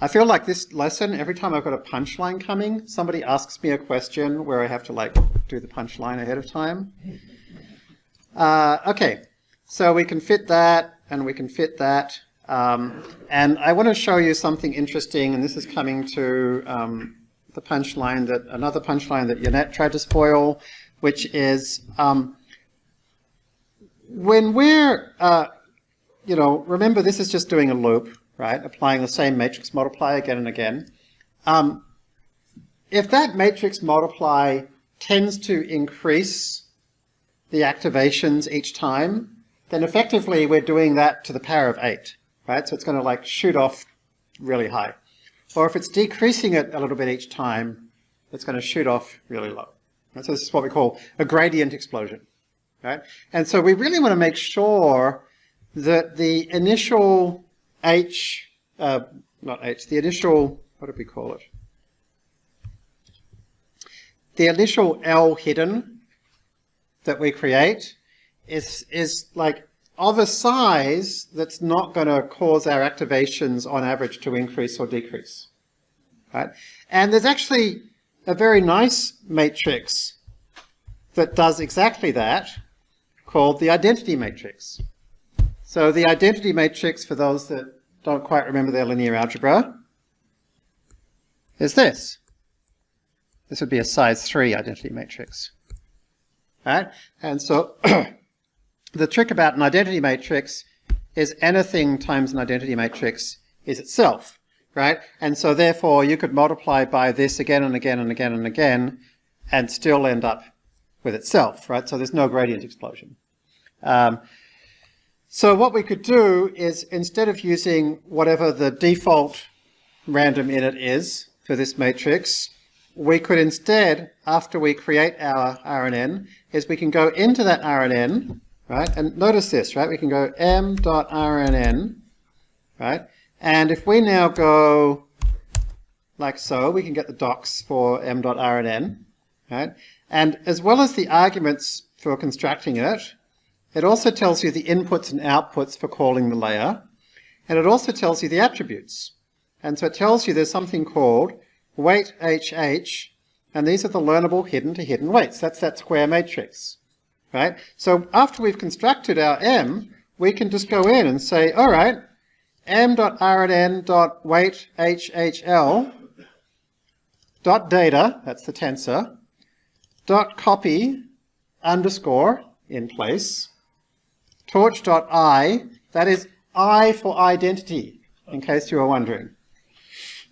I feel like this lesson, every time I've got a punchline coming, somebody asks me a question where I have to like do the punchline ahead of time. Uh, okay, so we can fit that and we can fit that. Um, and I want to show you something interesting, and this is coming to um, the punchline that, another punchline that Yannet tried to spoil, which is um, when we're, uh, you know, remember this is just doing a loop, right? Applying the same matrix multiply again and again. Um, if that matrix multiply tends to increase the activations each time, then effectively we're doing that to the power of 8, right? So it's going to like shoot off really high. Or if it's decreasing it a little bit each time, it's going to shoot off really low. So this is what we call a gradient explosion, right? And so we really want to make sure that the initial H, uh, not H, the initial, what did we call it? The initial L hidden that we create is, is like of a size that's not going to cause our activations on average to increase or decrease. Right? And there's actually a very nice matrix that does exactly that called the identity matrix. So the identity matrix, for those that don't quite remember their linear algebra, is this. This would be a size 3 identity matrix. Right? And so [clears throat] the trick about an identity matrix is anything times an identity matrix is itself, right? And so therefore you could multiply by this again and again and again and again and still end up with itself, right? So there's no gradient explosion. Um, so what we could do is instead of using whatever the default random init is for this matrix, we could instead, after we create our RNN, is we can go into that RNN, right? And notice this, right? We can go m.rnn, right? And if we now go like so, we can get the docs for m.rnn, right? And as well as the arguments for constructing it, it also tells you the inputs and outputs for calling the layer. And it also tells you the attributes. And so it tells you there's something called weight HH, and these are the learnable hidden to hidden weights. That's that square matrix, right? So after we've constructed our M, we can just go in and say, all right, m.rnn.weight HHL dot data, that's the tensor, dot copy underscore in place, torch.eye, that is I for identity, in case you were wondering.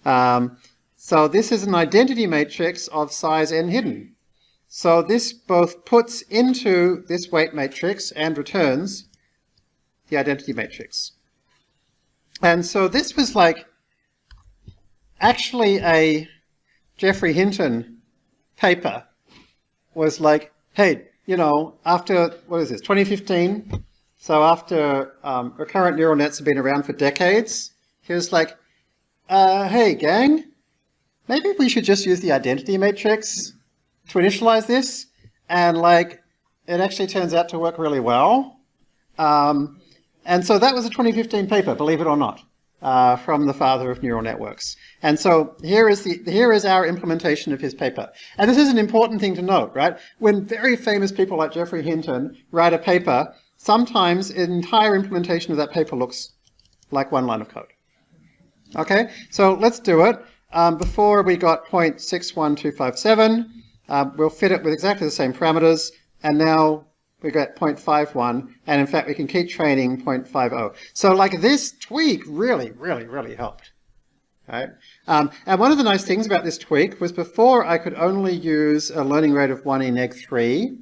Um, so this is an identity matrix of size n hidden. So this both puts into this weight matrix and returns the identity matrix. And so this was like actually a Geoffrey Hinton paper was like, hey, you know, after, what is this, 2015? So after um, recurrent neural nets have been around for decades, he was like, uh, hey gang, maybe we should just use the identity matrix to initialize this. And like, it actually turns out to work really well. Um, and so that was a 2015 paper, believe it or not, uh, from the father of neural networks. And so here is, the, here is our implementation of his paper. And this is an important thing to note, right? When very famous people like Geoffrey Hinton write a paper, sometimes an entire implementation of that paper looks like one line of code. Okay, so let's do it. Um, before we got 0.61257, um, we'll fit it with exactly the same parameters, and now we got 0.51, and in fact we can keep training 0.50. So like this tweak really, really, really helped. Right? Um, and one of the nice things about this tweak was before I could only use a learning rate of 1 e neg 3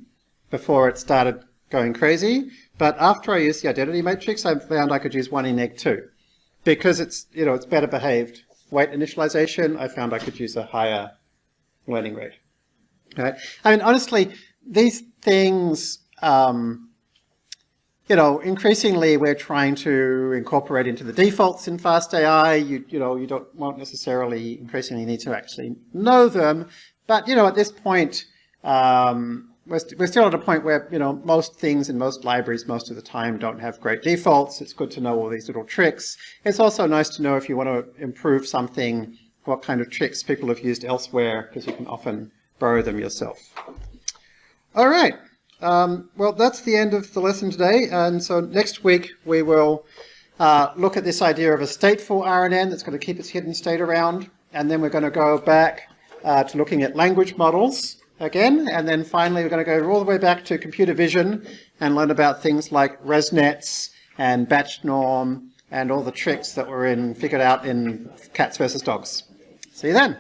before it started going crazy, but after I used the identity matrix I found I could use 1 e neg 2 because it's, you know, it's better behaved weight initialization, I found I could use a higher learning rate. Right? I mean, honestly, these things, um, you know, increasingly we're trying to incorporate into the defaults in FastAI. You, you know, you don't won't necessarily increasingly need to actually know them, but you know, at this point, um, we're, st we're still at a point where, you know, most things in most libraries most of the time don't have great defaults. It's good to know all these little tricks. It's also nice to know if you want to improve something, what kind of tricks people have used elsewhere, because you can often borrow them yourself. All right. Um, well, that's the end of the lesson today. And so next week we will uh, look at this idea of a stateful RNN that's going to keep its hidden state around. And then we're going to go back uh, to looking at language models again, and then finally we're going to go all the way back to computer vision and learn about things like ResNets and batch norm and all the tricks that were in figured out in cats versus dogs. See you then.